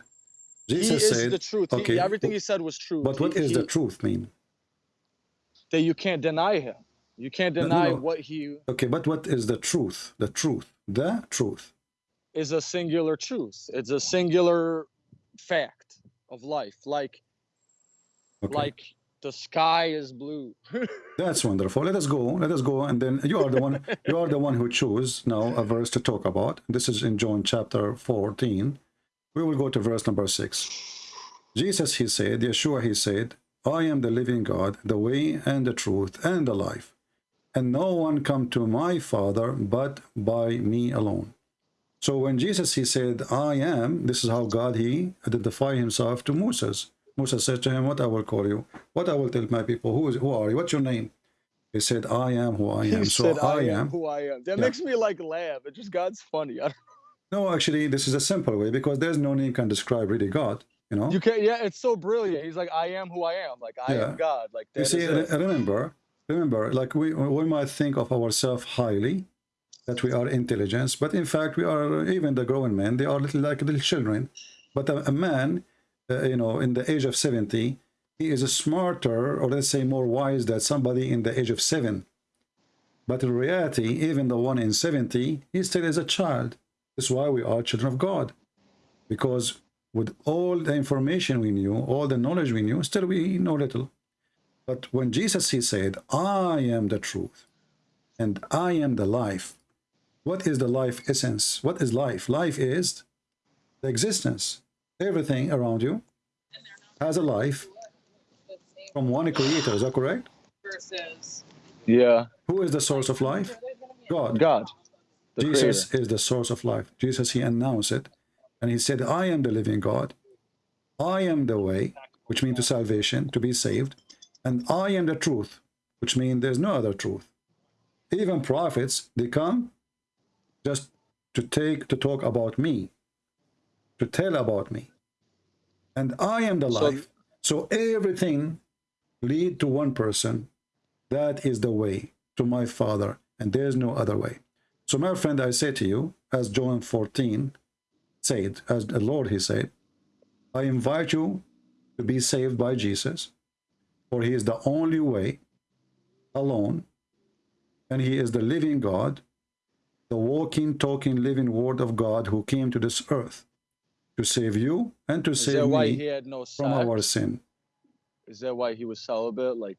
He Jesus is said, the truth. He- everything he said was true. but what He- is he- the truth mean? That you can't deny him. You can't No, no, deny no. what he Okay, but what is the truth? The truth. The truth. is a singular truth. It's a singular fact of life. Like Okay. like the sky is blue. That's wonderful. Let us go. Let us go. And then you are the one. you are the one who choose now a verse to talk about. This is in John chapter 14. We will go to verse number six. Jesus, he said, Yeshua, he said, I am the living God, the way and the truth and the life. And no one come to my Father but by me alone. So when Jesus, he said, I am, this is how God, he identified himself to Moses. Moses said to him, what I will call you, what I will tell my people, who, is, who are you, what's your name? He said, I am who I am. he so said, I, am. who I am. That Yeah. makes me like laugh. It just God's funny. I don't, No, actually, this is a simple way because there's no name can describe really God, you know? you can't. Yeah, it's so brilliant. He's like, I am who I am. Like I Yeah. am God. Like You see, remember, remember, like we, we might think of ourselves highly, that we are intelligence, but in fact, we are, even the grown men, they are little like little children. But a, a man, uh, you know, in the age of 70, he is a smarter, or let's say more wise than somebody in the age of seven. But in reality, even the one in 70, he still is a child. That's why we are children of God. Because with all the information we knew, all the knowledge we knew, still we know little. But when Jesus, he said, I am the truth and I am the life. What is the life essence? What is life? Life is the existence. Everything around you has a life from one creator. Is that correct? Yeah, Who is the source of life? God. God. Jesus creator. is the source of life. Jesus, he announced it. And he said, I am the living God. I am the way, which means to salvation, to be saved. And I am the truth, which means there's no other truth. Even prophets, they come just to take, to talk about me, to tell about me. And I am the So- life. So everything lead to one person. That is the way to my Father, and there's no other way. So, my friend, I say to you, as John 14 said, as the Lord he said, I invite you to be saved by Jesus, for he is the only way alone, and he is the living God, the walking, talking, living word of God who came to this earth to save you and to Is save that why me he had no from our sin. Is that why he was celibate? Like,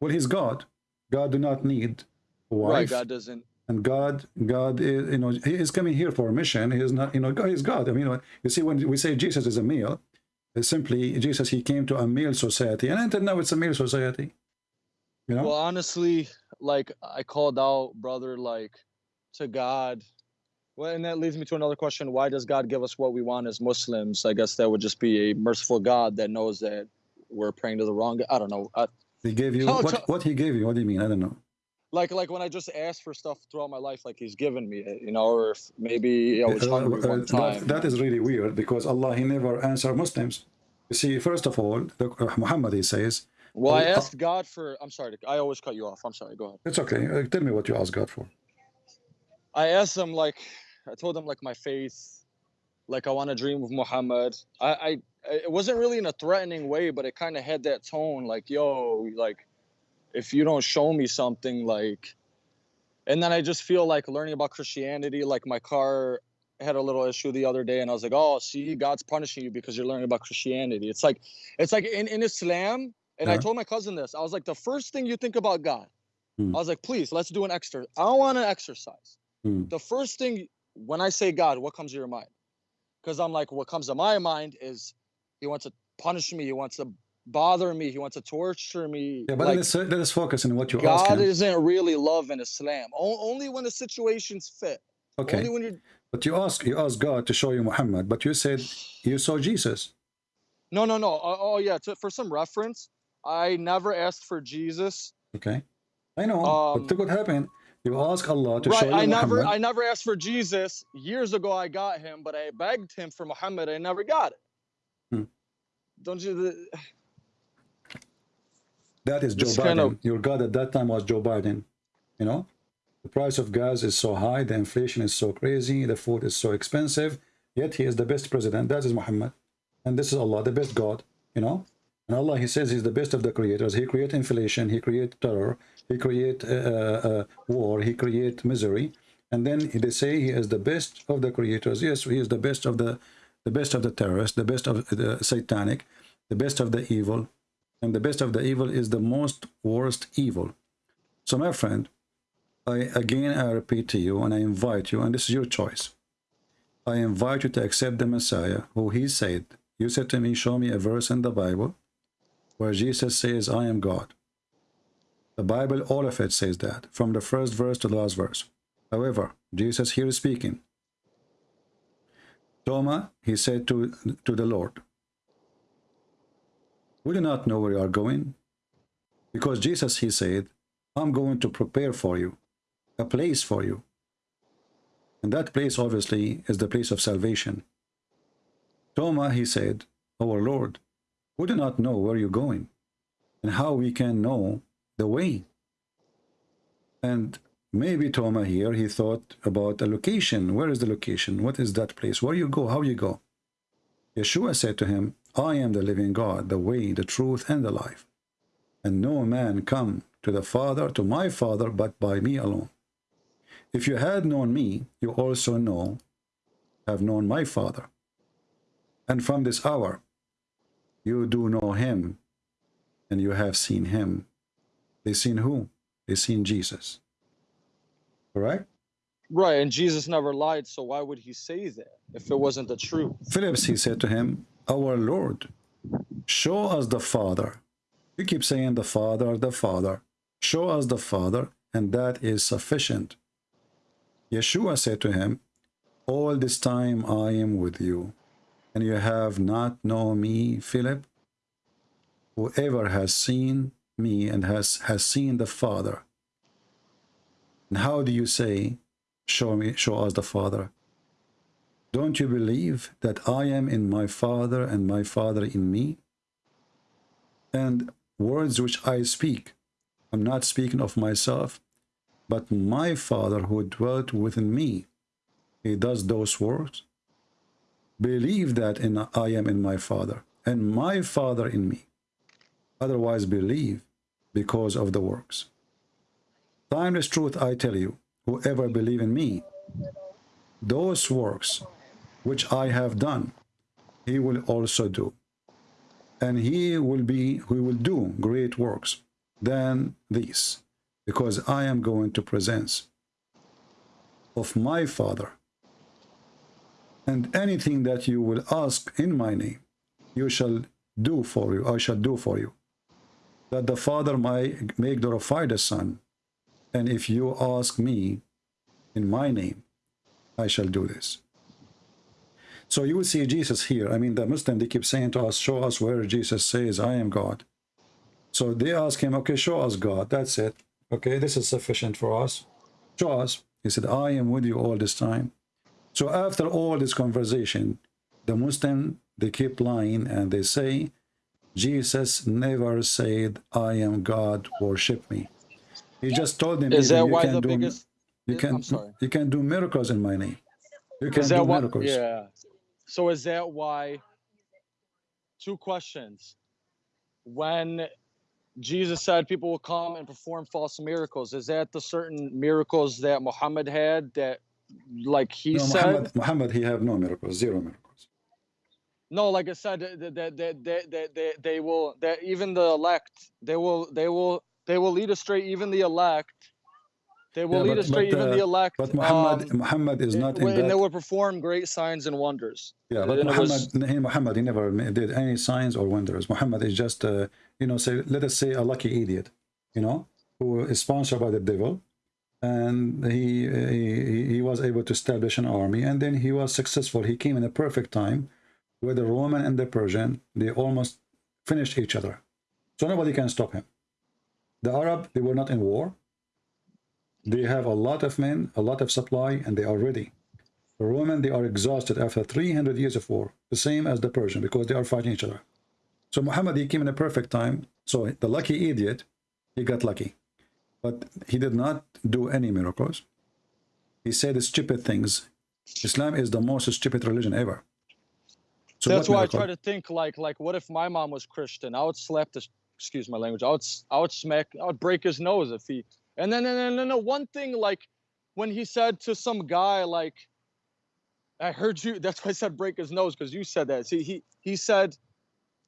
Well, he's God. God do not need wife. right? God doesn't. And God, God is, you know, He is coming here for a mission. He is not, you know, God is God. I mean, you see, when we say Jesus is a male, simply Jesus. He came to a male society, and until now, it's a male society. You know, Well, honestly, like I called out, brother, like to God. Well, and that leads me to another question: Why does God give us what we want as Muslims? I guess that would just be a merciful God that knows that we're praying to the wrong. I don't know. I, He gave you what? What He gave you? What do you mean? I don't know. Like, like when I just asked for stuff throughout my life, like He's given me it, you know, or if maybe I was Uh, hungry uh, one that, time. that is really weird because Allah He never answer Muslims. You see, first of all, the, uh, Muhammad He says, Well, I Oh, uh, asked God for. I'm sorry. I always cut you off. I'm sorry. Go ahead. "It's okay. Uh, tell me what you asked God for." I asked him like I told him like my faith like I want to dream of Muhammad. I, I it wasn't really in a threatening way, but it kind of had that tone, like yo, like if you don't show me something, like. And then I just feel like learning about Christianity, like my car had a little issue the other day, and I was like, oh, see, God's punishing you because you're learning about Christianity. It's like, it's like in, in Islam, and I told my cousin this. I was like, the first thing you think about God, Hmm. I was like, please, let's do an exercise. I don't want an exercise. Hmm. The first thing when I say God, what comes to your mind? Because I'm like, what comes to my mind is he wants to punish me, he wants to bother me, he wants to torture me. Yeah, but like, let, us, let us focus on what you ask God him. isn't really love in Islam. O- only when the situations fit. Okay. Only when you're But you ask you ask God to show you Muhammad, but you said you saw Jesus. no, no, no. Oh, oh yeah. To, for some reference, I never asked for Jesus. Okay. I know. Um, but look what happened. You ask Allah to show right. you I never, I never asked for Jesus. Years ago, I got him, but I begged him for Muhammad. I never got it. Hmm. Don't you? The, That is Joe Biden. kind of- Your God at that time was Joe Biden. You know, the price of gas is so high, the inflation is so crazy, the food is so expensive. Yet he is the best president. That is Muhammad, and this is Allah, the best God. You know, and Allah, He says He's the best of the creators. He create inflation, He create terror, He create uh, uh, war, He create misery, and then they say He is the best of the creators. Yes, He is the best of the the best of the terrorists, the best of the satanic, the best of the evil, and the best of the evil is the most worst evil. So, my friend, I again I repeat to you, and I invite you, and this is your choice. I invite you to accept the Messiah, who He said. You said to me, "Show me a verse in the Bible where Jesus says, I am God." The Bible, all of it says that, from the first verse to the last verse. However, Jesus here is speaking. Thomas, he said to, to the Lord, do not know where you are going. Because Jesus, he said, I'm going to prepare for you a place for you. And that place, obviously, is the place of salvation. Thomas, he said, Our Lord, we do not know where you're going and how we can know the way. And maybe Thomas here, he thought about a location. Where is the location? What is that place? Where you go? How you go? Yeshua said to him, I am the living God, the way, the truth, and the life. And no man come to the Father, to my Father, but by me alone. If you had known me, you also know, have known my Father. And from this hour, you do know him, and you have seen him. They seen who? They seen Jesus. Correct? right. And Jesus never lied. So why would he say that if it wasn't the truth? Phillips, he said to him, Our Lord, show us the Father. You keep saying the Father, the Father. Show us the Father, and that is sufficient. Yeshua said to him, All this time I am with you, and you have not known me, Philip. Whoever has seen me and has, has seen the Father. And how do you say, Show me, show us the Father? Don't you believe that I am in my Father and my Father in me? And words which I speak, I'm not speaking of myself, but my Father who dwelt within me, he does those works. Believe that in I am in my Father and my Father in me. Otherwise believe because of the works. Timeless truth I tell you, whoever believe in me, those works which I have done, he will also do. And he will be, he will do great works than these, because I am going to present of my Father. And anything that you will ask in my name, you shall do for you, I shall do for you, that the Father might make glorify the Son. And if you ask me in my name, I shall do this. So you will see Jesus here. I mean, the Muslim, they keep saying to us, show us where Jesus says, I am God. So they ask him, okay, show us God. That's it. Okay, this is sufficient for us. Show us. He said, I am with you all this time. So after all this conversation, the Muslim, they keep lying and they say, Jesus never said, I am God, worship me. He just told them, Is that you why can the do, biggest? you can, you can do miracles in my name. You can Is do miracles. Yeah. So is that why? Two questions. When Jesus said people will come and perform false miracles, is that the certain miracles that Muhammad had that, like he No, said? Muhammad, Muhammad, he have no miracles, zero miracles. No, like I said, that that that that that they will that even the elect they will they will they will lead astray even the elect. They will Yeah, lead but- astray but, even uh, the elect. But Muhammad, um, Muhammad is not in and they will perform great signs and wonders. Yeah, but and Muhammad, was- he, Muhammad, he never did any signs or wonders. Muhammad is just, uh, you know, say, let us say a lucky idiot, you know, who is sponsored by the devil, and he, he he was able to establish an army, and then he was successful. He came in a perfect time, where the Roman and the Persian they almost finished each other, so nobody can stop him. The Arab they were not in war. They have a lot of men, a lot of supply, and they are ready. The Roman, they are exhausted after 300 years of war, the same as the Persian, because they are fighting each other. So Muhammad, he came in a perfect time. So the lucky idiot, he got lucky. But he did not do any miracles. He said stupid things. Islam is the most stupid religion ever. So That's why I try to think like like what if my mom was Christian? I would slap this excuse my language. I would I would smack I would break his nose if he and then and then and then one thing like when he said to some guy like I heard you that's why I said break his nose because you said that. See he he said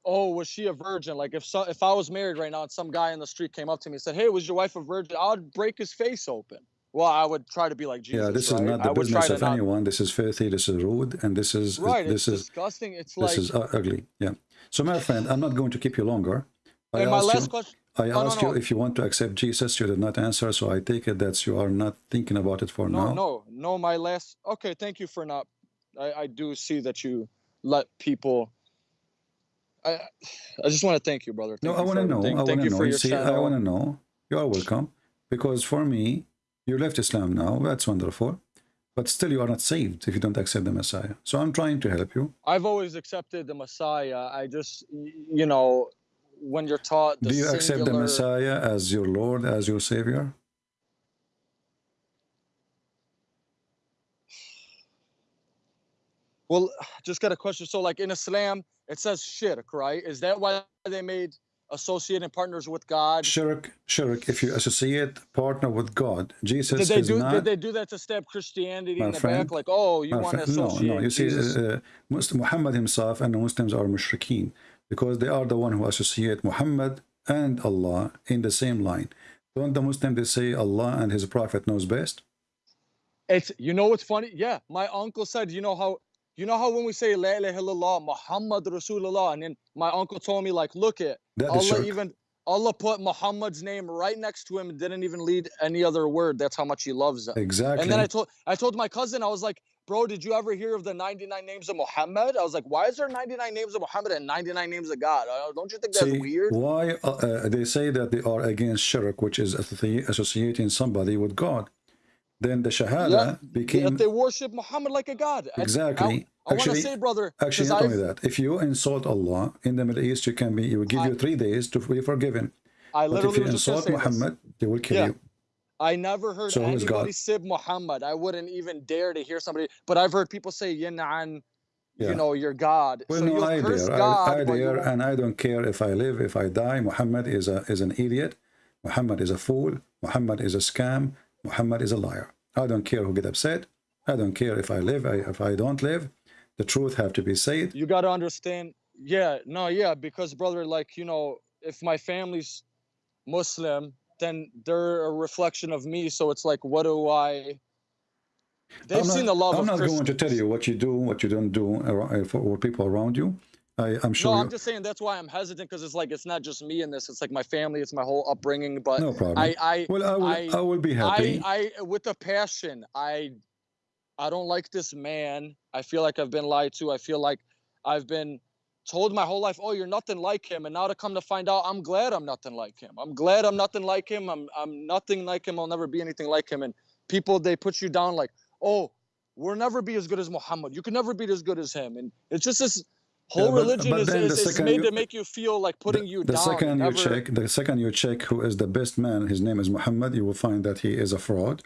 Oh, was she a virgin? Like if so, if I was married right now and some guy in the street came up to me and said, "Hey, was your wife a virgin?" I would break his face open. Well, I would try to be like Jesus. yeah, this is right? not the try business of not- anyone. This is filthy. This is rude, and this is Right, this it's is disgusting. It's this like is ugly. Yeah. So my friend, I'm not going to keep you longer. I and my last you, question. I oh, no, no, asked no. you if you want to accept Jesus. You did not answer, so I take it that you are not thinking about it for No, now. no, no. My last. Okay, thank you for not. I, I do see that you let people. I I just want to thank you, brother. No, Thank I want to know. everything. I Thank want you to know. for You your see, I want to know. You are welcome. Because for me, you left Islam now. That's wonderful. But still, you are not saved if you don't accept the Messiah. So I'm trying to help you. I've always accepted the Messiah. I just, you know, when you're taught the Do you accept the Messiah as your Lord, as your Savior? Well, just got a question. So, like in Islam, it says shirk, right? Is that why they made associating partners with God? Shirk, shirk. If you associate partner with God, Jesus Did they is do? not. Did they do that to stab Christianity in the friend, back? Like, oh, you want to friend, no, associate? no. You see, uh, Muslim, Muhammad himself and the Muslims are mushrikeen because they are the one who associate Muhammad and Allah in the same line. Don't the Muslims they say Allah and His Prophet knows best? It's you know what's funny? Yeah, my uncle said, you know how you know how when we say La ilaha illallah Muhammad Rasulullah, and then my uncle told me like, look it, That Allah even Allah put Muhammad's name right next to him and didn't even lead any other word. That's how much he loves them. Exactly. And then I told I told my cousin, I was like, bro, did you ever hear of the 99 names of Muhammad? I was like, why is there 99 names of Muhammad and 99 names of God? Uh, Don't you think that's See, weird? why uh, uh, they say that they are against shirk, which is associating somebody with God. Then the Shahada Yeah, became if they worship Muhammad like a god. I- Exactly. I, want to Actually- say, brother, Actually, not only I've- that, if you insult Allah in the Middle East, you can be. He will give you three days to be forgiven. I But if literally you was just gonna insult say this. Muhammad, they will kill Yeah. you. I never heard So anybody sib Muhammad. I wouldn't even dare to hear somebody, but I've heard people say Yinan, Yeah. you know, you're God. Well, so no, I dare. God, I, I dare, and I don't care if I live, if I die. Muhammad is a is an idiot. Muhammad is a fool. Muhammad is a scam. Muhammad is a liar. I don't care who get upset. I don't care if I live, I, if I don't live. The truth have to be said. you got to understand. Yeah, no, yeah, because brother, like you know, if my family's Muslim, then they're a reflection of me. So it's like, what do I? They've I'm seen not, the love I'm not going to tell you what you do, what you don't do for people around you. I, I'm sure. No, I'm just saying that's why I'm hesitant because it's like it's not just me in this. It's like my family. It's my whole upbringing. But No problem. I, I, well, I will. I, I, will be happy. I, I, with a passion, I, I don't like this man. I feel like I've been lied to. I feel like I've been told my whole life, oh, you're nothing like him. And now to come to find out, I'm glad I'm nothing like him. I'm glad I'm nothing like him. I'm, I'm nothing like him. I'll never be anything like him. And people, they put you down like, oh, we'll never be as good as Muhammad. You can never be as good as him. And it's just this whole but- religion but is, is, is made you- to make you feel like putting you the down. second you never- check, the second you check who is the best man, his name is Muhammad. You will find that he is a fraud.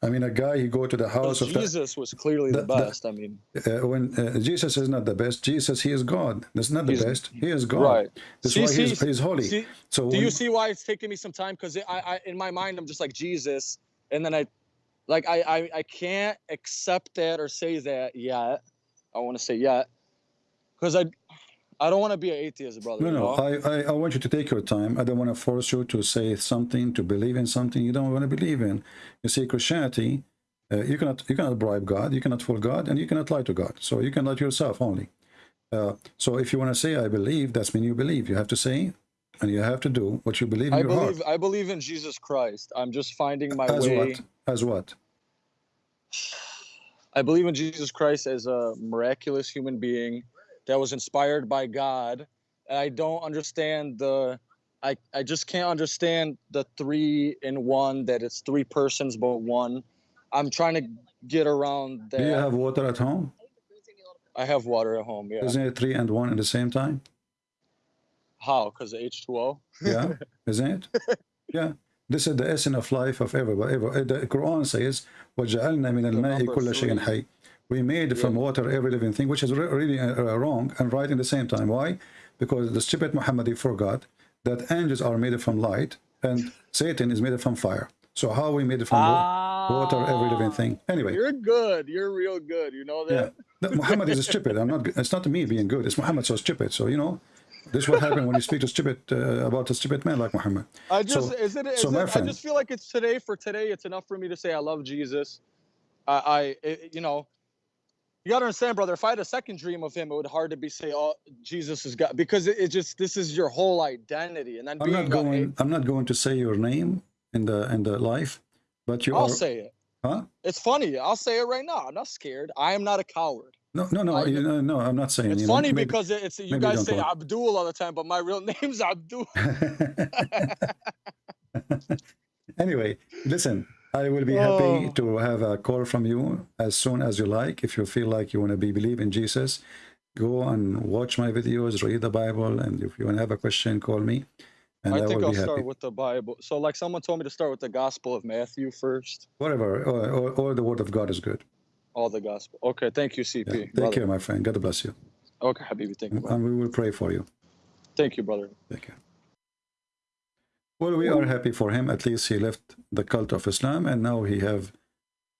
I mean, a guy he go to the house of Jesus was clearly the, the- the- best. I mean, uh, when uh, Jesus is not the best. Jesus, he is God. That's not the best. He is God. right. That's See- why see- he's, he's holy. see- so do when- you see why it's taking me some time? Because I, I, in my mind, I'm just like Jesus, and then I, like, I, I, I can't accept that or say that yet. I want to say yet, because I, I don't want to be an atheist, brother. No, you no. know? I, I, I want you to take your time. I don't want to force you to say something, to believe in something you don't want to believe in. You see, Christianity, uh, you cannot you cannot bribe God, you cannot fool God, and you cannot lie to God. So you can lie to yourself only. Uh, so if you want to say I believe, that's mean you believe. You have to say, and you have to do what you believe in I your believe, heart. I believe in Jesus Christ. I'm just finding my As way. what? As what? I believe in Jesus Christ as a miraculous human being that was inspired by God. And I don't understand the I, I just can't understand the three in one that it's three persons but one. I'm trying to get around that. Do you have water at home? I have water at home, yeah. Isn't it three and one at the same time? How? Because of H2O? Yeah, isn't it? Yeah. This is the essence of life of everybody. Ever- The Quran says, وَجَعَلْنَا مِنَ الْمَاءِ number كُلَّ شَيْءٍ three. حَيٍّ we made from water every living thing, which is re- really uh, uh, wrong and right in the same time. Why? Because the stupid Muhammad forgot that angels are made from light and Satan is made from fire. So how we made from wa- water every living thing? Anyway, You're good. You're real good. You know that? No, Muhammad is stupid. I'm not. It's not me being good. It's Muhammad so stupid. So you know, this will happen when you speak to stupid uh, about a stupid man like Muhammad. I just So- is it, is so it I just feel like it's today for today. It's enough for me to say I love Jesus. I, I it, you know, you gotta understand, brother. If I had a second dream of him, it would hard to be say, oh, Jesus is God, because it, it just this is your whole identity, and then I'm not going. I'm not going to say your name in the in the life, but you I'll are. say it. Huh? It's funny. I'll say it right now. I'm not scared. I am not a coward. No, no, no. I- you know, no, I'm not saying. It's you know, funny maybe- because it- it's you guys say Abdul all the time, but my real name's Abdul. anyway, listen. I will be happy oh. to have a call from you as soon as you like. If you feel like you want to be believe in Jesus, go and watch my videos, read the Bible, and if you want to have a question, call me, and I, I think will I'll start with the Bible. So, like, someone told me to start with the Gospel of Matthew first. Whatever, all the word of God is good. All the Gospel. Okay, thank you, CP. Yeah. Take brother. care, my friend. God bless you, Okay, Habibi, thank you. brother. and we will pray for you. Thank you, brother. Thank care. Well, we are happy for him. At least he left the cult of Islam, and now he have,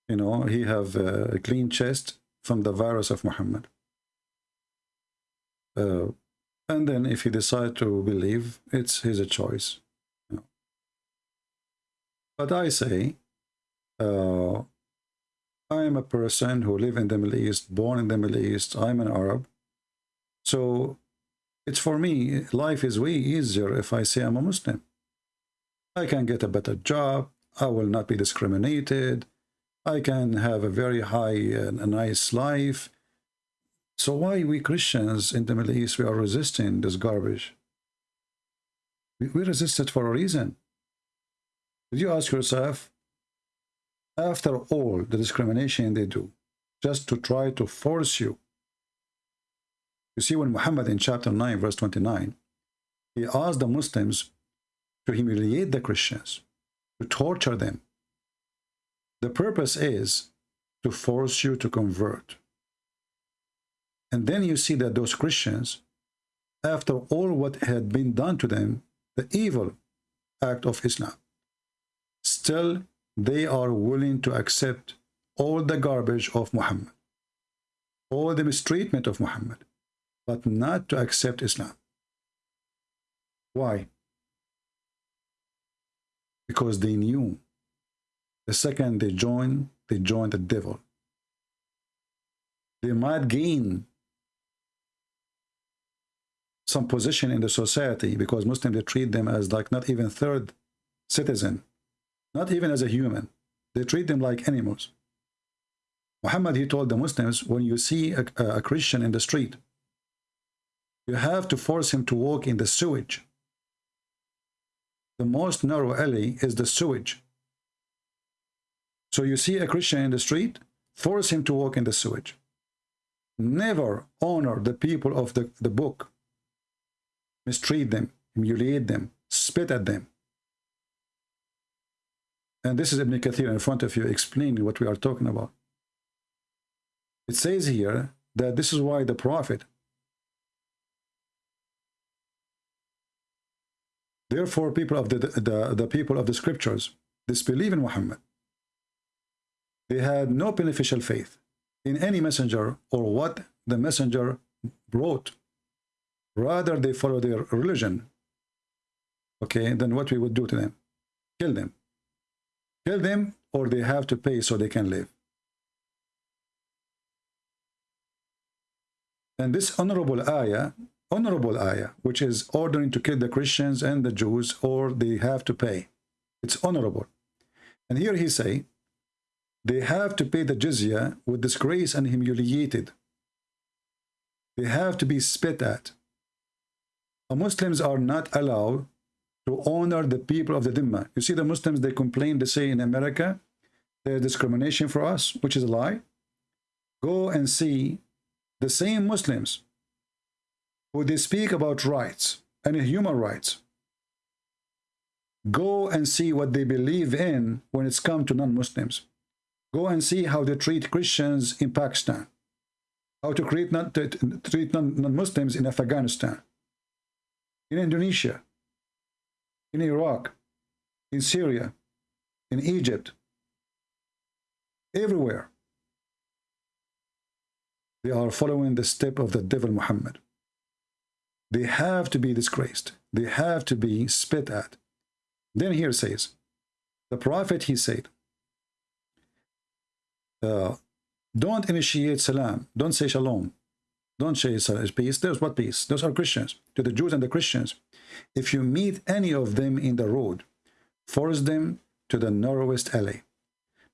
you know, he have a clean chest from the virus of Muhammad. Uh, and then, if he decide to believe, it's his choice. you know. But I say, uh, I am a person who live in the Middle East, born in the Middle East. I'm an Arab, so it's for me. Life is way easier if I say I'm a Muslim. I can get a better job. I will not be discriminated. I can have a very high and a nice life. So why we Christians in the Middle East, we are resisting this garbage? We, we resist it for a reason. Did you ask yourself, after all the discrimination they do, just to try to force you? You see, when Muhammad in chapter 9, verse 29, he asked the Muslims to humiliate the Christians, to torture them. The purpose is to force you to convert. And then you see that those Christians, after all what had been done to them, the evil act of Islam, still they are willing to accept all the garbage of Muhammad, all the mistreatment of Muhammad, but not to accept Islam. Why? Because they knew the second they join, they join the devil. They might gain some position in the society because Muslims they treat them as like not even third citizen, not even as a human. They treat them like animals. Muhammad he told the Muslims when you see a, a Christian in the street, you have to force him to walk in the sewage the most narrow alley is the sewage. So you see a Christian in the street, force him to walk in the sewage. Never honor the people of the, the book. Mistreat them, humiliate them, spit at them. And this is Ibn Kathir in front of you explaining what we are talking about. It says here that this is why the Prophet Therefore, people of the, the, the people of the scriptures disbelieve in Muhammad. They had no beneficial faith in any messenger or what the messenger brought. Rather, they follow their religion. Okay, then what we would do to them? Kill them. Kill them or they have to pay so they can live. And this honorable ayah honorable ayah, which is ordering to kill the Christians and the Jews, or they have to pay. It's honorable. And here he say, they have to pay the jizya with disgrace and humiliated. They have to be spit at. The Muslims are not allowed to honor the people of the Dhimma. You see the Muslims, they complain, they say in America, there's discrimination for us, which is a lie. Go and see the same Muslims who they speak about rights and human rights. Go and see what they believe in when it's come to non-Muslims. Go and see how they treat Christians in Pakistan, how to create not, to treat non-Muslims in Afghanistan, in Indonesia, in Iraq, in Syria, in Egypt, everywhere. They are following the step of the devil Muhammad. They have to be disgraced. They have to be spit at. Then here says, the prophet, he said, uh, don't initiate salam. Don't say shalom. Don't say peace. There's what peace? Those are Christians. To the Jews and the Christians. If you meet any of them in the road, force them to the narrowest alley.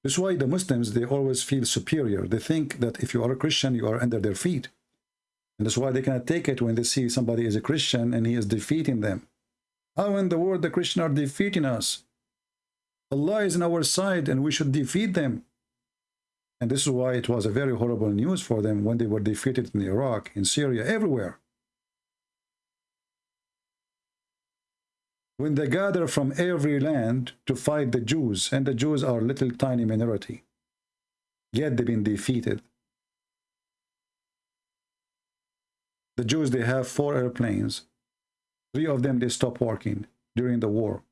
That's why the Muslims, they always feel superior. They think that if you are a Christian, you are under their feet. And that's why they cannot take it when they see somebody is a Christian and he is defeating them. How in the world the Christians are defeating us? Allah is on our side and we should defeat them. And this is why it was a very horrible news for them when they were defeated in Iraq, in Syria, everywhere. When they gather from every land to fight the Jews, and the Jews are little tiny minority, yet they've been defeated. The Jews, they have four airplanes. Three of them, they stop working during the war.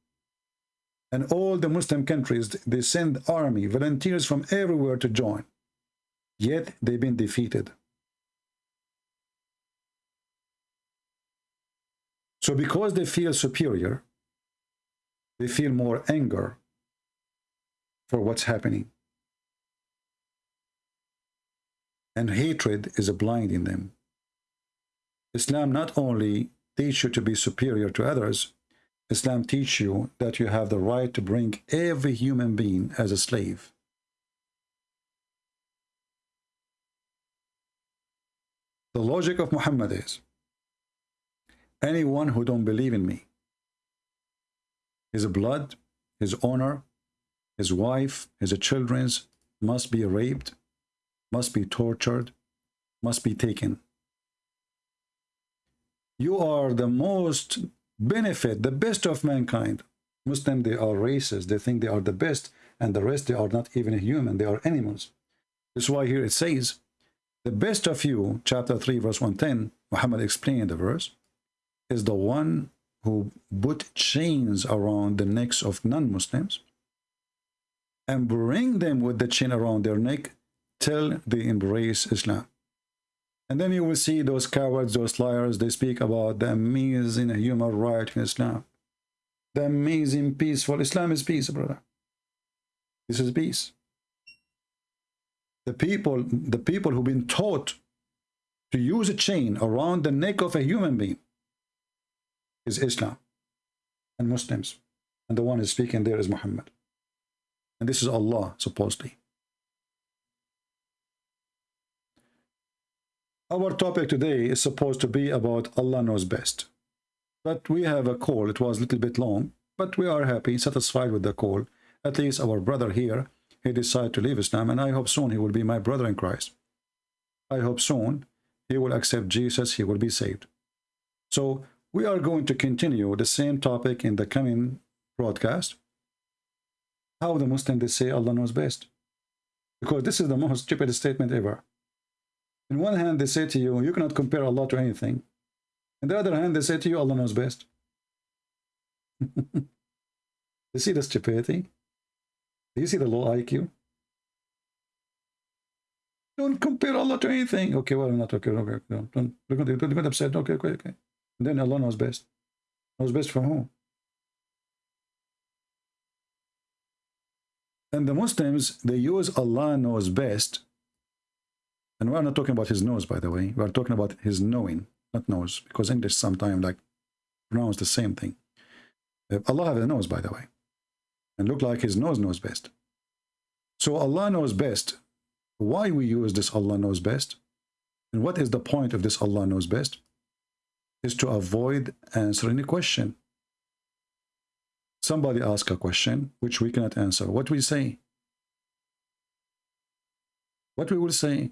And all the Muslim countries, they send army, volunteers from everywhere to join. Yet they've been defeated. So because they feel superior, they feel more anger for what's happening. And hatred is blinding them. Islam not only teach you to be superior to others, Islam teach you that you have the right to bring every human being as a slave. The logic of Muhammad is, anyone who don't believe in me, his blood, his honor, his wife, his children's must be raped, must be tortured, must be taken you are the most benefit, the best of mankind. Muslim, they are racist. They think they are the best, and the rest, they are not even human. They are animals. That's why here it says, the best of you, chapter 3, verse 110, Muhammad explained the verse, is the one who put chains around the necks of non-Muslims and bring them with the chain around their neck till they embrace Islam. And then you will see those cowards, those liars, they speak about the amazing human right in Islam. The amazing peaceful. Islam is peace, brother. This is peace. The people, the people who've been taught to use a chain around the neck of a human being is Islam and Muslims. And the one who's speaking there is Muhammad. And this is Allah, supposedly. Our topic today is supposed to be about Allah knows best. But we have a call. It was a little bit long, but we are happy, satisfied with the call. At least our brother here, he decided to leave Islam, and I hope soon he will be my brother in Christ. I hope soon he will accept Jesus, he will be saved. So we are going to continue the same topic in the coming broadcast. How the Muslim they say Allah knows best? Because this is the most stupid statement ever. In one hand, they say to you, you cannot compare Allah to anything. On the other hand, they say to you, Allah knows best. you see the stupidity? Do you see the low IQ? Don't compare Allah to anything. Okay, well, I'm not okay. Okay, don't, don't, don't, don't get upset. Okay, okay, okay. And then Allah knows best. Knows best for whom? And the Muslims, they use Allah knows best. And we're not talking about his nose, by the way. We're talking about his knowing, not nose, because English sometimes like pronounce the same thing. Uh, Allah has a nose, by the way, and look like his nose knows best. So Allah knows best. Why we use this Allah knows best? And what is the point of this Allah knows best? Is to avoid answering a question somebody ask a question which we cannot answer what we say what we will say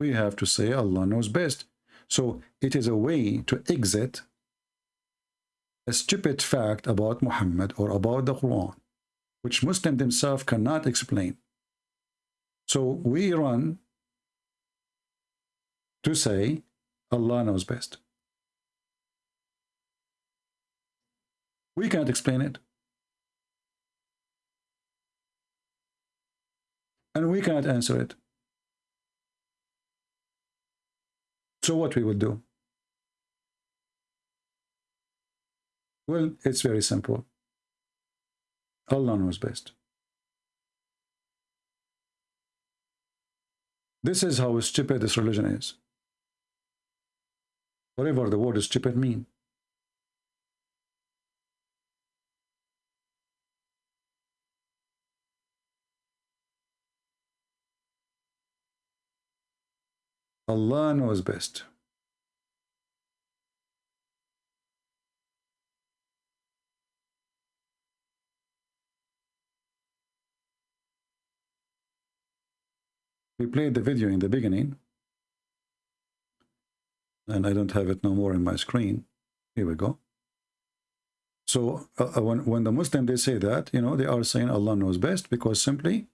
we have to say allah knows best so it is a way to exit a stupid fact about muhammad or about the quran which muslim themselves cannot explain so we run to say allah knows best We can't explain it. And we cannot answer it. So what we will do? Well, it's very simple. Allah knows best. This is how stupid this religion is. Whatever the word stupid mean. Allah knows best. We played the video in the beginning and I don't have it no more in my screen. Here we go. So uh, uh when, when the Muslim, they say that, you know, they are saying Allah knows best because simply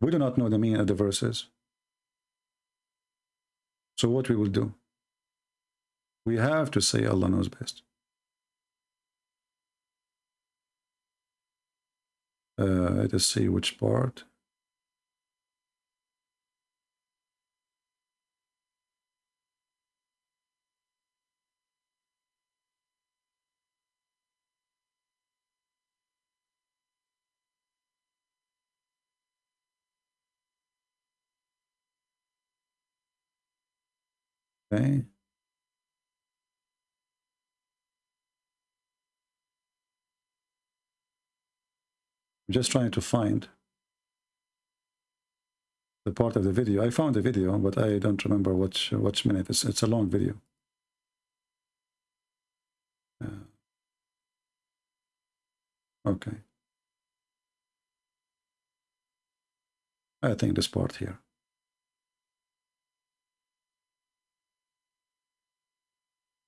we do not know the meaning of the verses. So what we will do? We have to say Allah knows best. Uh, let us see which part. Okay. I'm just trying to find the part of the video. I found the video, but I don't remember which which minute. It's, it's a long video. Uh, okay. I think this part here.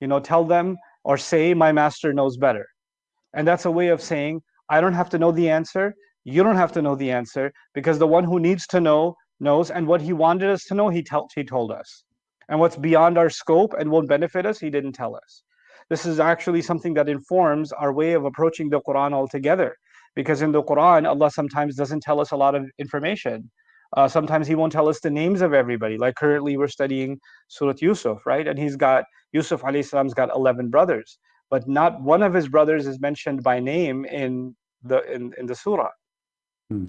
You know tell them or say my master knows better. And that's a way of saying i don't have to know the answer. You don't have to know the answer because the one who needs to know knows and what he wanted us to know he, told he told us. And what's beyond our scope and won't benefit us he didn't tell us. This is actually something that informs our way of approaching the quran altogether because in the quran allah sometimes doesn't tell us a lot of information uh, sometimes he won't tell us the names of everybody. Like currently we're studying Surah Yusuf, right? And he's got, Yusuf alayhi salam's got 11 brothers, but not one of his brothers is mentioned by name in the, in, in the surah. Hmm.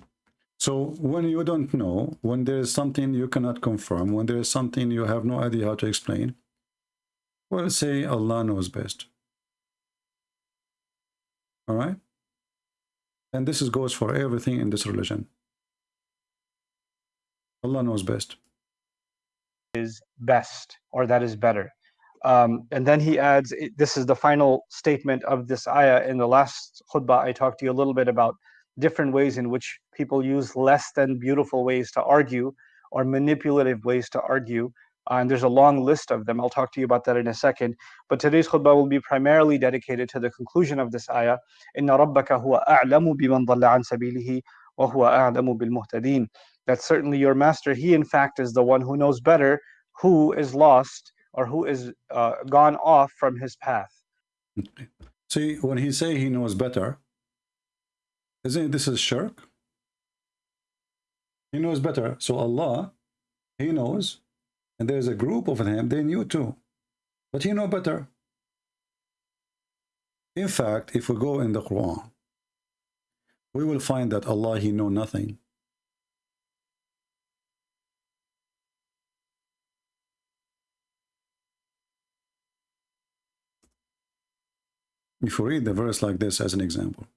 So when you don't know, when there is something you cannot confirm, when there is something you have no idea how to explain, well, say Allah knows best. All right? And this is, goes for everything in this religion. Allah knows best. Is best, or that is better. Um, and then he adds, this is the final statement of this ayah. In the last khutbah, I talked to you a little bit about different ways in which people use less than beautiful ways to argue or manipulative ways to argue Uh, and there's a long list of them. I'll talk to you about that in a second. But today's khutbah will be primarily dedicated to the conclusion of this ayah. إِنَّ رَبَّكَ هُوَ أَعْلَمُ بِمَنْ ضَلَّ عَنْ سَبِيلِهِ وَهُوَ أَعْلَمُ بِالْمُهْتَدِينَ that certainly your master, he in fact is the one who knows better who is lost or who is uh, gone off from his path. See, when he say he knows better, isn't this is shirk? He knows better. So Allah, he knows, and there's a group of them, they knew too. But he know better. In fact, if we go in the Quran, we will find that Allah, he know nothing. If you read the verse like this as an example.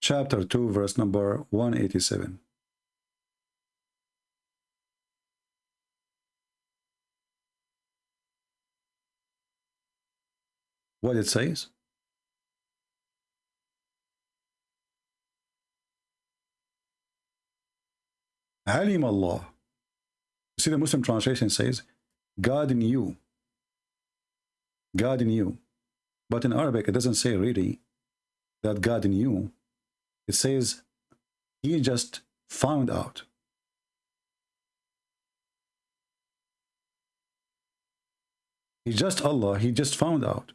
Chapter 2, verse number 187. What it says? علم الله See, the Muslim translation says, God in you. God in you. But in Arabic, it doesn't say really that God in you. It says, he just found out. He just Allah, he just found out.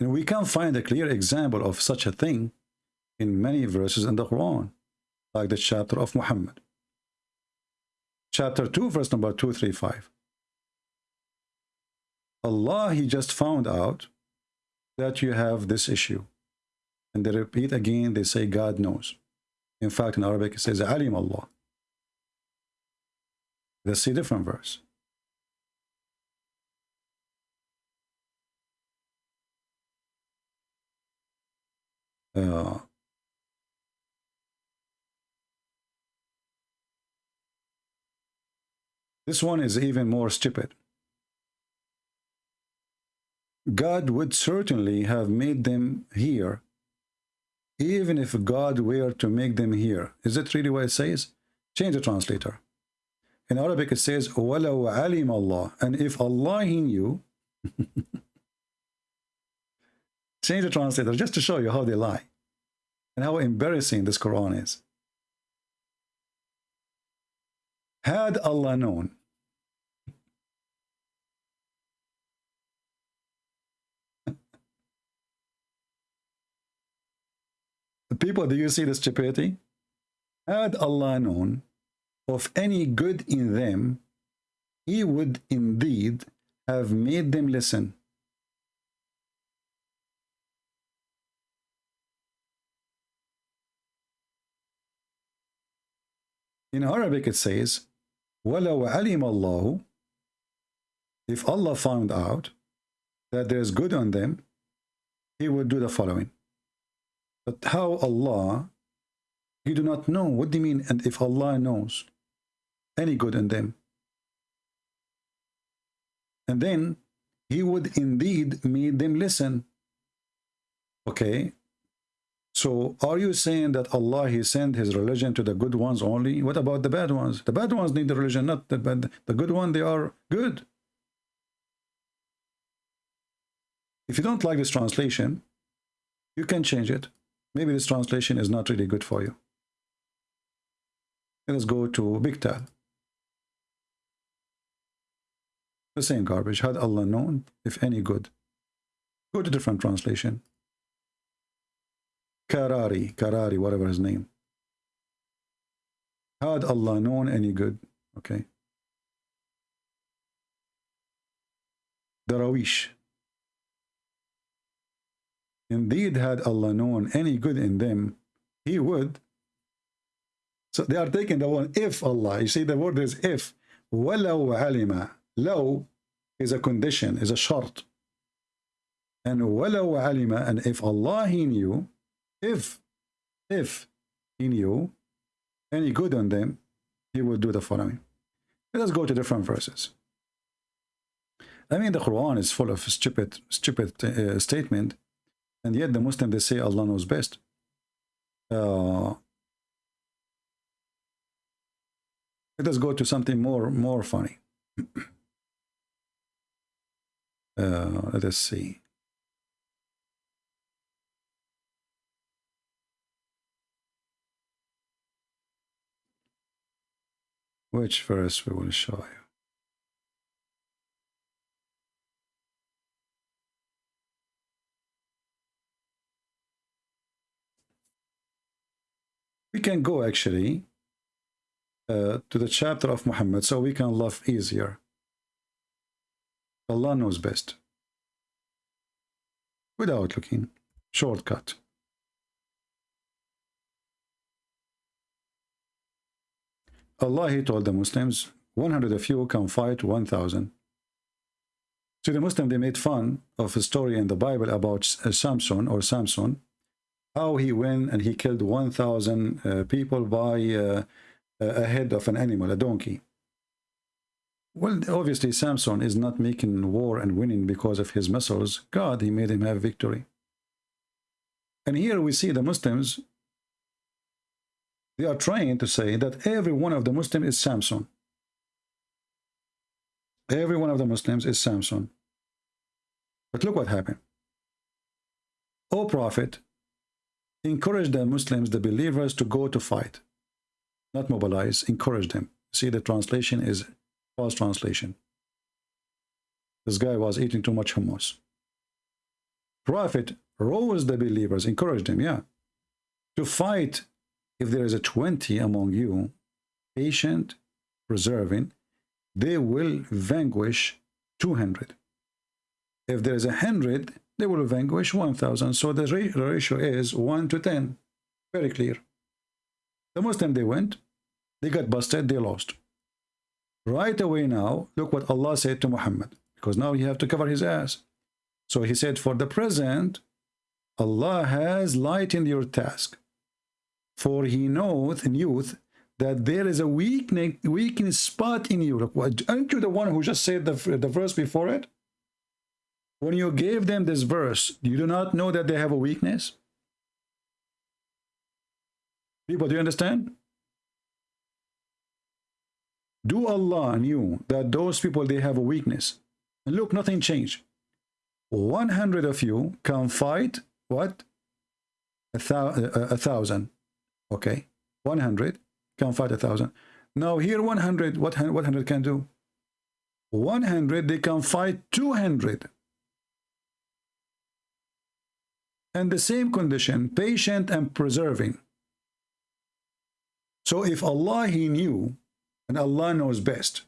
And we can find a clear example of such a thing in many verses in the Quran, like the chapter of Muhammad chapter 2, verse number 235. Allah, He just found out that you have this issue. And they repeat again, they say God knows. In fact, in Arabic, it says Alim Allah. That's a different verse. Uh, This one is even more stupid. God would certainly have made them here, even if God were to make them here. Is that really what it says? Change the translator. In Arabic it says, وَلَوْ عَلِمَ Allah. And if Allah he knew, change the translator just to show you how they lie and how embarrassing this Quran is. Had Allah known, The people, do you see the stupidity? Had Allah known of any good in them, he would indeed have made them listen. In Arabic it says, وَلَوْ عَلِمَ اللَّهُ If Allah found out that there's good on them, he would do the following. But how Allah, you do not know. What do you mean? And if Allah knows any good in them, and then he would indeed make them listen. Okay, so are you saying that Allah, he sent his religion to the good ones only? What about the bad ones? The bad ones need the religion, not the bad. The good one, they are good. If you don't like this translation, you can change it. Maybe this translation is not really good for you. Let us go to Pickthall. The same garbage. Had Allah known, if any good. Go to different translation. Karari, Karari, whatever his name. Had Allah known any good? Okay. Darawish. Indeed, had Allah known any good in them, He would. So they are taking the one if Allah. You see, the word is if. وَلَوْ عَلِمَ Law is a condition, is a shart. And وَلَوْ عَلِمَ And if Allah, He knew, if, if He knew any good on them, He would do the following. Let us go to different verses. I mean, the Quran is full of stupid, stupid uh, statement and yet the Muslim, they say Allah knows best. Uh, let us go to something more more funny. uh, let us see. Which verse we will show you. We can go actually uh, to the chapter of Muhammad so we can love easier. Allah knows best. Without looking. Shortcut. Allah, he told the Muslims, 100 of you can fight 1,000. to the Muslim, they made fun of a story in the Bible about uh, Samson or Samson, how he went and he killed 1,000 uh, people by uh, a head of an animal, a donkey. Well, obviously Samson is not making war and winning because of his muscles. God, he made him have victory. And here we see the Muslims, they are trying to say that every one of the Muslims is Samson. Every one of the Muslims is Samson. But look what happened. O Prophet, encourage the Muslims, the believers, to go to fight. Not mobilize, encourage them. See, the translation is false translation. This guy was eating too much hummus. Prophet rose the believers, encouraged them, yeah, to fight if there is a 20 among you, patient, preserving, they will vanquish 200. If there is a 100, they will vanquish 1,000. So the ratio is 1 to 10. Very clear. The Muslim, they went, they got busted, they lost. Right away now, look what Allah said to Muhammad, because now he have to cover his ass. So he said, for the present, Allah has lightened your task. For he knoweth in youth that there is a weakness, weakness spot in you. Look, aren't you the one who just said the, the verse before it? When you gave them this verse, you do not know that they have a weakness? People, do you understand? Do Allah knew that those people, they have a weakness. And look, nothing changed. 100 of you can fight, what? A, thou a thousand. Okay. 100 can fight a thousand. Now here 100, what 100 can do? 100, they can fight 200. And the same condition, patient and preserving. So if Allah, He knew and Allah knows best.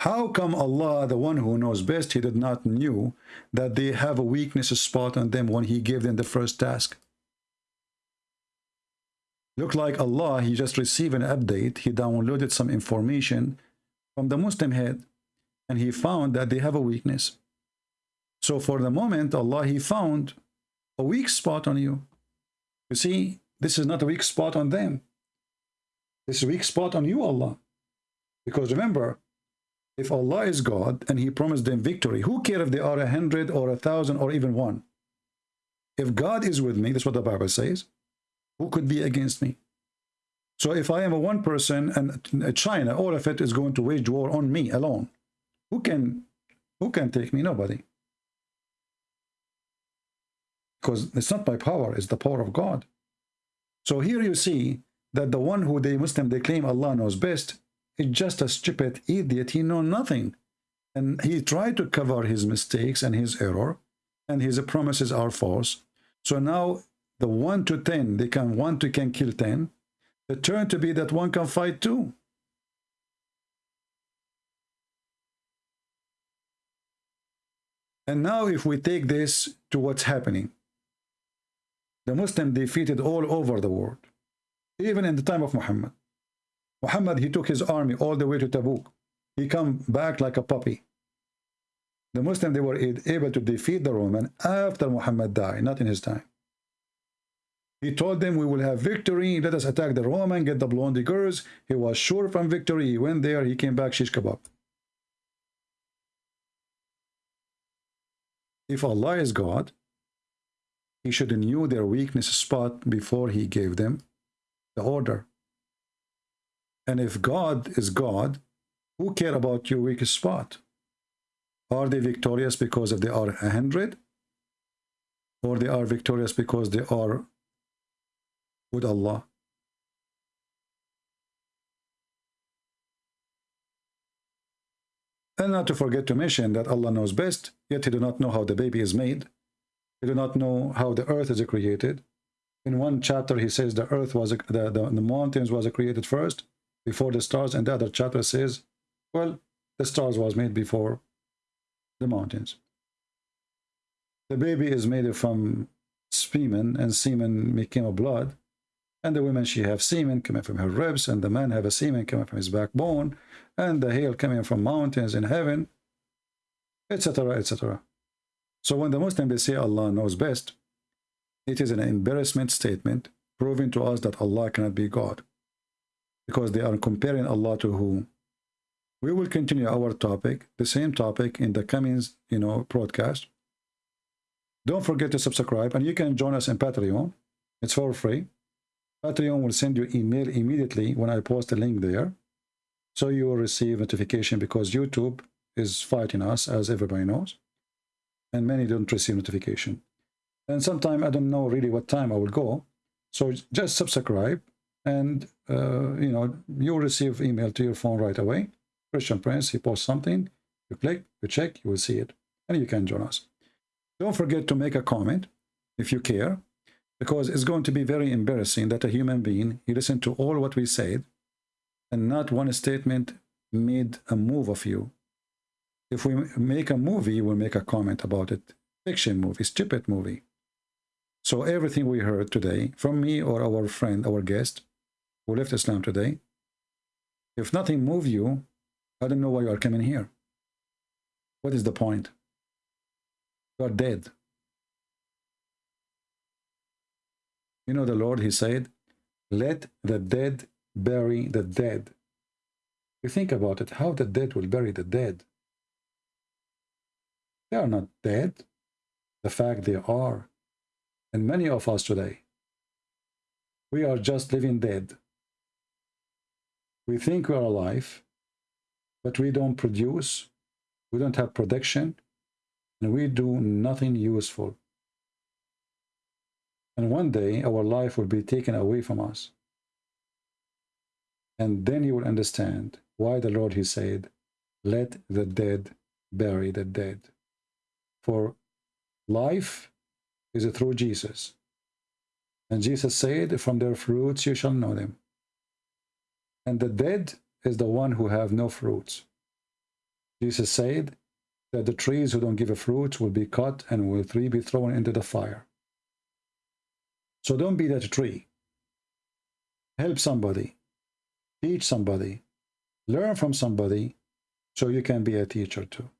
How come Allah, the one who knows best, he did not knew that they have a weakness spot on them when he gave them the first task? Look like Allah, he just received an update. He downloaded some information from the Muslim head and he found that they have a weakness. So for the moment, Allah, he found a weak spot on you. You see, this is not a weak spot on them. This is weak spot on you, Allah. Because remember, if Allah is God and he promised them victory, who care if they are a hundred or a thousand or even one? If God is with me, that's what the Bible says, who could be against me? So if I am a one person and China, all of it is going to wage war on me alone, who can, who can take me? Nobody. Because it's not my power, it's the power of God. So here you see that the one who they Muslim, they claim Allah knows best, is just a stupid idiot. He know nothing. And he tried to cover his mistakes and his error. And his promises are false. So now the 1 to 10, they can 1 to can kill 10. The turn to be that one can fight two. And now if we take this to what's happening, the Muslim defeated all over the world, even in the time of Muhammad. Muhammad, he took his army all the way to Tabuk. He come back like a puppy. The Muslim, they were able to defeat the Roman after Muhammad died, not in his time. He told them, we will have victory. Let us attack the Roman, get the blondie girls. He was sure from victory. He went there. He came back, shish kebab. If Allah is God, he should knew their weakness spot before he gave them the order. And if God is God, who care about your weakest spot? Are they victorious because of they are a hundred? Or they are victorious because they are with Allah? And not to forget to mention that Allah knows best, yet he do not know how the baby is made. He do not know how the earth is created. In one chapter, he says the earth was, the, the, the mountains was created first, before the stars. And the other chapter says, well, the stars was made before the mountains. The baby is made from semen, and semen became a blood. And the women, she have semen coming from her ribs, and the man have a semen coming from his backbone, and the hail coming from mountains in heaven, etc., etc. So when the Muslim, they say Allah knows best, it is an embarrassment statement proving to us that Allah cannot be God. Because they are comparing Allah to whom? We will continue our topic, the same topic in the coming, you know, broadcast. Don't forget to subscribe, and you can join us in Patreon. It's for free. Patreon will send you email immediately when I post a link there. So you will receive notification because YouTube is fighting us, as everybody knows. And many don't receive notification. And sometimes I don't know really what time I will go. So just subscribe and, uh, you know, you'll receive email to your phone right away. Christian Prince, he posts something, you click, you check, you will see it. And you can join us. Don't forget to make a comment if you care because it's going to be very embarrassing that a human being, he listened to all what we said, and not one statement made a move of you. If we make a movie, we'll make a comment about it. Fiction movie, stupid movie. So everything we heard today from me or our friend, our guest, who left Islam today, if nothing moved you, I don't know why you are coming here. What is the point? You are dead. You know the Lord, he said, let the dead bury the dead. You think about it, how the dead will bury the dead. They are not dead. The fact they are. And many of us today, we are just living dead. We think we are alive, but we don't produce, we don't have production, and we do nothing useful. And one day our life will be taken away from us. And then you will understand why the Lord, he said, let the dead bury the dead. For life is through Jesus. And Jesus said, from their fruits you shall know them. And the dead is the one who have no fruits. Jesus said that the trees who don't give a fruit will be cut and will three be thrown into the fire. So don't be that tree. Help somebody. Teach somebody. Learn from somebody so you can be a teacher too.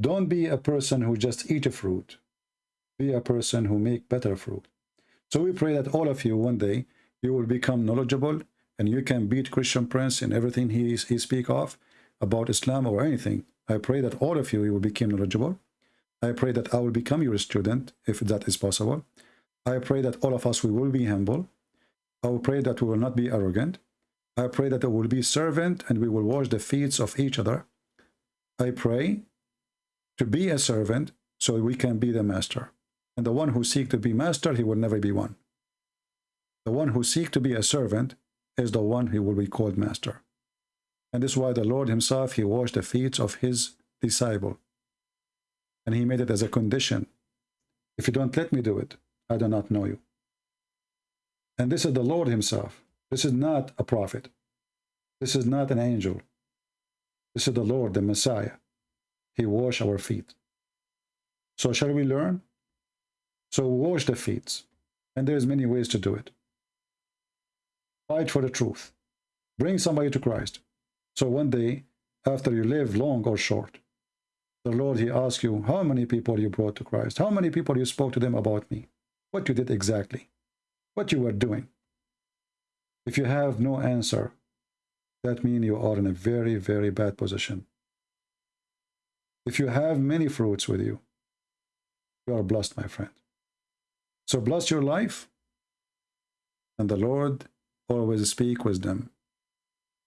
Don't be a person who just eat a fruit. Be a person who make better fruit. So we pray that all of you one day, you will become knowledgeable and you can beat Christian Prince in everything he, he speak of about Islam or anything. I pray that all of you, you will become knowledgeable I pray that I will become your student, if that is possible. I pray that all of us, we will be humble. I will pray that we will not be arrogant. I pray that we will be servant and we will wash the feet of each other. I pray to be a servant so we can be the master. And the one who seek to be master, he will never be one. The one who seek to be a servant is the one who will be called master. And this is why the Lord himself, he washed the feet of his disciple. And he made it as a condition. If you don't let me do it, I do not know you. And this is the Lord himself. This is not a prophet. This is not an angel. This is the Lord, the Messiah. He washed our feet. So shall we learn? So wash the feet. And there's many ways to do it. Fight for the truth. Bring somebody to Christ. So one day, after you live long or short, the Lord, he asks you, how many people you brought to Christ? How many people you spoke to them about me? What you did exactly? What you were doing? If you have no answer, that means you are in a very, very bad position. If you have many fruits with you, you are blessed, my friend. So bless your life and the Lord always speak them.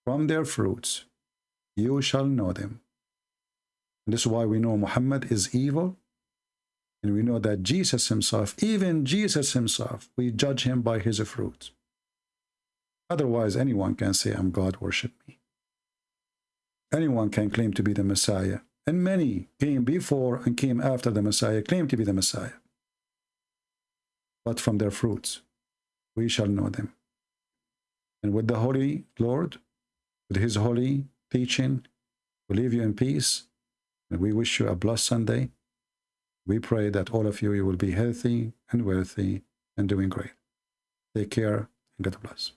From their fruits you shall know them. This is why we know Muhammad is evil. And we know that Jesus himself, even Jesus himself, we judge him by his fruits. Otherwise, anyone can say, I'm God, worship me. Anyone can claim to be the Messiah. And many came before and came after the Messiah, claim to be the Messiah. But from their fruits, we shall know them. And with the Holy Lord, with his holy teaching, we leave you in peace. And we wish you a blessed Sunday. We pray that all of you, you will be healthy and wealthy and doing great. Take care and God bless.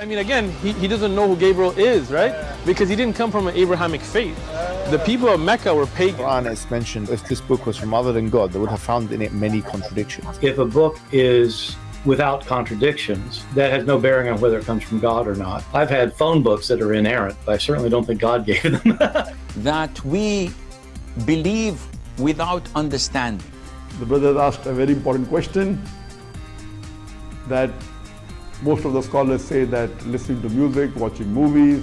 I mean, again, he, he doesn't know who Gabriel is, right? Because he didn't come from an Abrahamic faith. The people of Mecca were pagan. Quran is mentioned if this book was from other than God, they would have found in it many contradictions. If a book is without contradictions, that has no bearing on whether it comes from God or not. I've had phone books that are inerrant, but I certainly don't think God gave them. that we believe without understanding. The brother asked a very important question that most of the scholars say that listening to music, watching movies,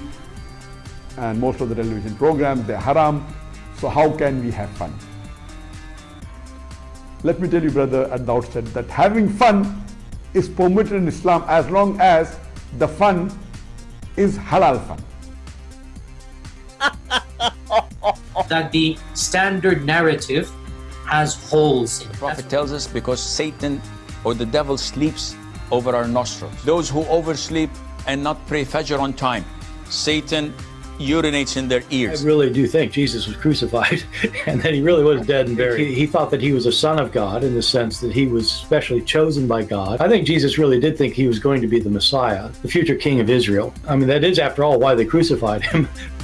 and most of the television programs, they're haram. So how can we have fun? Let me tell you, brother, at the outset that having fun is permitted in Islam as long as the fun is halal fun. that the standard narrative has holes in it. The Prophet tells us because Satan or the devil sleeps over our nostrils. Those who oversleep and not pray Fajr on time, Satan urinates in their ears. I really do think Jesus was crucified and that he really was dead and buried. He, he, thought that he was a son of God in the sense that he was specially chosen by God. I think Jesus really did think he was going to be the Messiah, the future king of Israel. I mean, that is, after all, why they crucified him.